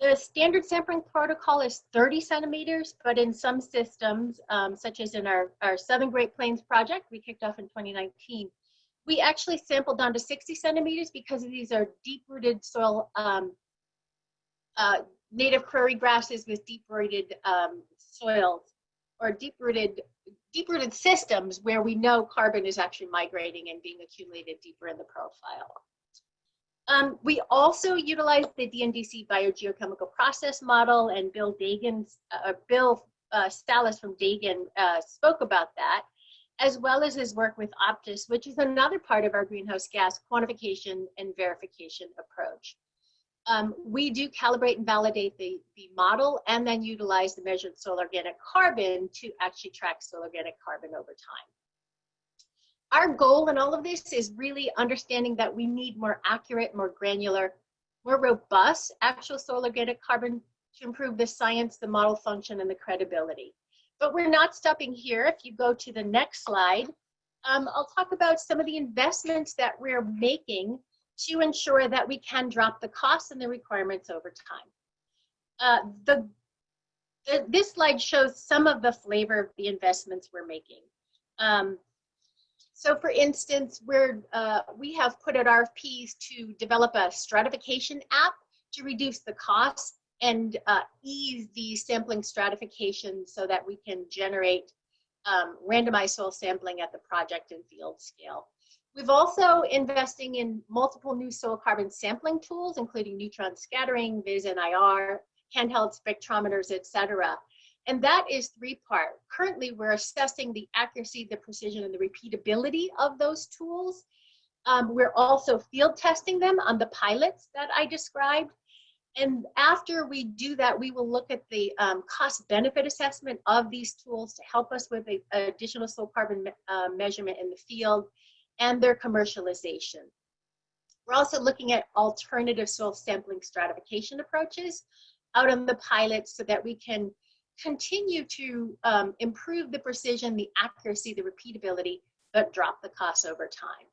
Speaker 10: The standard sampling protocol is 30 centimeters, but in some systems, um, such as in our, our Southern Great Plains project we kicked off in 2019, we actually sampled down to 60 centimeters because these are deep-rooted soil, um, uh, native prairie grasses with deep-rooted um, soils or deep-rooted deep-rooted systems where we know carbon is actually migrating and being accumulated deeper in the profile. Um, we also utilize the DNDC biogeochemical process model and Bill Dagan, uh, Bill uh, Salas from Dagan uh, spoke about that, as well as his work with OpTIS, which is another part of our greenhouse gas quantification and verification approach um, we do calibrate and validate the, the model and then utilize the measured soil organic carbon to actually track soil organic carbon over time. Our goal in all of this is really understanding that we need more accurate, more granular, more robust actual soil organic carbon to improve the science, the model function, and the credibility. But we're not stopping here. If you go to the next slide, um, I'll talk about some of the investments that we're making to ensure that we can drop the costs and the requirements over time. Uh, the, the, this slide shows some of the flavor of the investments we're making. Um, so for instance, we're, uh, we have put out RFPs to develop a stratification app to reduce the costs and uh, ease the sampling stratification so that we can generate um, randomized soil sampling at the project and field scale. We've also investing in multiple new soil carbon sampling tools, including neutron scattering, VIS-NIR, handheld spectrometers, etc. And that is three part. Currently, we're assessing the accuracy, the precision, and the repeatability of those tools. Um, we're also field testing them on the pilots that I described. And after we do that, we will look at the um, cost benefit assessment of these tools to help us with the additional soil carbon me uh, measurement in the field and their commercialization. We're also looking at alternative soil sampling stratification approaches out on the pilot so that we can continue to um, improve the precision, the accuracy, the repeatability, but drop the costs over time.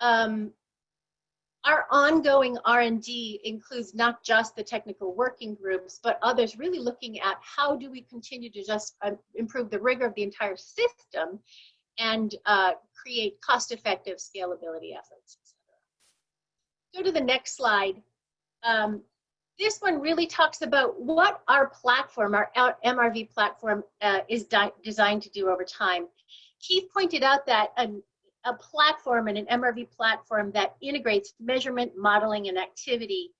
Speaker 10: Um, our ongoing R&D includes not just the technical working groups, but others really looking at how do we continue to just uh, improve the rigor of the entire system and uh, create cost-effective scalability efforts, Go to the next slide. Um, this one really talks about what our platform, our MRV platform, uh, is designed to do over time. Keith pointed out that an, a platform and an MRV platform that integrates measurement, modeling, and activity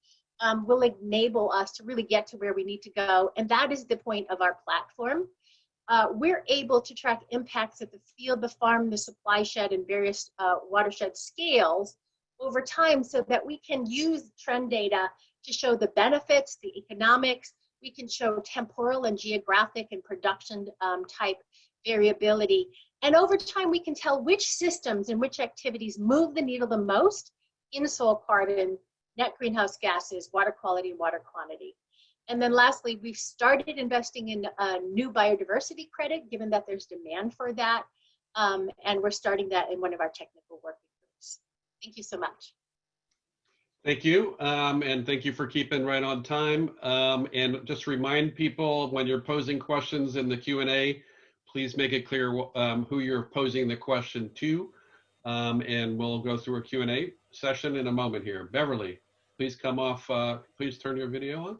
Speaker 10: um, will enable us to really get to where we need to go. And that is the point of our platform. Uh, we're able to track impacts at the field, the farm, the supply shed, and various uh, watershed scales over time so that we can use trend data to show the benefits, the economics. We can show temporal and geographic and production um, type variability. And over time, we can tell which systems and which activities move the needle the most in soil carbon, net greenhouse gases, water quality, and water quantity. And then lastly, we've started investing in a new biodiversity credit, given that there's demand for that. Um, and we're starting that in one of our technical working groups. Thank you so much.
Speaker 1: Thank you, um, and thank you for keeping right on time. Um, and just remind people when you're posing questions in the Q and A, please make it clear um, who you're posing the question to, um, and we'll go through a Q and A session in a moment here. Beverly, please come off. Uh, please turn your video on.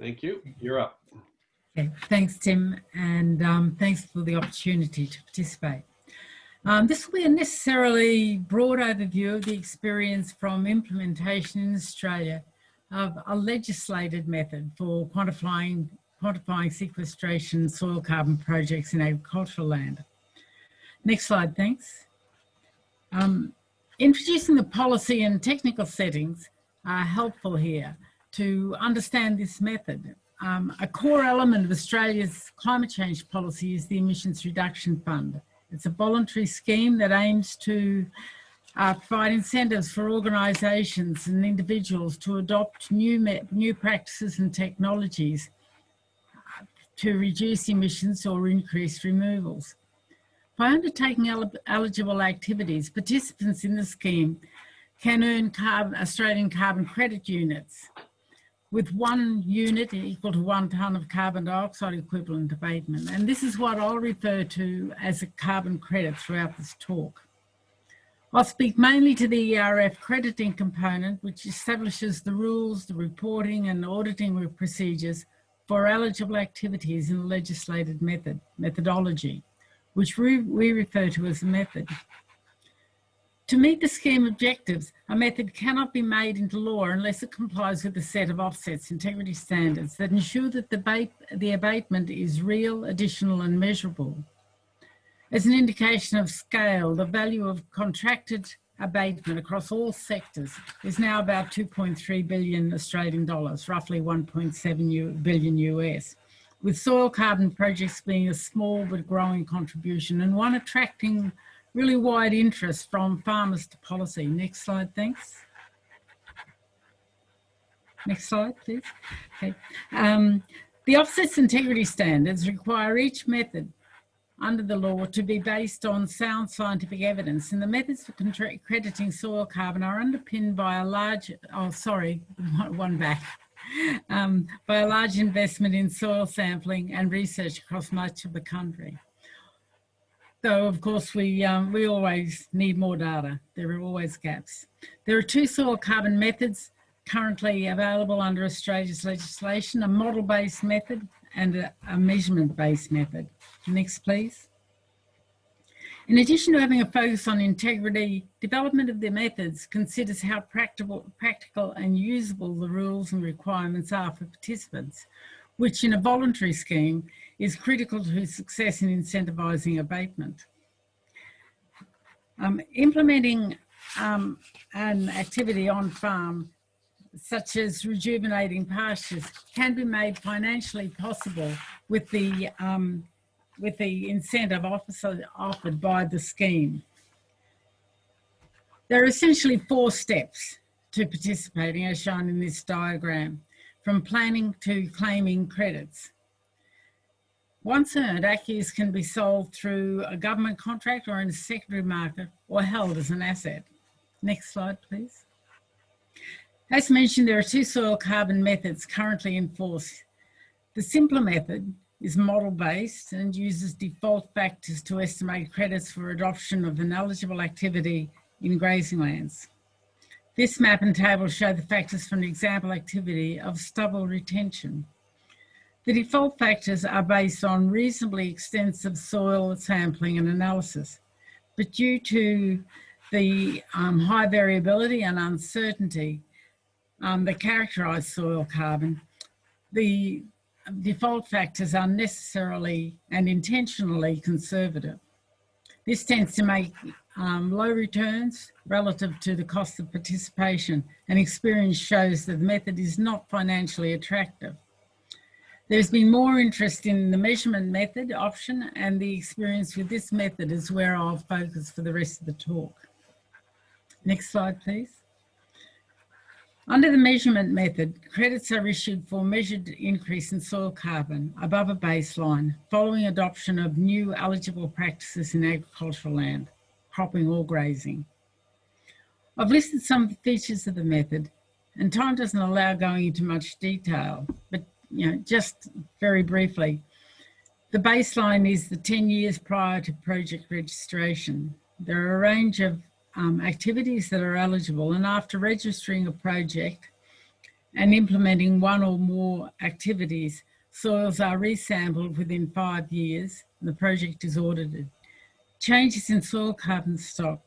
Speaker 1: Thank you. You're up.
Speaker 11: Okay, thanks, Tim, and um, thanks for the opportunity to participate. Um, this will be a necessarily broad overview of the experience from implementation in Australia of a legislated method for quantifying, quantifying sequestration soil carbon projects in agricultural land. Next slide, thanks. Um, introducing the policy and technical settings are helpful here to understand this method. Um, a core element of Australia's climate change policy is the Emissions Reduction Fund. It's a voluntary scheme that aims to uh, provide incentives for organisations and individuals to adopt new, new practices and technologies to reduce emissions or increase removals. By undertaking eligible activities, participants in the scheme can earn carbon, Australian carbon credit units with one unit equal to one tonne of carbon dioxide equivalent abatement. And this is what I'll refer to as a carbon credit throughout this talk. I'll speak mainly to the ERF crediting component, which establishes the rules, the reporting and auditing procedures for eligible activities in the legislated method, methodology, which we, we refer to as a method. To meet the scheme objectives, a method cannot be made into law unless it complies with a set of offsets integrity standards that ensure that the, the abatement is real, additional and measurable. As an indication of scale, the value of contracted abatement across all sectors is now about 2.3 billion Australian dollars, roughly 1.7 billion US, with soil carbon projects being a small but growing contribution and one attracting really wide interest from farmers to policy. Next slide, thanks. Next slide, please. Okay. Um, the offsets integrity standards require each method under the law to be based on sound scientific evidence and the methods for crediting soil carbon are underpinned by a large, oh sorry, one back, um, by a large investment in soil sampling and research across much of the country. Though, of course, we, um, we always need more data. There are always gaps. There are two soil carbon methods currently available under Australia's legislation, a model-based method and a, a measurement-based method. Next, please. In addition to having a focus on integrity, development of the methods considers how practical, practical and usable the rules and requirements are for participants, which in a voluntary scheme is critical to success in incentivising abatement. Um, implementing um, an activity on farm, such as rejuvenating pastures, can be made financially possible with the, um, with the incentive offered by the scheme. There are essentially four steps to participating as shown in this diagram, from planning to claiming credits. Once earned, ACCUs can be sold through a government contract or in a secondary market or held as an asset. Next slide, please. As mentioned, there are two soil carbon methods currently in force. The simpler method is model-based and uses default factors to estimate credits for adoption of an eligible activity in grazing lands. This map and table show the factors for an example activity of stubble retention. The default factors are based on reasonably extensive soil sampling and analysis, but due to the um, high variability and uncertainty um, that characterise soil carbon, the default factors are necessarily and intentionally conservative. This tends to make um, low returns relative to the cost of participation and experience shows that the method is not financially attractive. There's been more interest in the measurement method option and the experience with this method is where I'll focus for the rest of the talk. Next slide, please. Under the measurement method, credits are issued for measured increase in soil carbon above a baseline following adoption of new eligible practices in agricultural land, cropping or grazing. I've listed some of the features of the method and time doesn't allow going into much detail, but you know, just very briefly, the baseline is the 10 years prior to project registration. There are a range of um, activities that are eligible and after registering a project and implementing one or more activities, soils are resampled within five years and the project is audited. Changes in soil carbon stock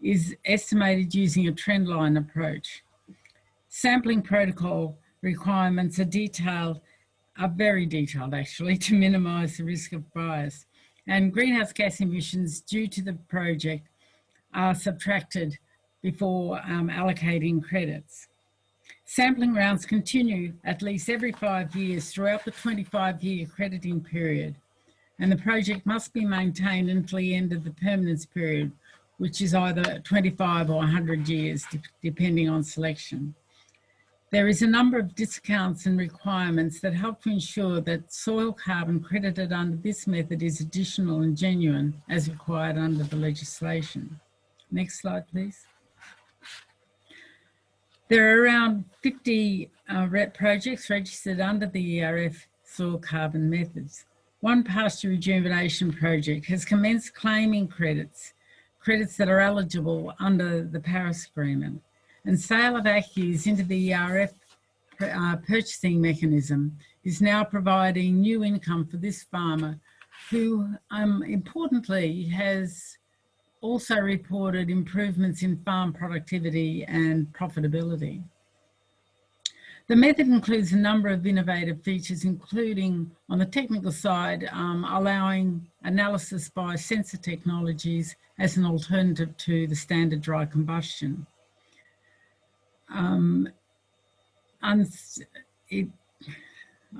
Speaker 11: is estimated using a trendline approach. Sampling protocol requirements are detailed, are very detailed actually, to minimise the risk of bias. And greenhouse gas emissions due to the project are subtracted before um, allocating credits. Sampling rounds continue at least every five years throughout the 25 year crediting period and the project must be maintained until the end of the permanence period, which is either 25 or 100 years, depending on selection. There is a number of discounts and requirements that help to ensure that soil carbon credited under this method is additional and genuine as required under the legislation. Next slide, please. There are around 50 uh, projects registered under the ERF soil carbon methods. One pasture rejuvenation project has commenced claiming credits, credits that are eligible under the Paris Agreement. And sale of ACCUs into the ERF uh, purchasing mechanism is now providing new income for this farmer who um, importantly has also reported improvements in farm productivity and profitability. The method includes a number of innovative features, including on the technical side, um, allowing analysis by sensor technologies as an alternative to the standard dry combustion. Um, it,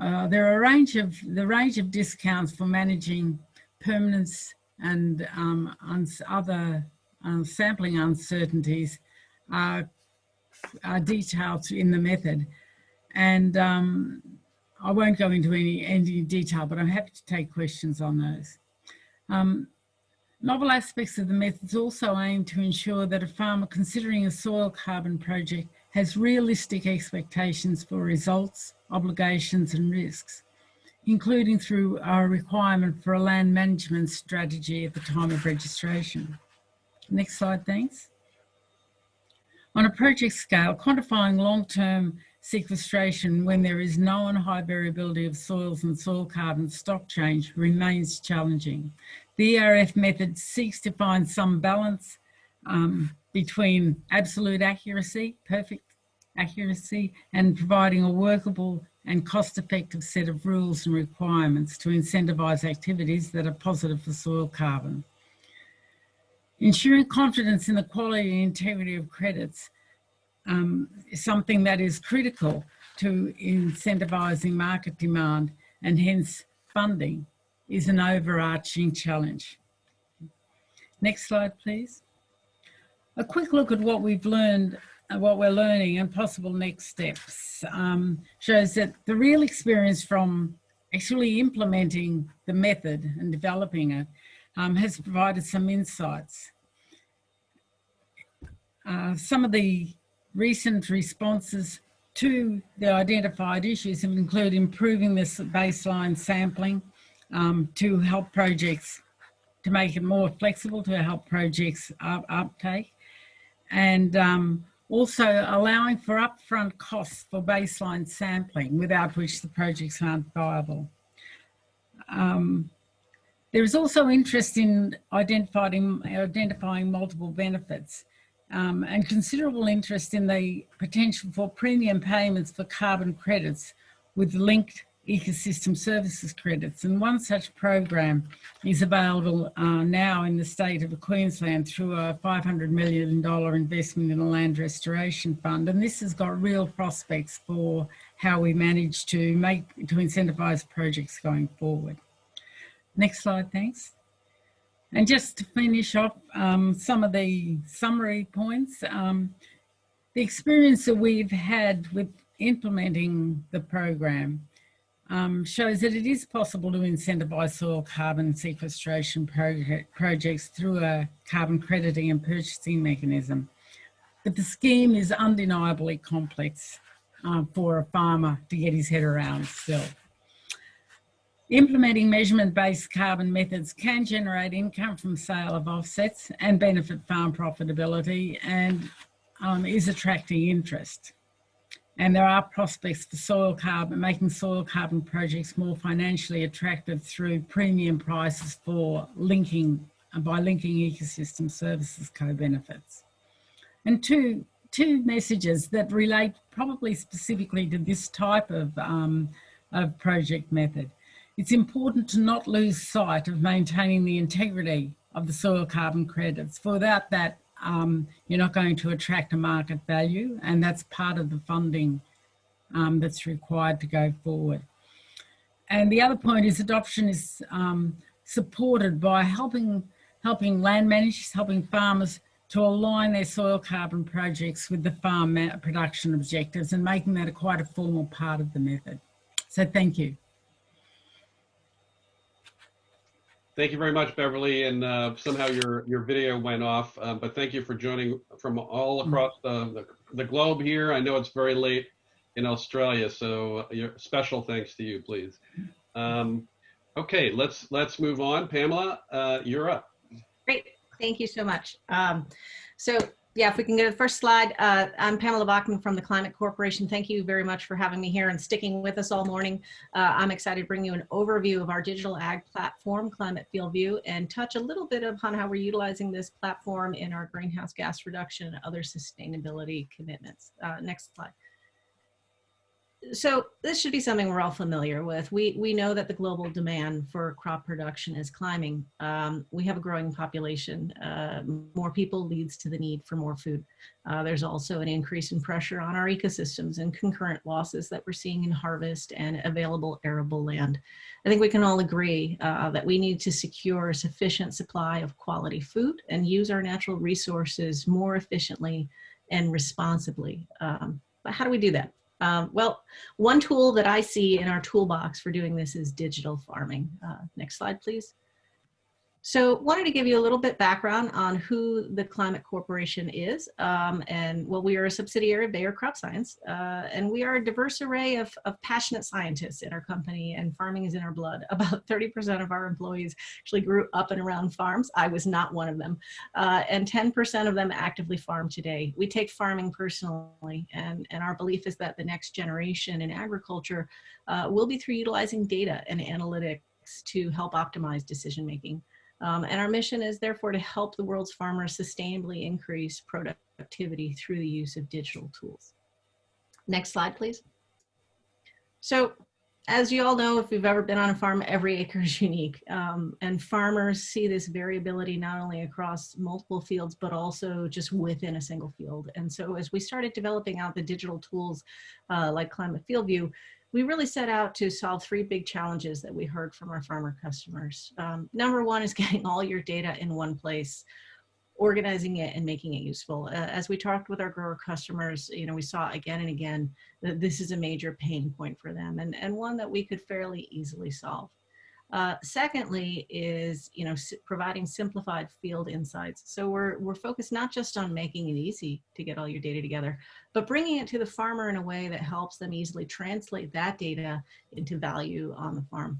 Speaker 11: uh, there are a range of the range of discounts for managing permanence and um, other uh, sampling uncertainties are, are, detailed in the method. And um, I won't go into any, any detail, but I'm happy to take questions on those. Um, novel aspects of the methods also aim to ensure that a farmer considering a soil carbon project has realistic expectations for results, obligations and risks including through our requirement for a land management strategy at the time of registration. Next slide, thanks. On a project scale, quantifying long-term sequestration when there is known high variability of soils and soil carbon stock change remains challenging. The ERF method seeks to find some balance um, between absolute accuracy, perfect accuracy, and providing a workable and cost-effective set of rules and requirements to incentivise activities that are positive for soil carbon. Ensuring confidence in the quality and integrity of credits um, is something that is critical to incentivising market demand and hence funding is an overarching challenge. Next slide, please. A quick look at what we've learned what we're learning and possible next steps um, shows that the real experience from actually implementing the method and developing it um, has provided some insights. Uh, some of the recent responses to the identified issues include improving this baseline sampling um, to help projects, to make it more flexible to help projects up, uptake and um, Also allowing for upfront costs for baseline sampling, without which the projects aren't viable. Um, there is also interest in identifying, identifying multiple benefits um, and considerable interest in the potential for premium payments for carbon credits with linked ecosystem services credits. And one such program is available uh, now in the state of Queensland through a $500 million investment in a land restoration fund. And this has got real prospects for how we manage to make, to incentivise projects going forward. Next slide, thanks. And just to finish off um, some of the summary points, um, the experience that we've had with implementing the program um, shows that it is possible to incentivise soil carbon sequestration project, projects through a carbon crediting and purchasing mechanism. But the scheme is undeniably complex uh, for a farmer to get his head around still. Implementing measurement-based carbon methods can generate income from sale of offsets and benefit farm profitability and um, is attracting interest. And there are prospects for soil carbon, making soil carbon projects more financially attractive through premium prices for linking, by linking ecosystem services co-benefits. And two, two messages that relate probably specifically to this type of, um, of project method. It's important to not lose sight of maintaining the integrity of the soil carbon credits. For without that, um, you're not going to attract a market value and that's part of the funding um, that's required to go forward. And the other point is adoption is um, supported by helping, helping land managers, helping farmers to align their soil carbon projects with the farm production objectives and making that a quite a formal part of the method. So thank you.
Speaker 1: Thank you very much, Beverly. And uh, somehow your, your video went off, uh, but thank you for joining from all across the, the, the, globe here. I know it's very late in Australia, so your special thanks to you, please. Um, okay, let's let's move on. Pamela, uh, you're up.
Speaker 12: Great, thank you so much. Um, so yeah, if we can go to the first slide. Uh, I'm Pamela Bachman from the Climate Corporation. Thank you very much for having me here and sticking with us all morning. Uh, I'm excited to bring you an overview of our digital ag platform, Climate FieldView, and touch a little bit upon how we're utilizing this platform in our greenhouse gas reduction and other sustainability commitments. Uh, next slide so this should be something we're all familiar with. We, we know that the global demand for crop production is climbing. Um, we have a growing population. Uh, more people leads to the need for more food. Uh, there's also an increase in pressure on our ecosystems and concurrent losses that we're seeing in harvest and available arable land. I think we can all agree uh, that we need to secure a sufficient supply of quality food and use our natural resources more efficiently and responsibly. Um, but how do we do that? Um, well, one tool that I see in our toolbox for doing this is digital farming. Uh, next slide, please. So wanted to give you a little bit background on who the Climate Corporation is. Um, and well, we are a subsidiary of Bayer Crop Science, uh, and we are a diverse array of, of passionate scientists in our company and farming is in our blood. About 30% of our employees actually grew up and around farms. I was not one of them. Uh, and 10% of them actively farm today. We take farming personally and, and our belief is that the next generation in agriculture uh, will be through utilizing data and analytics to help optimize decision making. Um, and our mission is therefore to help the world's farmers sustainably increase productivity through the use of digital tools. Next slide, please. So as you all know, if you've ever been on a farm, every acre is unique. Um, and farmers see this variability not only across multiple fields, but also just within a single field. And so as we started developing out the digital tools uh, like Climate FieldView, we really set out to solve three big challenges that we heard from our farmer customers. Um, number one is getting all your data in one place, organizing it and making it useful. Uh, as we talked with our grower customers, you know, we saw again and again that this is a major pain point for them and, and one that we could fairly easily solve. Uh, secondly is, you know, providing simplified field insights. So we're, we're focused not just on making it easy to get all your data together, but bringing it to the farmer in a way that helps them easily translate that data into value on the farm.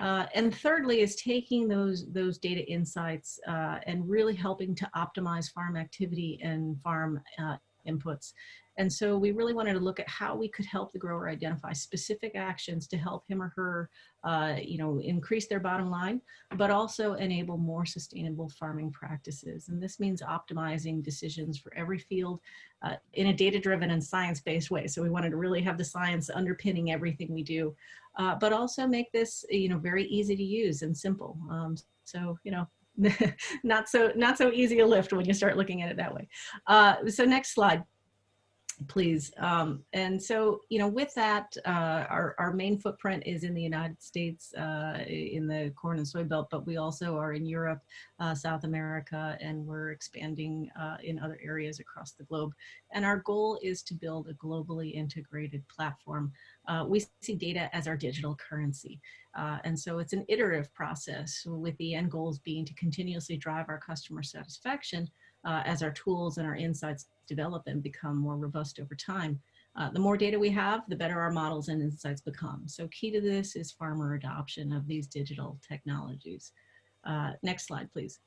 Speaker 12: Uh, and thirdly is taking those, those data insights uh, and really helping to optimize farm activity and farm uh, inputs. And so we really wanted to look at how we could help the grower identify specific actions to help him or her, uh, you know, increase their bottom line, but also enable more sustainable farming practices. And this means optimizing decisions for every field uh, in a data-driven and science-based way. So we wanted to really have the science underpinning everything we do, uh, but also make this, you know, very easy to use and simple. Um, so, you know, not so not so easy a lift when you start looking at it that way. Uh, so next slide please. Um, and so, you know, with that, uh, our, our main footprint is in the United States, uh, in the corn and soy belt, but we also are in Europe, uh, South America, and we're expanding uh, in other areas across the globe. And our goal is to build a globally integrated platform. Uh, we see data as our digital currency. Uh, and so it's an iterative process with the end goals being to continuously drive our customer satisfaction as our tools and our insights develop and become more robust over time. Uh, the more data we have, the better our models and insights become. So key to this is farmer adoption of these digital technologies. Uh, next slide, please.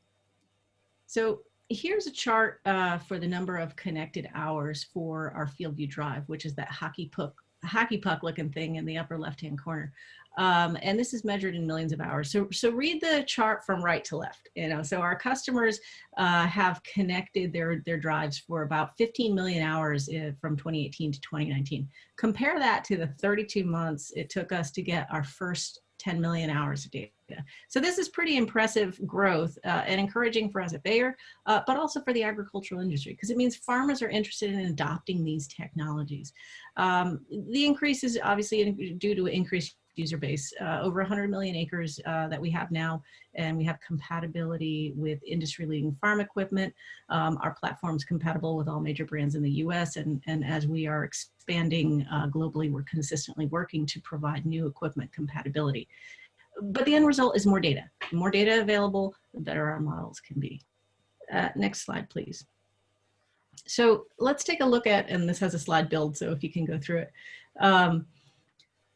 Speaker 12: So here's a chart uh, for the number of connected hours for our FieldView Drive, which is that hockey puck, hockey puck looking thing in the upper left-hand corner. Um, and this is measured in millions of hours. So, so read the chart from right to left. You know, so our customers uh, have connected their their drives for about 15 million hours uh, from 2018 to 2019. Compare that to the 32 months it took us to get our first 10 million hours of data. So this is pretty impressive growth uh, and encouraging for us at Bayer, uh, but also for the agricultural industry because it means farmers are interested in adopting these technologies. Um, the increase is obviously due to increased user base, uh, over 100 million acres uh, that we have now, and we have compatibility with industry-leading farm equipment. Um, our platform's compatible with all major brands in the US, and, and as we are expanding uh, globally, we're consistently working to provide new equipment compatibility. But the end result is more data. More data available, the better our models can be. Uh, next slide, please. So let's take a look at, and this has a slide build, so if you can go through it. Um,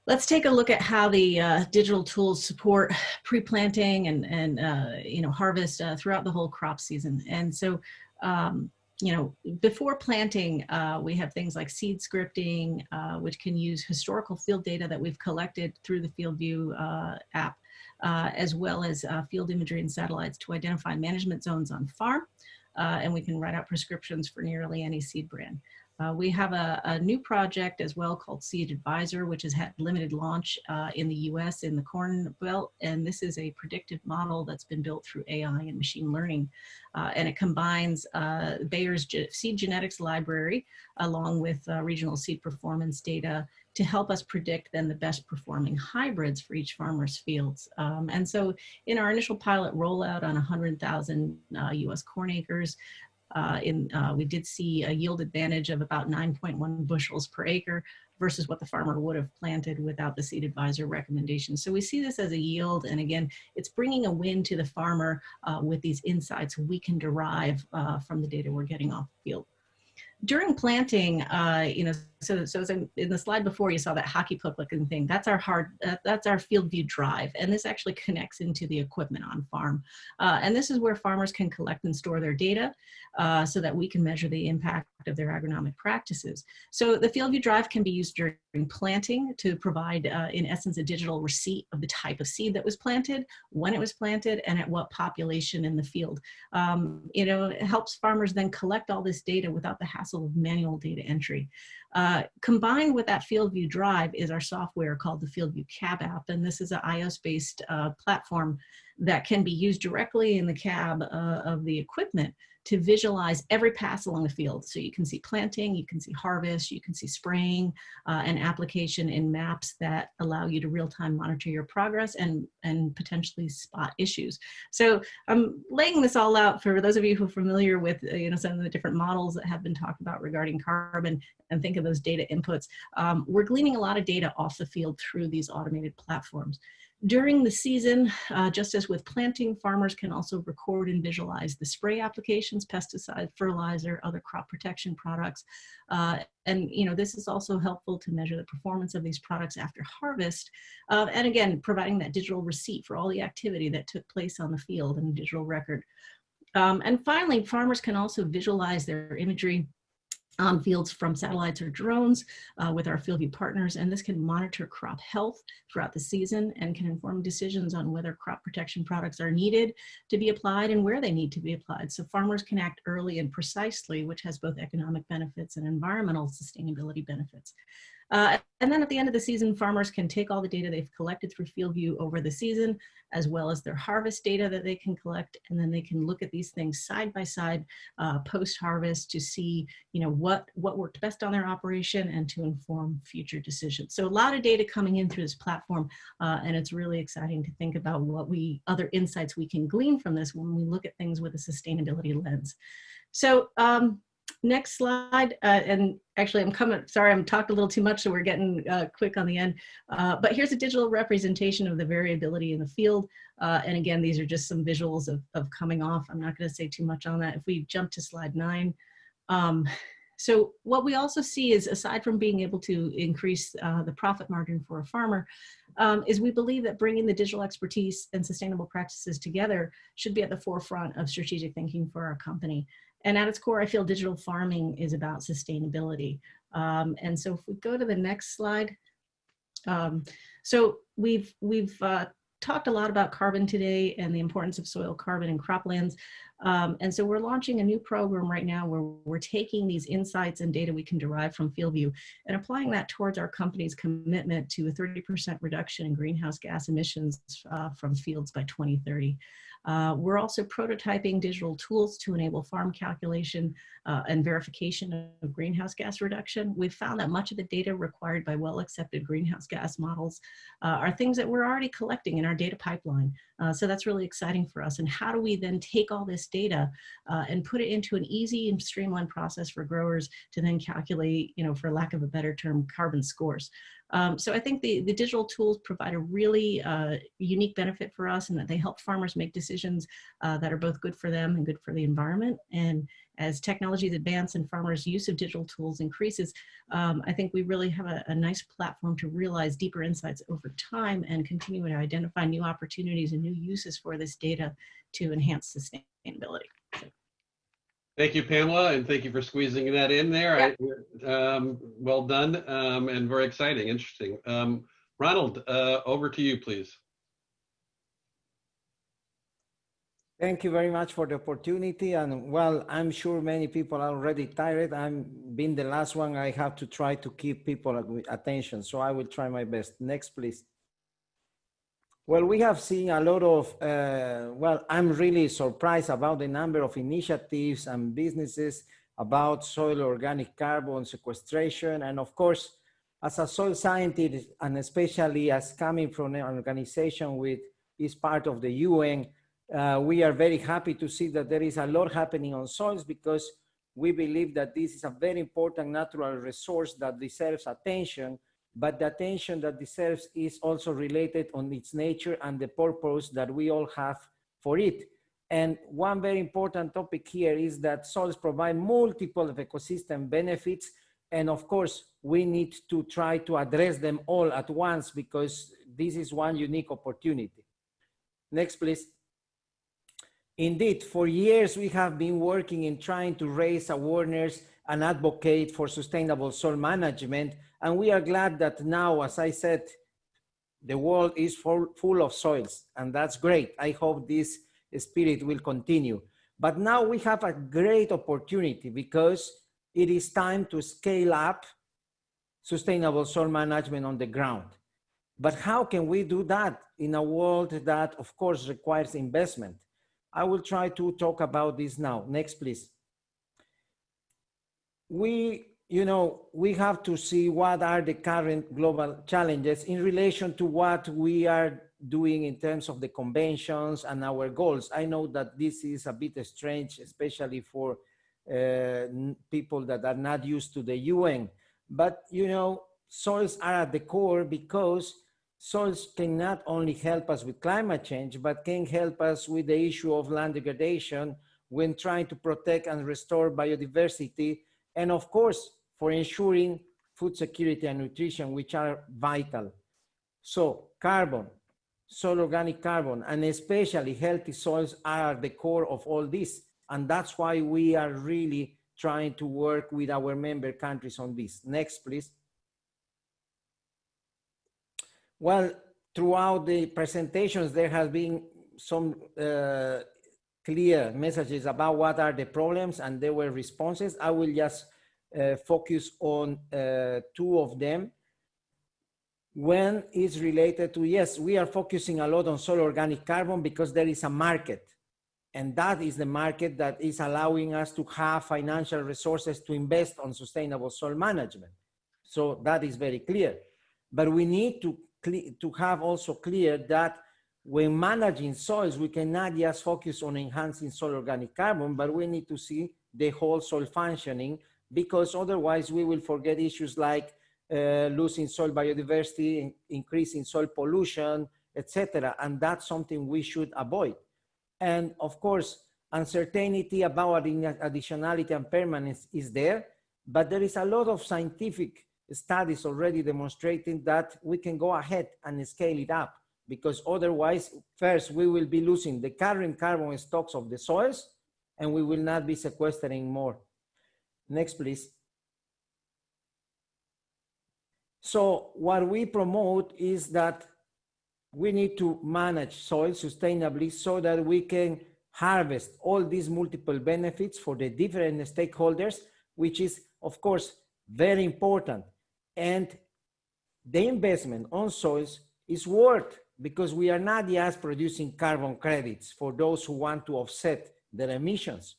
Speaker 12: Let's take a look at how the uh, digital tools support pre-planting and, and uh, you know, harvest uh, throughout the whole crop season. And so, um, you know, before planting, uh, we have things like seed scripting, uh, which can use historical field data that we've collected through the FieldView uh, app, as well as field imagery and satellites to identify management zones on farm. and we can write out prescriptions for nearly any seed brand. Uh, we have a, a, new project as well called Seed Advisor, which has had limited launch uh, in the US in the Corn Belt. And this is a predictive model that's been built through AI and machine learning. Uh, and it combines uh, Bayer's seed genetics library along with uh, regional seed performance data to help us predict then the best performing hybrids for each farmer's fields. Um, and so in our initial pilot rollout on 100,000 US uh, corn acres, uh, in, uh, we did see a yield advantage of about 9.1 bushels per acre versus what the farmer would have planted without the seed advisor recommendation. So we see this as a yield, and again, it's bringing a win to the farmer uh, with these insights we can derive uh, from the data we're getting off the field during planting, uh, you know, so, so in, in, the slide before you saw that hockey puck looking thing, that's our hard, uh, that's our FieldView drive. And this actually connects into the equipment on farm. Uh, and this is where farmers can collect and store their data uh, so that we can measure the impact of their agronomic practices. So the FieldView drive can be used during planting to provide, uh, in essence, a digital receipt of the type of seed that was planted, when it was planted, and at what population in the field. Um, you know, it helps farmers then collect all this data without the hassle of manual data entry. Uh, combined with that FieldView Drive is our software called the FieldView Cab app, and this is an iOS-based uh, platform that can be used directly in the cab uh, of the equipment to visualize every pass along the field. So you can see planting, you can see harvest, you can see spraying, uh, and application in maps that allow you to real-time monitor your progress and, and potentially spot issues. So I'm laying this all out for those of you who are familiar with uh, you know, some of the different models that have been talked about regarding carbon and think of those data inputs. Um, we're gleaning a lot of data off the field through these automated platforms. During the season, uh, just as with planting, farmers can also record and visualize the spray applications, pesticide, fertilizer, other crop protection products. Uh, and you know, this is also helpful to measure the performance of these products after harvest. Uh, and again, providing that digital receipt for all the activity that took place on the field and digital record. Um, and finally, farmers can also visualize their imagery on fields from satellites or drones uh, with our FieldView partners, and this can monitor crop health throughout the season and can inform decisions on whether crop protection products are needed to be applied and where they need to be applied. So farmers can act early and precisely, which has both economic benefits and environmental sustainability benefits. Uh, and then at the end of the season, farmers can take all the data they've collected through FieldView over the season, as well as their harvest data that they can collect, and then they can look at these things side by side uh, post-harvest to see, you know, what, what worked best on their operation and to inform future decisions. So a lot of data coming in through this platform, uh, and it's really exciting to think about what we, other insights we can glean from this when we look at things with a sustainability lens. So um, next slide, uh, and actually I'm coming, sorry, I'm talked a little too much, so we're getting uh, quick on the end. Uh, but here's a digital representation of the variability in the field. Uh, and again, these are just some visuals of, of coming off. I'm not gonna say too much on that. If we jump to slide nine. Um, so what we also see is aside from being able to increase uh, the profit margin for a farmer, um, is we believe that bringing the digital expertise and sustainable practices together should be at the forefront of strategic thinking for our company. And at its core, I feel digital farming is about sustainability. Um, and so if we go to the next slide. Um, so we've, we've uh, talked a lot about carbon today and the importance of soil carbon and croplands. Um, and so we're launching a new program right now where we're taking these insights and data we can derive from FieldView and applying that towards our company's commitment to a 30% reduction in greenhouse gas emissions uh, from fields by 2030. Uh, we're also prototyping digital tools to enable farm calculation uh, and verification of greenhouse gas reduction. We've found that much of the data required by well-accepted greenhouse gas models uh, are things that we're already collecting in our data pipeline. Uh, so that's really exciting for us. And how do we then take all this data uh, and put it into an easy and streamlined process for growers to then calculate, you know, for lack of a better term, carbon scores. Um, so I think the, the digital tools provide a really uh, unique benefit for us and that they help farmers make decisions uh, that are both good for them and good for the environment. And as technologies advance and farmers' use of digital tools increases, um, I think we really have a, a, nice platform to realize deeper insights over time and continue to identify new opportunities and new uses for this data to enhance sustainability.
Speaker 1: Thank you, Pamela, and thank you for squeezing that in there. I, um, well done um, and very exciting, interesting. Um, Ronald, uh, over to you, please.
Speaker 13: Thank you very much for the opportunity. And well, I'm sure many people are already tired. I'm being the last one. I have to try to keep people attention. So I will try my best. Next, please. Well, we have seen a lot of, uh, well, I'm really surprised about the number of initiatives and businesses about soil organic carbon sequestration. And of course, as a soil scientist, and especially as coming from an organization which is part of the UN, uh, we are very happy to see that there is a lot happening on soils because we believe that this is a very important natural resource that deserves attention but the attention that deserves is also related on its nature and the purpose that we all have for it. And one very important topic here is that soils provide multiple ecosystem benefits. And of course, we need to try to address them all at once because this is one unique opportunity. Next, please. Indeed, for years we have been working in trying to raise awareness and advocate for sustainable soil management and we are glad that now, as I said, the world is full, full of soils, and that's great. I hope this spirit will continue. But now we have a great opportunity because it is time to scale up sustainable soil management on the ground. But how can we do that in a world that, of course, requires investment? I will try to talk about this now. Next, please. We you know, we have to see what are the current global challenges in relation to what we are doing in terms of the conventions and our goals. I know that this is a bit strange, especially for uh, people that are not used to the UN, but you know, soils are at the core because soils can not only help us with climate change, but can help us with the issue of land degradation when trying to protect and restore biodiversity and of course, for ensuring food security and nutrition, which are vital. So carbon, soil organic carbon, and especially healthy soils are the core of all this. And that's why we are really trying to work with our member countries on this. Next, please. Well, throughout the presentations, there has been some uh, clear messages about what are the problems and there were responses. I will just uh, focus on uh, two of them. One is related to, yes, we are focusing a lot on soil organic carbon because there is a market. And that is the market that is allowing us to have financial resources to invest on sustainable soil management. So that is very clear. But we need to, to have also clear that when managing soils, we cannot just focus on enhancing soil organic carbon, but we need to see the whole soil functioning because otherwise we will forget issues like uh, losing soil biodiversity, increasing soil pollution, etc. And that's something we should avoid. And of course, uncertainty about additionality and permanence is there, but there is a lot of scientific studies already demonstrating that we can go ahead and scale it up because otherwise, first, we will be losing the current carbon stocks of the soils and we will not be sequestering more. Next, please. So what we promote is that we need to manage soil sustainably so that we can harvest all these multiple benefits for the different stakeholders, which is, of course, very important. And the investment on soils is worth because we are not just producing carbon credits for those who want to offset their emissions,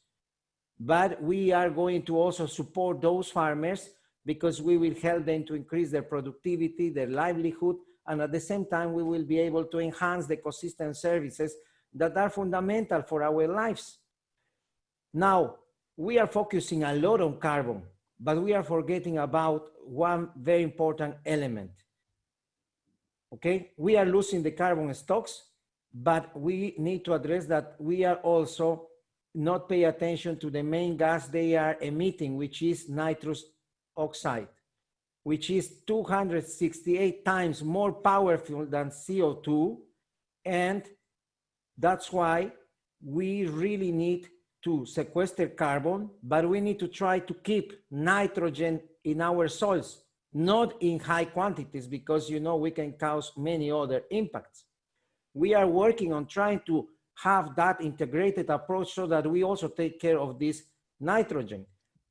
Speaker 13: but we are going to also support those farmers because we will help them to increase their productivity, their livelihood, and at the same time, we will be able to enhance the ecosystem services that are fundamental for our lives. Now, we are focusing a lot on carbon, but we are forgetting about one very important element, okay? We are losing the carbon stocks, but we need to address that we are also not pay attention to the main gas they are emitting, which is nitrous oxide, which is 268 times more powerful than CO2. And that's why we really need to sequester carbon, but we need to try to keep nitrogen in our soils not in high quantities because you know we can cause many other impacts. We are working on trying to have that integrated approach so that we also take care of this nitrogen.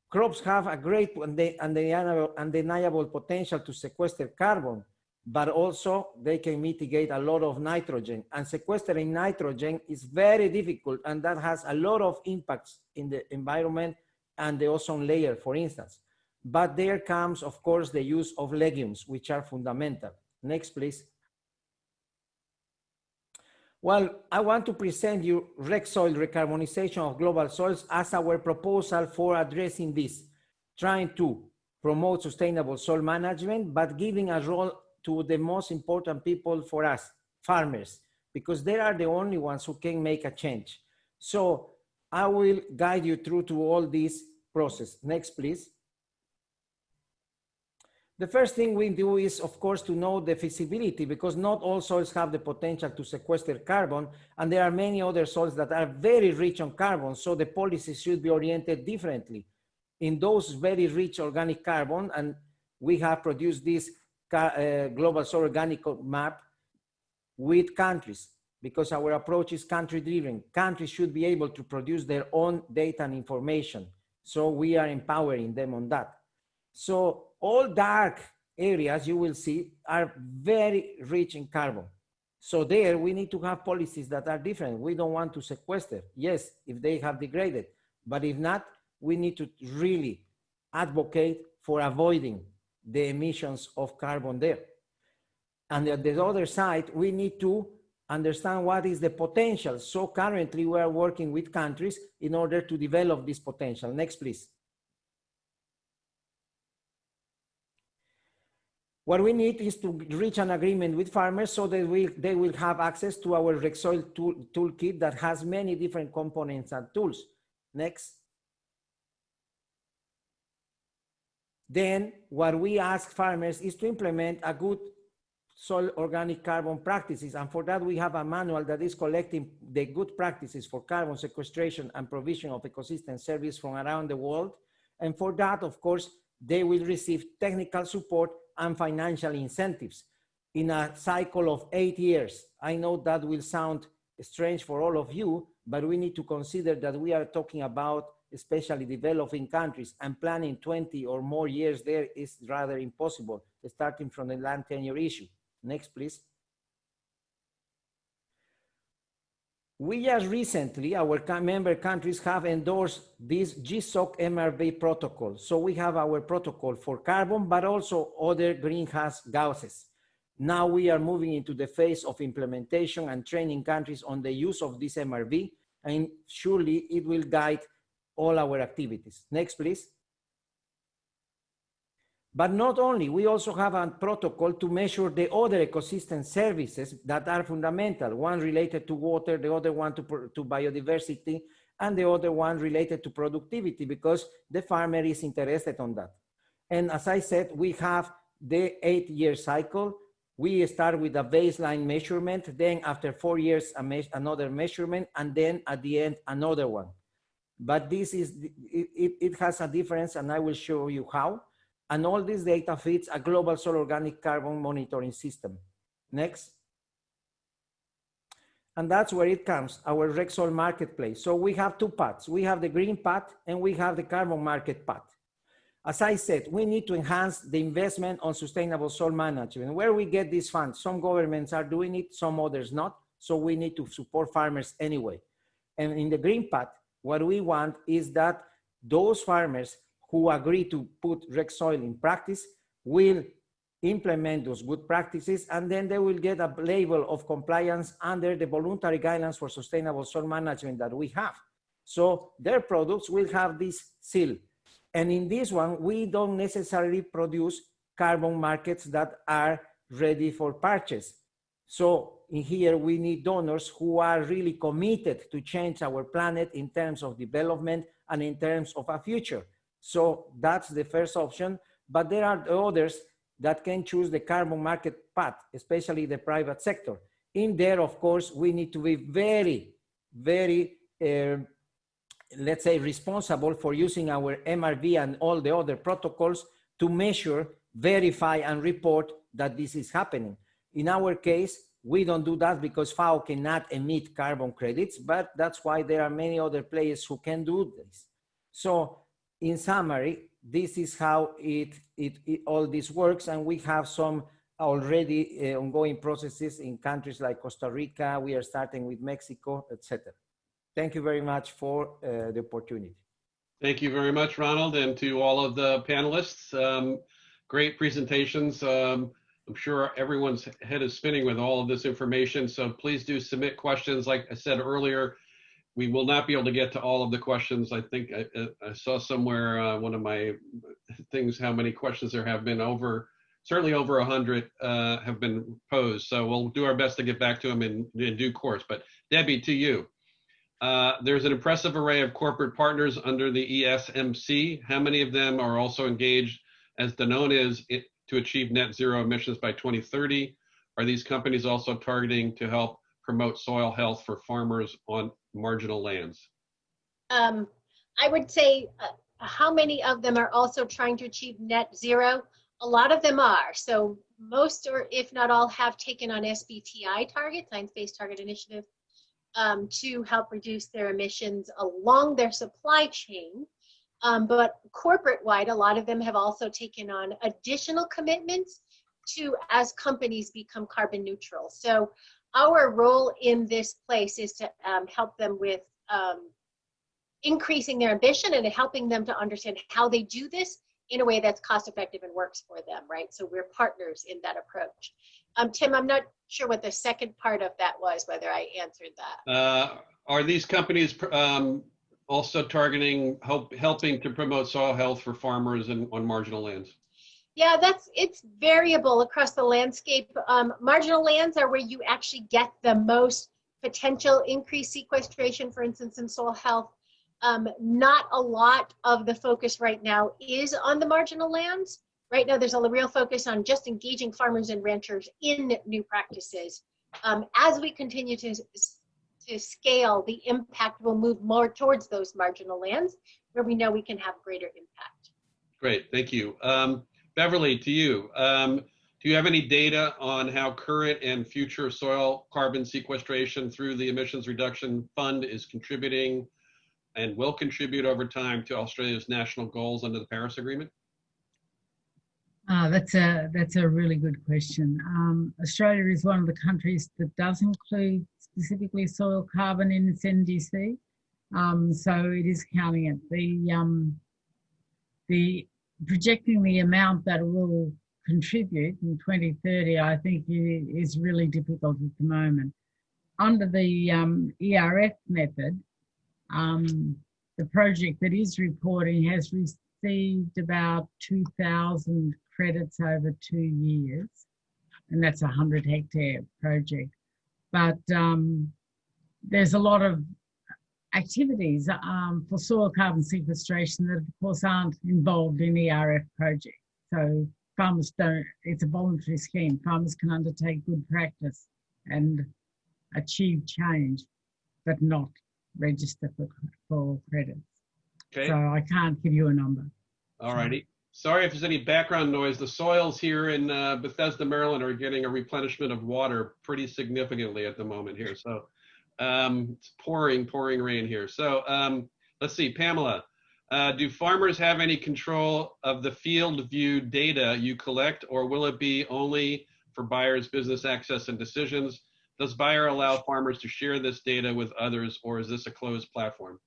Speaker 13: Crops have a great and undeniable, undeniable potential to sequester carbon, but also they can mitigate a lot of nitrogen. And sequestering nitrogen is very difficult and that has a lot of impacts in the environment and the ozone layer, for instance. But there comes, of course, the use of legumes, which are fundamental. Next, please. Well, I want to present you RecSoil recarbonization of global soils as our proposal for addressing this, trying to promote sustainable soil management, but giving a role to the most important people for us, farmers, because they are the only ones who can make a change. So I will guide you through to all this process. Next, please. The first thing we do is, of course, to know the feasibility because not all soils have the potential to sequester carbon. And there are many other soils that are very rich on carbon. So the policies should be oriented differently in those very rich organic carbon. And we have produced this uh, global soil organic map with countries because our approach is country driven. Countries should be able to produce their own data and information. So we are empowering them on that. So all dark areas you will see are very rich in carbon. So there we need to have policies that are different. We don't want to sequester. Yes, if they have degraded, but if not, we need to really advocate for avoiding the emissions of carbon there. And at the other side, we need to understand what is the potential. So currently we are working with countries in order to develop this potential. Next, please. What we need is to reach an agreement with farmers so that we, they will have access to our RecSoil tool, toolkit that has many different components and tools. Next. Then what we ask farmers is to implement a good soil organic carbon practices. And for that, we have a manual that is collecting the good practices for carbon sequestration and provision of ecosystem service from around the world And for that, of course, they will receive technical support and financial incentives in a cycle of eight years. I know that will sound strange for all of you, but we need to consider that we are talking about especially developing countries and planning 20 or more years there is rather impossible starting from the land tenure issue. Next, please. We just recently, our member countries have endorsed this GSOC MRV protocol. So we have our protocol for carbon, but also other greenhouse gases. Now we are moving into the phase of implementation and training countries on the use of this MRV, and surely it will guide all our activities. Next, please. But not only, we also have a protocol to measure the other ecosystem services that are fundamental. One related to water, the other one to, to biodiversity, and the other one related to productivity because the farmer is interested on that. And as I said, we have the eight year cycle. We start with a baseline measurement, then after four years, me another measurement, and then at the end, another one. But this is, it, it has a difference and I will show you how and all this data feeds a global soil organic carbon monitoring system. Next. And that's where it comes, our RECSOIL marketplace. So we have two paths. We have the green path and we have the carbon market path. As I said, we need to enhance the investment on sustainable soil management. Where we get these funds, some governments are doing it, some others not. So we need to support farmers anyway. And in the green path, what we want is that those farmers who agree to put RECSOIL in practice will implement those good practices and then they will get a label of compliance under the voluntary guidelines for sustainable soil management that we have. So their products will have this seal. And in this one, we don't necessarily produce carbon markets that are ready for purchase. So in here, we need donors who are really committed to change our planet in terms of development and in terms of a future. So that's the first option, but there are others that can choose the carbon market path, especially the private sector. In there, of course, we need to be very, very, uh, let's say, responsible for using our MRV and all the other protocols to measure, verify, and report that this is happening. In our case, we don't do that because FAO cannot emit carbon credits, but that's why there are many other players who can do this. So in summary, this is how it, it, it, all this works. And we have some already uh, ongoing processes in countries like Costa Rica. We are starting with Mexico, etc. Thank you very much for uh, the opportunity.
Speaker 1: Thank you very much, Ronald, and to all of the panelists. Um, great presentations. Um, I'm sure everyone's head is spinning with all of this information. So please do submit questions. Like I said earlier, we will not be able to get to all of the questions. I think I, I saw somewhere uh, one of my things how many questions there have been over, certainly over a hundred uh, have been posed. So we'll do our best to get back to them in, in due course. But Debbie, to you. Uh, there's an impressive array of corporate partners under the ESMC. How many of them are also engaged, as Danone is, it, to achieve net zero emissions by 2030? Are these companies also targeting to help promote soil health for farmers on marginal lands?
Speaker 10: Um, I would say uh, how many of them are also trying to achieve net zero? A lot of them are. So most or if not all have taken on SBTI targets, Science-Based Target Initiative, um, to help reduce their emissions along their supply chain. Um, but corporate-wide, a lot of them have also taken on additional commitments to as companies become carbon neutral. So our role in this place is to um, help them with um, increasing their ambition and helping them to understand how they do this in a way that's cost effective and works for them, right? So we're partners in that approach. Um, Tim, I'm not sure what the second part of that was, whether I answered that.
Speaker 1: Uh, are these companies um, also targeting help, helping to promote soil health for farmers and on marginal lands?
Speaker 10: Yeah, that's it's variable across the landscape. Um, marginal lands are where you actually get the most potential increased sequestration, for instance, in soil health. Um, not a lot of the focus right now is on the marginal lands. Right now, there's a real focus on just engaging farmers and ranchers in new practices. Um, as we continue to to scale, the impact will move more towards those marginal lands where we know we can have greater impact.
Speaker 1: Great, thank you. Um, Beverly, to you. Um, do you have any data on how current and future soil carbon sequestration through the Emissions Reduction Fund is contributing and will contribute over time to Australia's national goals under the Paris Agreement?
Speaker 11: Uh, that's a that's a really good question. Um, Australia is one of the countries that does include specifically soil carbon in its NDC, um, so it is counting it. The um, the projecting the amount that will contribute in 2030, I think is really difficult at the moment. Under the um, ERF method, um, the project that is reporting has received about 2,000 credits over two years, and that's a 100 hectare project. But um, there's a lot of activities um, for soil carbon sequestration that, of course, aren't involved in the ERF project. So farmers don't, it's a voluntary scheme. Farmers can undertake good practice and achieve change, but not register for, for credits.
Speaker 1: Okay.
Speaker 11: So I can't give you a number.
Speaker 1: All righty. Sorry if there's any background noise. The soils here in uh, Bethesda, Maryland are getting a replenishment of water pretty significantly at the moment here. So um, it's pouring, pouring rain here. So um, let's see, Pamela, uh, do farmers have any control of the field view data you collect or will it be only for buyers, business access and decisions? Does Bayer allow farmers to share this data with others or is this a closed platform?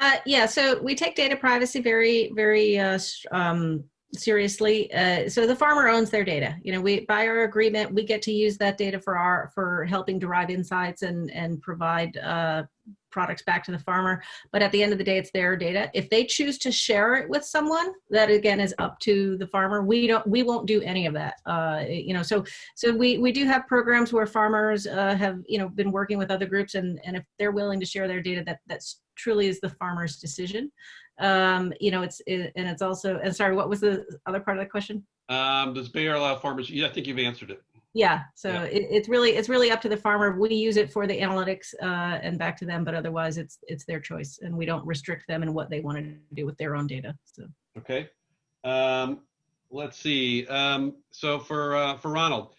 Speaker 12: Uh, yeah, so we take data privacy very, very uh, um, seriously. Uh, so the farmer owns their data. You know, we by our agreement, we get to use that data for our for helping derive insights and and provide uh, products back to the farmer. But at the end of the day, it's their data. If they choose to share it with someone, that again is up to the farmer. We don't, we won't do any of that. Uh, you know, so so we we do have programs where farmers uh, have you know been working with other groups, and and if they're willing to share their data, that that's truly is the farmer's decision. Um, you know, it's it, and it's also and sorry, what was the other part of the question?
Speaker 1: Um, does Bayer allow farmers? Yeah, I think you've answered it.
Speaker 12: Yeah, so
Speaker 1: Yeah.
Speaker 12: It, it's really it's really up to the farmer. We use it for the analytics uh, and back to them, but otherwise it's it's their choice, and we don't restrict them in what they want to do with their own data. So
Speaker 1: Okay. Um, let's see. Um, so for uh, for Ronald,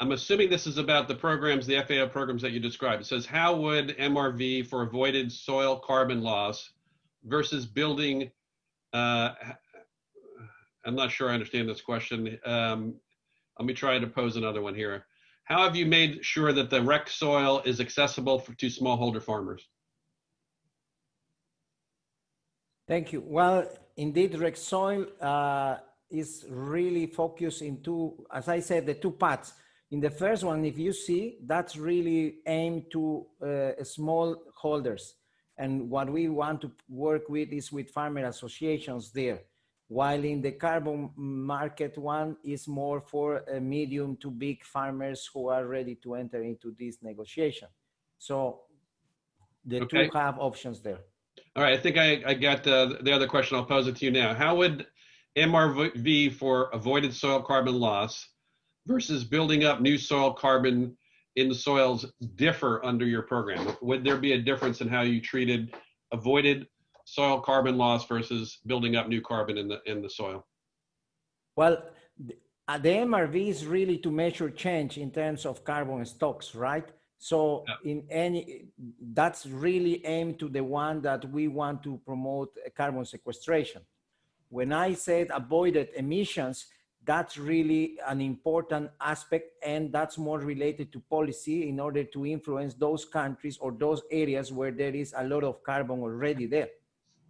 Speaker 1: I'm assuming this is about the programs, the FAO programs that you described. It says, how would MRV for avoided soil carbon loss versus building? Uh, I'm not sure I understand this question. Um, let me try to pose another one here. How have you made sure that the rec soil is accessible for, to smallholder farmers?
Speaker 13: Thank you. Well, indeed, rec soil uh, is really focused into, as I said, the two parts. In the first one, if you see, that's really aimed to uh, small holders. And what we want to work with is with farmer associations there. While in the carbon market one is more for medium to big farmers who are ready to enter into this negotiation. So the
Speaker 1: Okay.
Speaker 13: two have options there.
Speaker 1: All right, I think I, I got uh, the other question. I'll pose it to you now. How would MRV for avoided soil carbon loss versus building up new soil carbon in the soils differ under your program? Would there be a difference in how you treated avoided soil carbon loss versus building up new carbon in the in the soil?
Speaker 13: Well, the, MRV is really to measure change in terms of carbon stocks, right? So in any, that's really aimed to the one that we want to promote carbon sequestration. When I said avoided emissions, that's really an important aspect and that's more related to policy in order to influence those countries or those areas where there is a lot of carbon already there.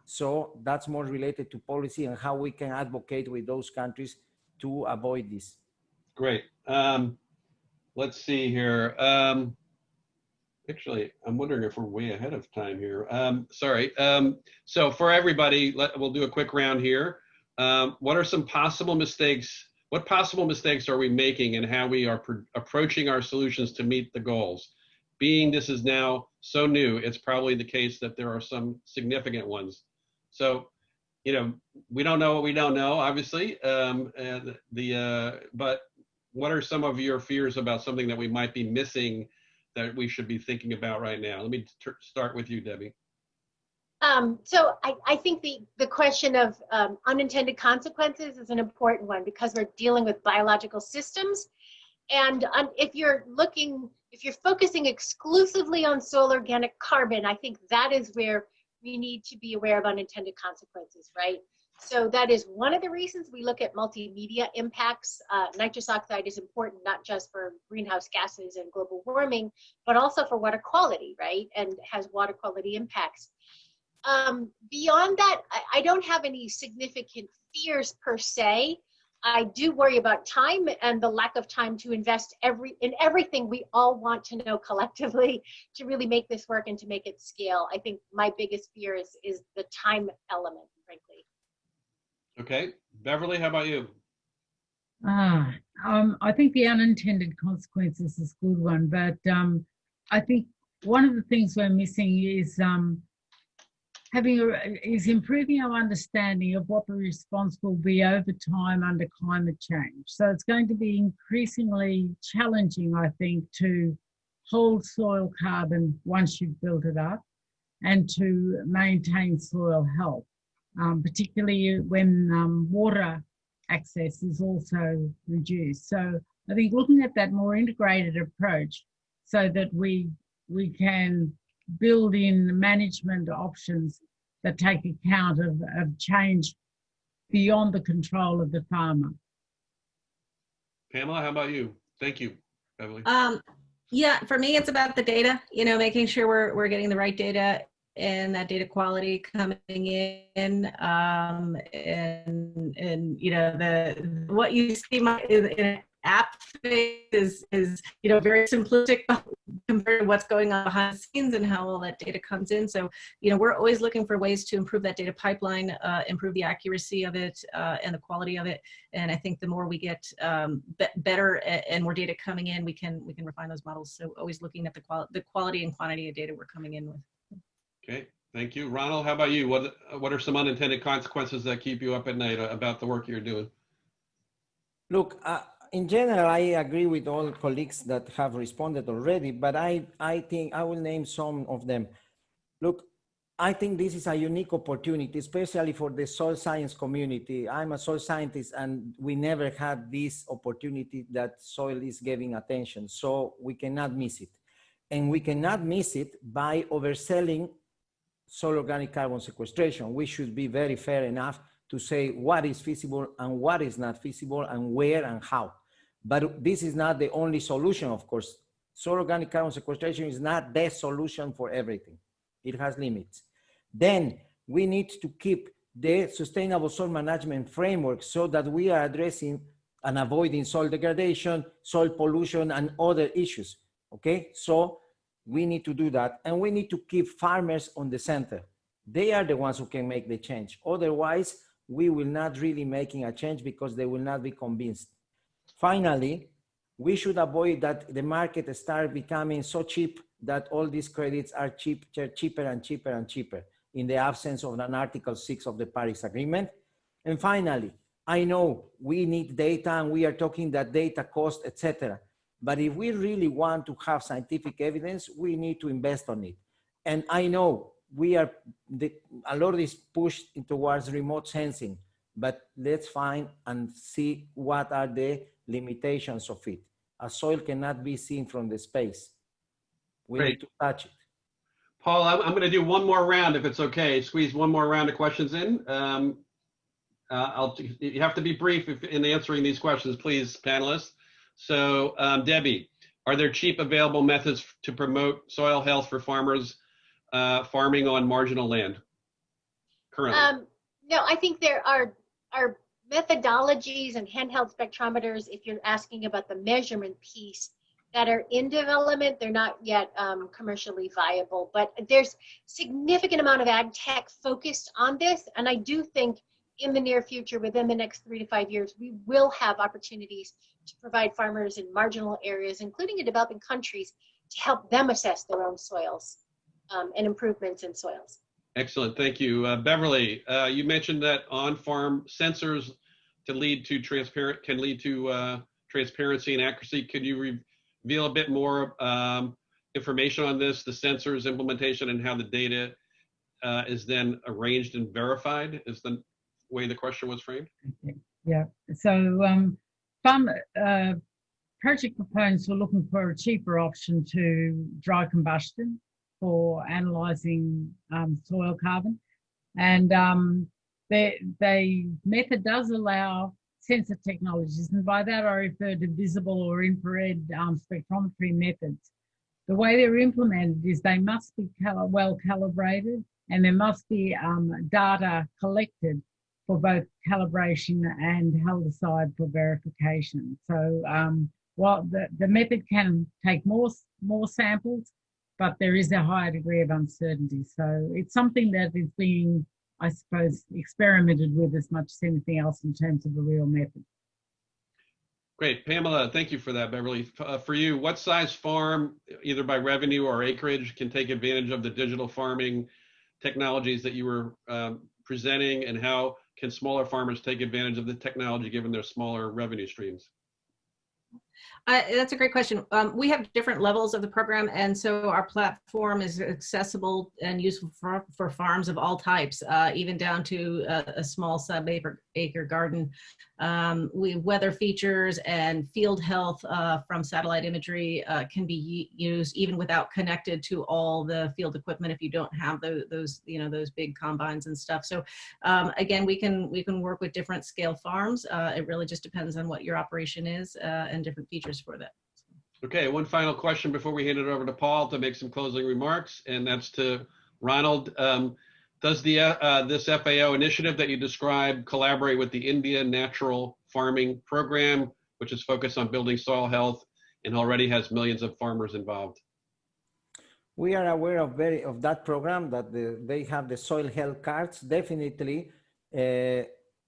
Speaker 13: So that's more related to policy and how we can advocate with those countries to avoid this.
Speaker 1: Great. Um, let's see here. Um, actually, I'm wondering if we're way ahead of time here. Um, sorry. Um, so for everybody, let, we'll do a quick round here. Um, what are some possible mistakes? What possible mistakes are we making and how we are pr- approaching our solutions to meet the goals? Being this is now so new, it's probably the case that there are some significant ones. So, you know, we don't know what we don't know, obviously. Um, and the uh, but what are some of your fears about something that we might be missing that we should be thinking about right now? Let me start with you, Debbie.
Speaker 10: Um, so I, I, think the, the question of um, unintended consequences is an important one because we're dealing with biological systems. And um, if you're looking, if you're focusing exclusively on soil organic carbon, I think that is where we need to be aware of unintended consequences, right? So that is one of the reasons we look at multimedia impacts. Uh, nitrous oxide is important not just for greenhouse gases and global warming, but also for water quality, right? And has water quality impacts. Um, beyond that, I, I don't have any significant fears per se. I do worry about time and the lack of time to invest every in everything we all want to know collectively to really make this work and to make it scale. I think my biggest fear is is the time element, frankly.
Speaker 1: Okay, Beverly, how about you?
Speaker 11: Ah, um, I think the unintended consequences is a good one, but um, I think one of the things we're missing is um, having a, is improving our understanding of what the response will be over time under climate change. So it's going to be increasingly challenging, I think, to hold soil carbon once you've built it up and to maintain soil health, um, particularly when um, water access is also reduced. So I think looking at that more integrated approach so that we we can build in management options that take account of, of change beyond the control of the farmer.
Speaker 1: Pamela, how about you? Thank you, Beverly.
Speaker 12: Um, yeah, for me, it's about the data, you know, making sure we're, we're getting the right data and that data quality coming in um, and and you know the what you see my, in, in app is is you know very simplistic compared to what's going on behind the scenes and how all that data comes in. So you know we're always looking for ways to improve that data pipeline, uh, improve the accuracy of it uh, and the quality of it. And I think the more we get um, be better and more data coming in, we can we can refine those models. So always looking at the quality the quality and quantity of data we're coming in with.
Speaker 1: Okay, thank you, Ronald. How about you? What what are some unintended consequences that keep you up at night about the work you're doing?
Speaker 13: Look, uh, in general, I agree with all colleagues that have responded already, but I, I think I will name some of them. Look, I think this is a unique opportunity, especially for the soil science community. I'm a soil scientist and we never had this opportunity that soil is giving attention. So we cannot miss it. And we cannot miss it by overselling soil organic carbon sequestration. We should be very fair enough to say what is feasible and what is not feasible and where and how. But this is not the only solution, of course. Soil organic carbon sequestration is not the solution for everything. It has limits. Then we need to keep the sustainable soil management framework so that we are addressing and avoiding soil degradation, soil pollution, and other issues. Okay, so we need to do that. And we need to keep farmers on the center. They are the ones who can make the change. Otherwise, we will not really making a change because they will not be convinced. Finally, we should avoid that the market start becoming so cheap that all these credits are cheap, cheaper and cheaper and cheaper in the absence of an Article 6 of the Paris Agreement. And finally, I know we need data and we are talking that data cost, etc. But if we really want to have scientific evidence, we need to invest on it. And I know we are, the, a lot is pushed towards remote sensing, but let's find and see what are the limitations of it. A soil cannot be seen from the space. We
Speaker 1: Great.
Speaker 13: need to touch it.
Speaker 1: Paul, I'm, I'm going to do one more round if it's okay. Squeeze one more round of questions in. Um, uh, I'll, you have to be brief if, in answering these questions, please, panelists. So, um, Debbie, are there cheap available methods to promote soil health for farmers uh, farming on marginal land currently?
Speaker 10: Um, no, I think there are are methodologies and handheld spectrometers. If you're asking about the measurement piece, that are in development. They're not yet um, commercially viable, but there's significant amount of ag tech focused on this. And I do think in the near future, within the next three to five years, we will have opportunities to provide farmers in marginal areas, including in developing countries, to help them assess their own soils um, and improvements in soils.
Speaker 1: Excellent, thank you. Uh, Beverly, uh, you mentioned that on-farm sensors to lead to transparent can lead to uh, transparency and accuracy. Could you reveal a bit more um, information on this, the sensors implementation and how the data uh, is then arranged and verified is the way the question was framed?
Speaker 11: Yeah, so um, some uh, project proponents were looking for a cheaper option to dry combustion for analysing um, soil carbon. And um, the, method does allow sensor technologies, and by that I refer to visible or infrared um, spectrometry methods. The way they're implemented is they must be well calibrated and there must be um, data collected for both calibration and held aside for verification. So um, while the, the method can take more, more samples, but there is a higher degree of uncertainty. So it's something that is being, I suppose, experimented with as much as anything else in terms of a real method.
Speaker 1: Great. Pamela, thank you for that, Beverly. Uh, for you, what size farm, either by revenue or acreage, can take advantage of the digital farming technologies that you were um, presenting and how can smaller farmers take advantage of the technology given their smaller revenue streams?
Speaker 12: Uh, that's a great question. Um, we have different levels of the program, and so our platform is accessible and useful for, for farms of all types, uh, even down to a, a small sub-acre acre garden. Um, we weather features and field health uh, from satellite imagery uh, can be used even without connected to all the field equipment if you don't have those, those you know those big combines and stuff. So um, again, we can we can work with different scale farms. Uh, it really just depends on what your operation is uh, and different features for that.
Speaker 1: Okay, one final question before we hand it over to Paul to make some closing remarks, and that's to Ronald. Um, does the uh, uh, this FAO initiative that you described collaborate with the India Natural Farming Program, which is focused on building soil health and already has millions of farmers involved?
Speaker 13: We are aware of very of that program that the, they have the soil health cards. Definitely, uh,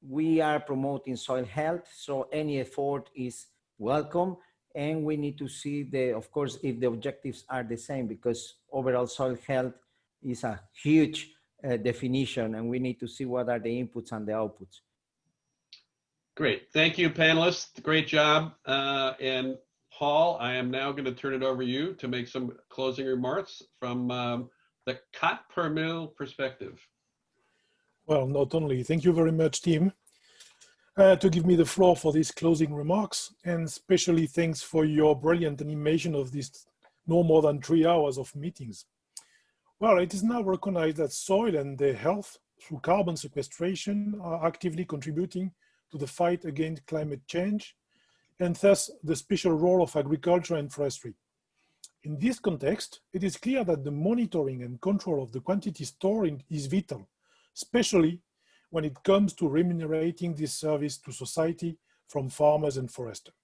Speaker 13: we are promoting soil health, so any effort is welcome. And we need to see the, of course, if the objectives are the same, because overall soil health is a huge uh, definition and we need to see what are the inputs and the outputs.
Speaker 1: Great. Thank you, panelists. Great job. Uh, and Paul, I am now going to turn it over to you to make some closing remarks from um, the Quatre pour Mille perspective.
Speaker 14: Well, not only. Thank you very much, Tim, uh, to give me the floor for these closing remarks. And especially thanks for your brilliant animation of these no more than three hours of meetings. Well, it is now recognized that soil and their health through carbon sequestration are actively contributing to the fight against climate change and thus the special role of agriculture and forestry. In this context, it is clear that the monitoring and control of the quantity stored is vital, especially when it comes to remunerating this service to society from farmers and foresters.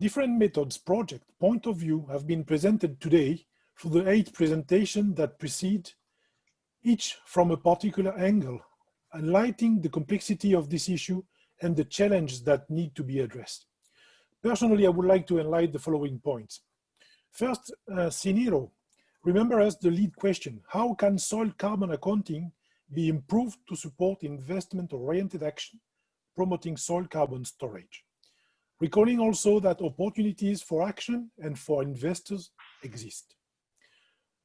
Speaker 14: Different methods, project, point of view have been presented today for the eight presentations that precede, each from a particular angle, highlighting the complexity of this issue and the challenges that need to be addressed. Personally, I would like to highlight the following points. First, uh, Ciniro, remember us the lead question, how can soil carbon accounting be improved to support investment-oriented action, promoting soil carbon storage? Recalling also that opportunities for action and for investors exist.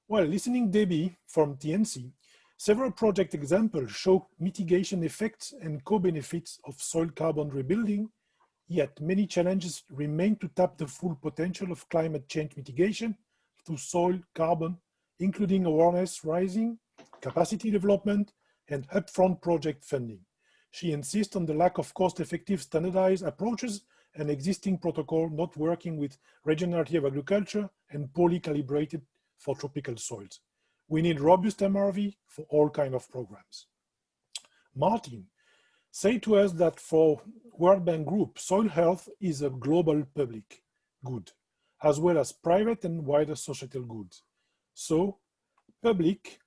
Speaker 14: While listening Debbie from TNC, several project examples show mitigation effects and co-benefits of soil carbon rebuilding, yet many challenges remain to tap the full potential of climate change mitigation through soil carbon, including awareness rising, capacity development, and upfront project funding. She insists on the lack of cost-effective standardized approaches and existing protocol not working with regenerative agriculture and poorly calibrated for tropical soils. We need robust MRV for all kind of programs. Martin, say to us that for World Bank Group, soil health is a global public good, as well as private and wider societal goods. So public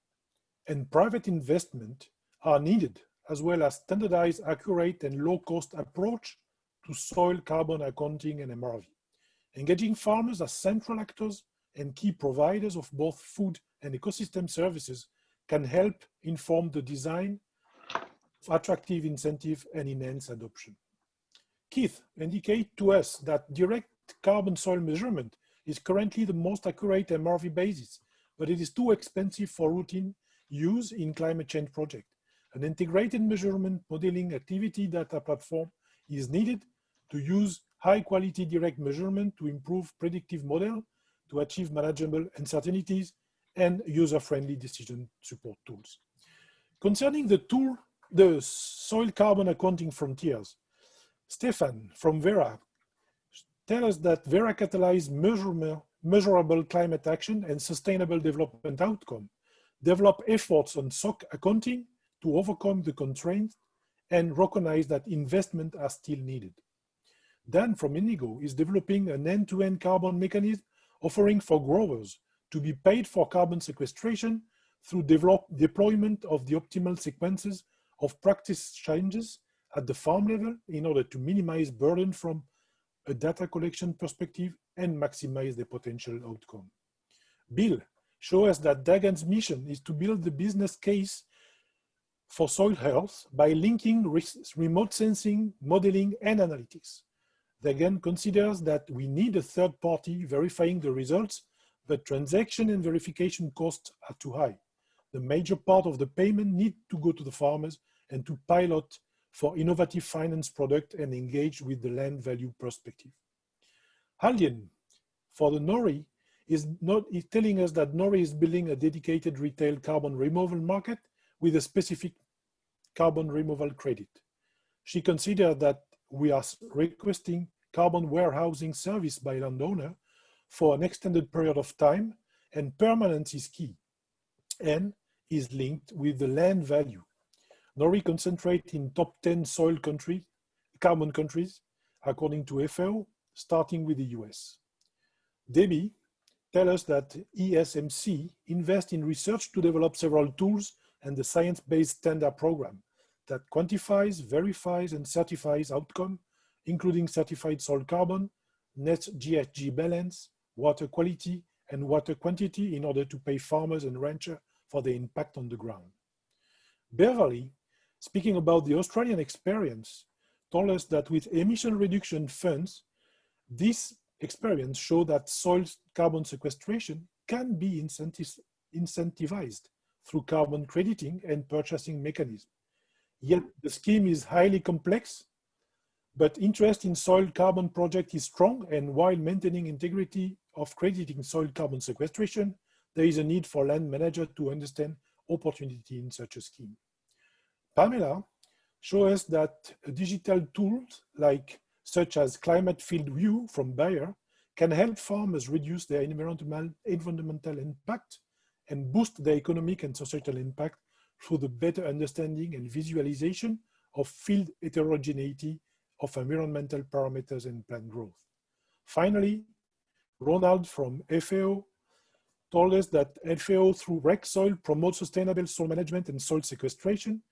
Speaker 14: and private investment are needed, as well as standardized, accurate, and low-cost approach to soil carbon accounting and MRV. Engaging farmers as central actors and key providers of both food and ecosystem services can help inform the design of attractive incentive and enhance adoption. Keith indicate to us that direct carbon soil measurement is currently the most accurate MRV basis, but it is too expensive for routine use in climate change project. An integrated measurement modeling activity data platform is needed to use high quality direct measurement to improve predictive model to achieve manageable uncertainties and user-friendly decision support tools. Concerning the tool, the soil carbon accounting frontiers, Stefan from Verra tell us that Verra catalyzed measurable climate action and sustainable development outcome, develop efforts on SOC accounting to overcome the constraints and recognize that investment are still needed. Dan from Indigo is developing an end-to-end -end carbon mechanism offering for growers to be paid for carbon sequestration through develop, deployment of the optimal sequences of practice changes at the farm level in order to minimize burden from a data collection perspective and maximize the potential outcome. Bill show us that Dagan's mission is to build the business case for soil health by linking remote sensing, modeling, and analytics. Dagan considers that we need a third party verifying the results, but transaction and verification costs are too high. The major part of the payment need to go to the farmers and to pilot for innovative finance product and engage with the land value perspective. Aldyen, for the NORI, is, not, is telling us that NORI is building a dedicated retail carbon removal market with a specific carbon removal credit. She considered that we are requesting carbon warehousing service by landowner for an extended period of time and permanence is key and is linked with the land value. NORI concentrate in top 10 soil country, carbon countries, according to FAO, starting with the US. Debbie tell us that ESMC invests in research to develop several tools and the science-based standard program that quantifies, verifies, and certifies outcome, including certified soil carbon, net GHG balance, water quality, and water quantity in order to pay farmers and ranchers for the impact on the ground. Beverly speaking about the Australian experience, told us that with emission reduction funds, this experience show that soil carbon sequestration can be incentivized through carbon crediting and purchasing mechanism. Yet the scheme is highly complex, but interest in soil carbon project is strong and while maintaining integrity of crediting soil carbon sequestration, there is a need for land manager to understand opportunity in such a scheme. Pamela shows us that digital tools like such as Climate FieldView from Bayer can help farmers reduce their environmental, environmental impact and boost their economic and societal impact through the better understanding and visualization of field heterogeneity of environmental parameters and plant growth. Finally, Ronald from FAO told us that FAO through REC Soil promotes sustainable soil management and soil sequestration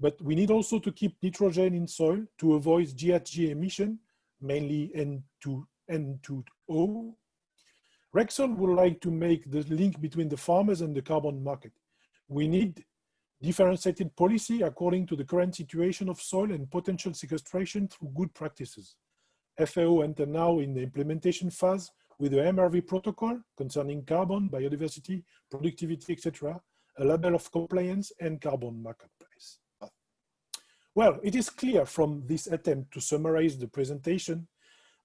Speaker 14: but we need also to keep nitrogen in soil to avoid GHG emission, mainly N2, N2O. REC Soil would like to make the link between the farmers and the carbon market. We need differentiated policy according to the current situation of soil and potential sequestration through good practices. FAO enter now in the implementation phase with the MRV protocol concerning carbon, biodiversity, productivity, etc., a level of compliance and carbon marketplace. Well, it is clear from this attempt to summarize the presentation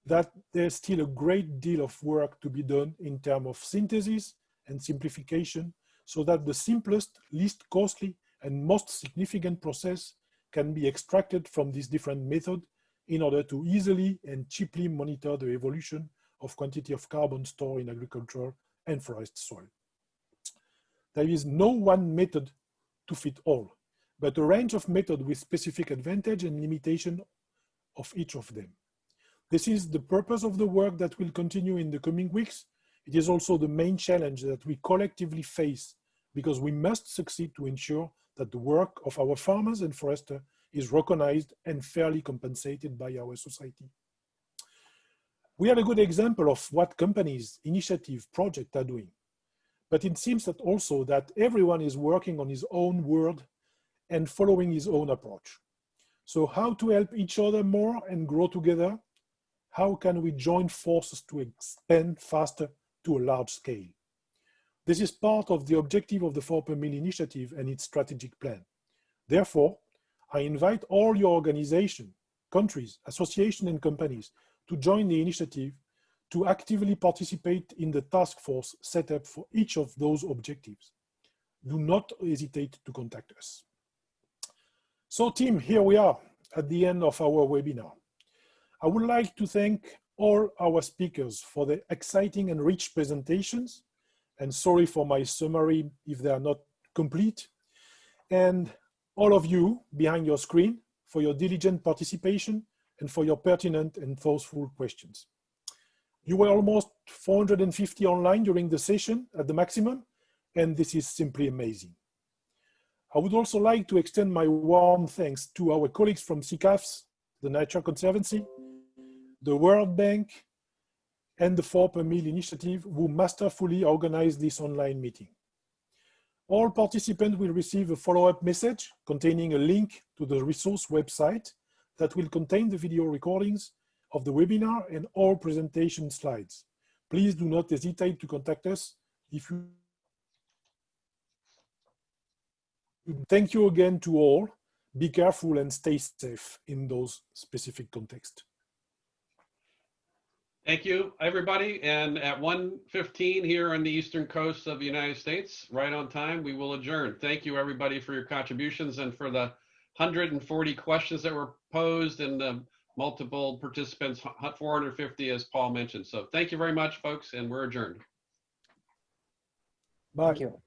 Speaker 14: that there's still a great deal of work to be done in terms of synthesis and simplification so that the simplest, least costly, and most significant process can be extracted from this different method in order to easily and cheaply monitor the evolution of quantity of carbon stored in agriculture and forest soil. There is no one method to fit all but a range of methods with specific advantage and limitation of each of them. This is the purpose of the work that will continue in the coming weeks. It is also the main challenge that we collectively face because we must succeed to ensure that the work of our farmers and foresters is recognized and fairly compensated by our society. We have a good example of what companies, initiative, projects are doing. But it seems that also that everyone is working on his own world and following his own approach. So how to help each other more and grow together? how can we join forces to expand faster to a large scale? This is part of the objective of the 4 per mil initiative and its strategic plan. Therefore, I invite all your organizations, countries, associations and companies to join the initiative to actively participate in the task force set up for each of those objectives. Do not hesitate to contact us. So team, here we are at the end of our webinar. I would like to thank all our speakers for the exciting and rich presentations. And sorry for my summary if they are not complete. And all of you behind your screen for your diligent participation and for your pertinent and thoughtful questions. You were almost 450 online during the session at the maximum, and this is simply amazing. I would also like to extend my warm thanks to our colleagues from CCAFS, the Nature Conservancy, the World Bank, and the 4 per Mil initiative who masterfully organized this online meeting. All participants will receive a follow-up message containing a link to the resource website that will contain the video recordings of the webinar and all presentation slides. Please do not hesitate to contact us if you Thank you again to all. Be careful and stay safe in those specific contexts.
Speaker 1: Thank you, everybody. And at 1:15 here on the eastern coast of the United States, right on time, we will adjourn. Thank you, everybody, for your contributions and for the 140 questions that were posed and the multiple participants, 450 as Paul mentioned. So thank you very much, folks, and we're adjourned.
Speaker 14: Bye.
Speaker 15: Thank you.